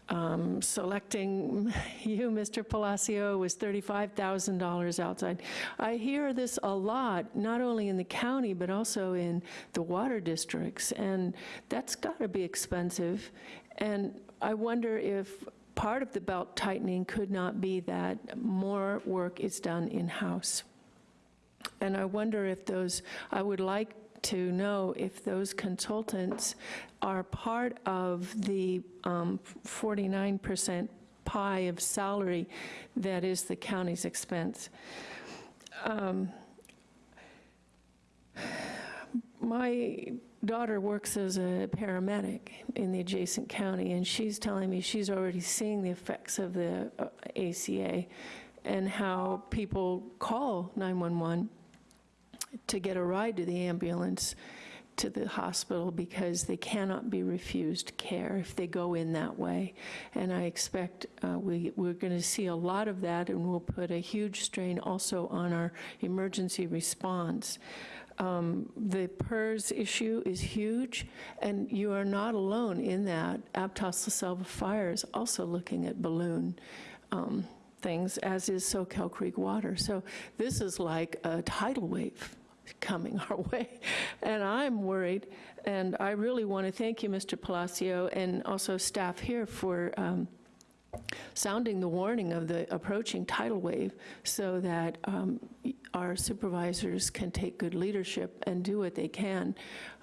Um, Selecting you, Mr. Palacio, was $35,000 outside. I hear this a lot, not only in the county, but also in the water districts, and that's got to be expensive. And I wonder if part of the belt tightening could not be that more work is done in-house. And I wonder if those, I would like to know if those consultants are part of the um, 49% pie of salary that is the county's expense. Um, My daughter works as a paramedic in the adjacent county, and she's telling me she's already seeing the effects of the uh, ACA and how people call 911 to get a ride to the ambulance to the hospital because they cannot be refused care if they go in that way. And I expect uh, we, we're going to see a lot of that, and we'll put a huge strain also on our emergency response. Um, The PERS issue is huge, and you are not alone in that. Aptos La Selva Fire is also looking at balloon um, things, as is Soquel Creek Water. So this is like a tidal wave coming our way, and I'm worried. And I really want to thank you, Mr. Palacio, and also staff here for um, sounding the warning of the approaching tidal wave so that um, our supervisors can take good leadership and do what they can.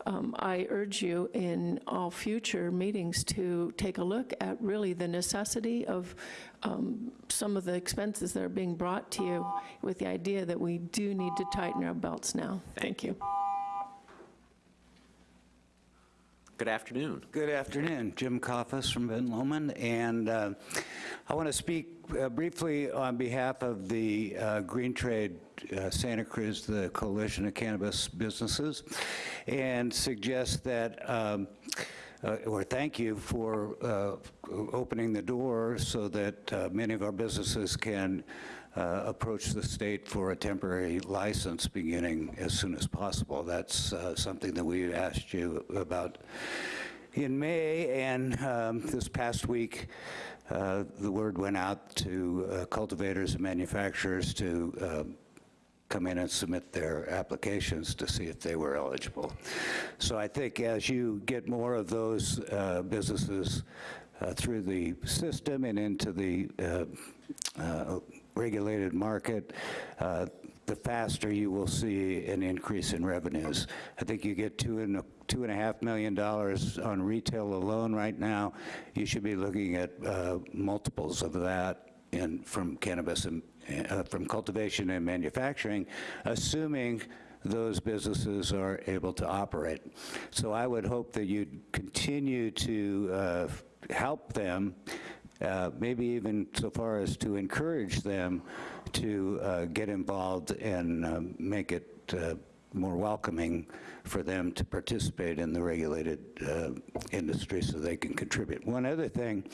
Um, I urge you in all future meetings to take a look at really the necessity of um, some of the expenses that are being brought to you with the idea that we do need to tighten our belts now. Thank you. Good afternoon. Good afternoon. Jim Coffus from Ben Lomond, and uh, I want to speak uh, briefly on behalf of the uh, Green Trade uh, Santa Cruz, the Coalition of Cannabis Businesses, and suggest that um, uh, or thank you for uh, opening the door so that many of our businesses can approach the state for a temporary license beginning as soon as possible. That's uh, something that we asked you about in May, and um, this past week, uh, the word went out to uh, cultivators and manufacturers to uh, come in and submit their applications to see if they were eligible. So I think as you get more of those uh, businesses uh, through the system and into the uh, uh, regulated market, uh, the faster you will see an increase in revenues. I think you get two and a, two and a half million dollars on retail alone right now. You should be looking at uh, multiples of that in, from cannabis and uh, from cultivation and manufacturing, assuming those businesses are able to operate. So I would hope that you'd continue to uh, help them uh, maybe even so far as to encourage them to uh, get involved and um, make it uh, more welcoming for them to participate in the regulated uh, industry so they can contribute. One other thing,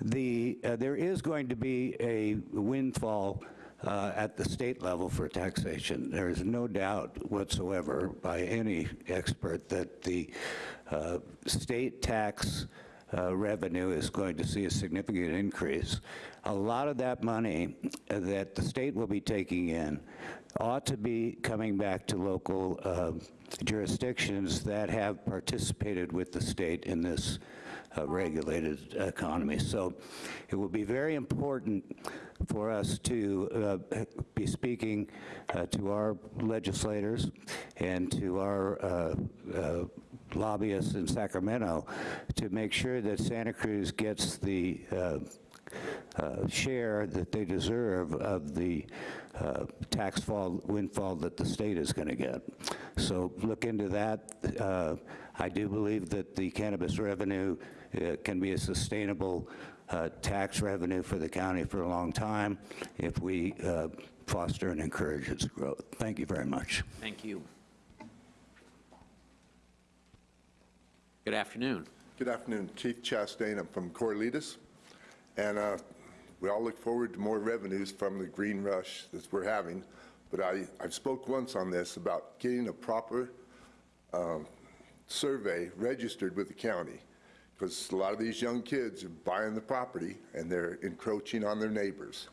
the, uh, there is going to be a windfall uh, at the state level for taxation. There is no doubt whatsoever by any expert that the uh, state tax uh, Uh, revenue is going to see a significant increase. A lot of that money that the state will be taking in ought to be coming back to local uh, jurisdictions that have participated with the state in this uh, regulated economy. So it will be very important for us to uh, be speaking uh, to our legislators and to our uh, uh, lobbyists in Sacramento to make sure that Santa Cruz gets the uh, share that they deserve of the uh, tax fall, windfall that the state is going to get. So look into that. Uh, I do believe that the cannabis revenue uh, can be a sustainable uh, tax revenue for the county for a long time if we uh, foster and encourage its growth. Thank you very much. Thank you. Good afternoon. Good afternoon, Chief Chastain. I'm from Corralitos, and uh, we all look forward to more revenues from the green rush that we're having. But I, I've spoke once on this about getting a proper um, survey registered with the county, because a lot of these young kids are buying the property and they're encroaching on their neighbors.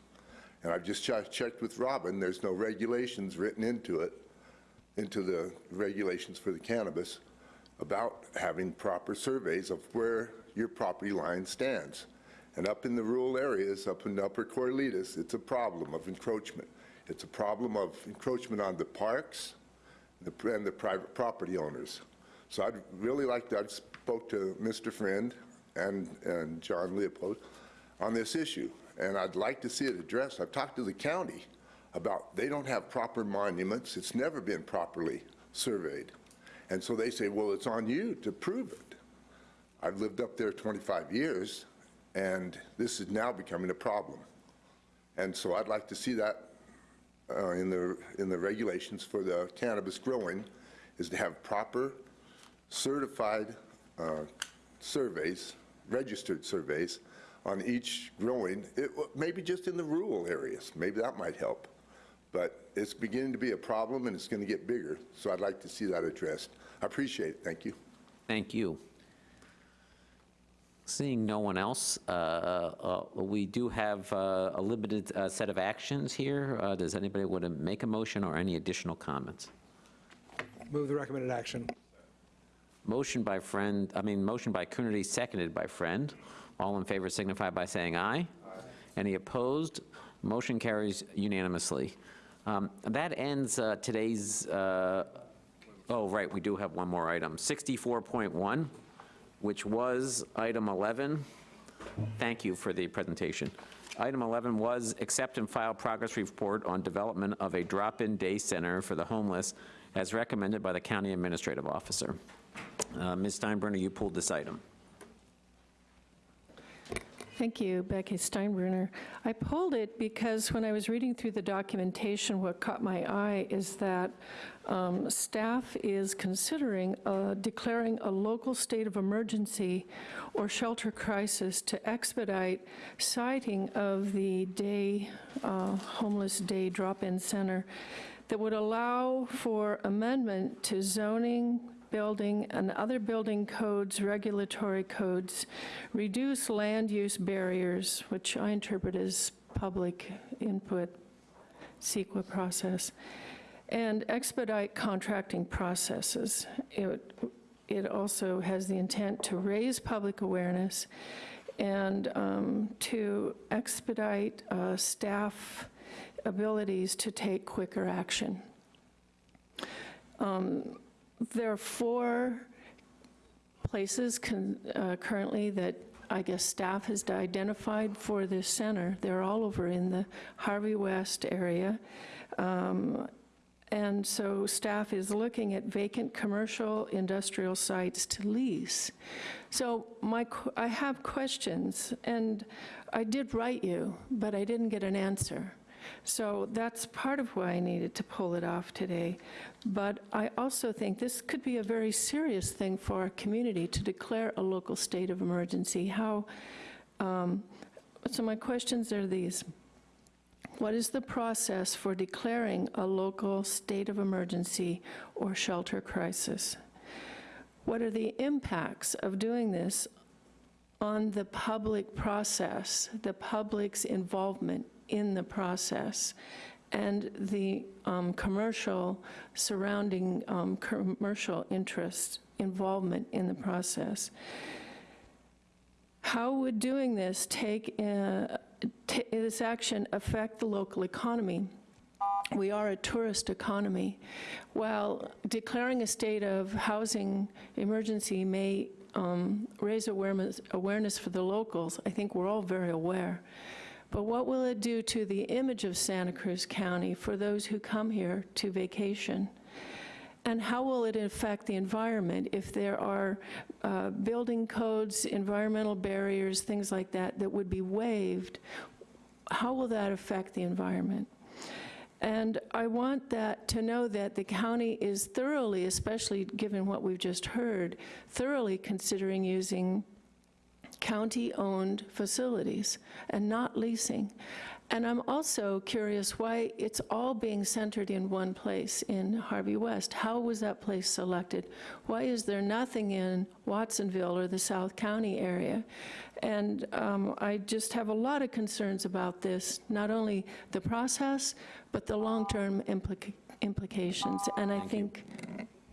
And I've just ch- checked with Robin, there's no regulations written into it, into the regulations for the cannabis, about having proper surveys of where your property line stands. And up in the rural areas, up in Upper Corralitos, it's a problem of encroachment. It's a problem of encroachment on the parks, the- and the private property owners. So I'd really like to, I spoke to Mr. Friend and, and John Leopold on this issue, and I'd like to see it addressed. I've talked to the county about, they don't have proper monuments, it's never been properly surveyed. And so they say, well, it's on you to prove it. I've lived up there 25 years, and this is now becoming a problem. And so I'd like to see that uh, in the, in the regulations for the cannabis growing, is to have proper certified uh, surveys, registered surveys on each growing, it- maybe just in the rural areas, maybe that might help. But it's beginning to be a problem, and it's going to get bigger, so I'd like to see that addressed. I appreciate it, thank you. Thank you. Seeing no one else, uh, uh, we do have uh, a limited uh, set of actions here. Uh, Does anybody want to make a motion or any additional comments? Move the recommended action. Motion by Friend, I mean, motion by Coonerty, seconded by Friend. All in favor signify by saying aye. Any opposed? Motion carries unanimously. Um, That ends uh, today's, uh, oh, right, we do have one more item. 64.1, which was item 11. Thank you for the presentation. Item 11 was accept and file progress report on development of a drop-in day center for the homeless as recommended by the county administrative officer. Uh, Ms. Steinbrenner, you pulled this item. Thank you, Becky Steinbruner. I pulled it because when I was reading through the documentation, what caught my eye is that um, staff is considering uh, declaring a local state of emergency or shelter crisis to expedite siting of the day, uh, homeless day drop-in center that would allow for amendment to zoning, building, and other building codes, regulatory codes, reduce land use barriers, which I interpret as public input, CEQA process, and expedite contracting processes. It, it also has the intent to raise public awareness and um, to expedite uh, staff abilities to take quicker action. Um, there are four places uh, currently that I guess staff has identified for this center. They're all over in the Harvey West area. Um, And so staff is looking at vacant commercial industrial sites to lease. So my, I have questions, and I did write you, but I didn't get an answer. So that's part of why I needed to pull it off today. But I also think this could be a very serious thing for our community to declare a local state of emergency. How, um, so my questions are these. What is the process for declaring a local state of emergency or shelter crisis? What are the impacts of doing this on the public process, the public's involvement in the process, and the um, commercial surrounding um, commercial interest involvement in the process? How would doing this take, uh, this action affect the local economy? We are a tourist economy. While declaring a state of housing emergency may um, raise awareness, awareness for the locals, I think we're all very aware. But what will it do to the image of Santa Cruz County for those who come here to vacation? And how will it affect the environment if there are uh, building codes, environmental barriers, things like that, that would be waived? How will that affect the environment? And I want that, to know that the county is thoroughly, especially given what we've just heard, thoroughly considering using county-owned facilities and not leasing. And I'm also curious why it's all being centered in one place in Harvey West. How was that place selected? Why is there nothing in Watsonville or the South County area? And um, I just have a lot of concerns about this, not only the process, but the long-term implica- implications. And I think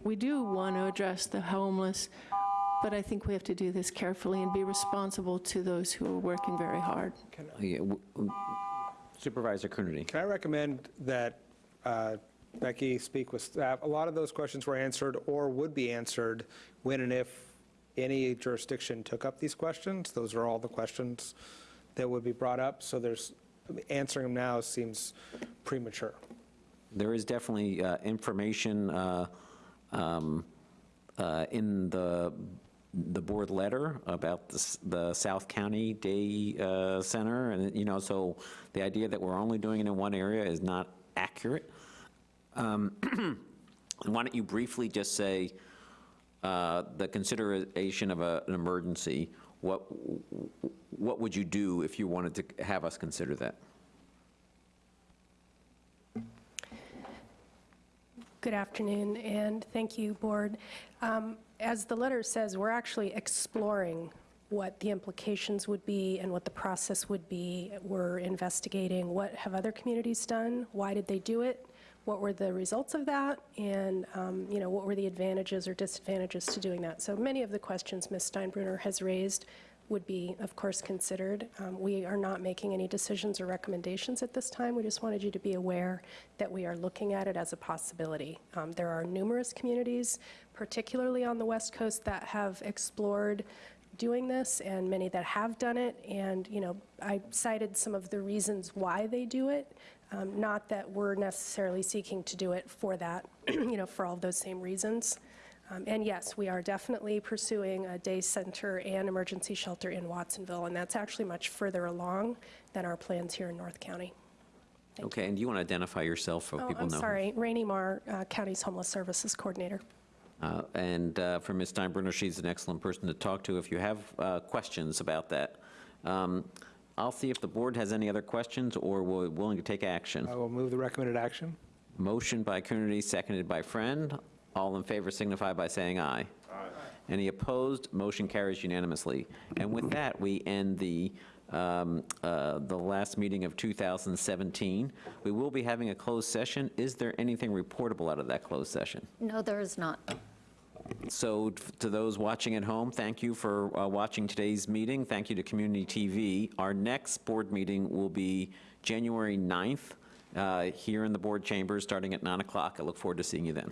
we do want to address the homeless, but I think we have to do this carefully and be responsible to those who are working very hard. Yeah, w- w- Supervisor Coonerty. Can I recommend that uh, Becky speak with staff. A lot of those questions were answered or would be answered when and if any jurisdiction took up these questions. Those are all the questions that would be brought up, so there's, answering them now seems premature. There is definitely uh, information uh, um, uh, in the, the board letter about the the South County Day uh, Center, and, you know, so the idea that we're only doing it in one area is not accurate. Um, Why don't you briefly just say, uh, the consideration of a- an emergency, what, what would you do if you wanted to have us consider that? Good afternoon, and thank you, Board. Um, As the letter says, we're actually exploring what the implications would be and what the process would be. We're investigating what have other communities done, why did they do it, what were the results of that, and, um, you know, what were the advantages or disadvantages to doing that. So many of the questions Ms. Steinbruner has raised would be, of course, considered. Um, We are not making any decisions or recommendations at this time. We just wanted you to be aware that we are looking at it as a possibility. Um, There are numerous communities, particularly on the West Coast, that have explored doing this, and many that have done it. And, you know, I cited some of the reasons why they do it, um, not that we're necessarily seeking to do it for that, you know, for all those same reasons. Um, And yes, we are definitely pursuing a day center and emergency shelter in Watsonville, and that's actually much further along than our plans here in North County. Okay, and do you want to identify yourself so Oh, people I'm know? sorry, Rainey Marr, uh, County's Homeless Services Coordinator. Uh, And uh, for Ms. Steinbruner, she's an excellent person to talk to if you have uh, questions about that. Um, I'll see if the board has any other questions or we're willing to take action. I will move the recommended action. Motion by Coonerty, seconded by Friend. All in favor signify by saying aye. Aye. Any opposed? Motion carries unanimously. And with that, we end the, um, uh, the last meeting of 2017. We will be having a closed session. Is there anything reportable out of that closed session? No, there is not. So to those watching at home, thank you for uh, watching today's meeting. Thank you to Community TV. Our next board meeting will be January 9th uh, here in the board chambers, starting at 9 o'clock. I look forward to seeing you then.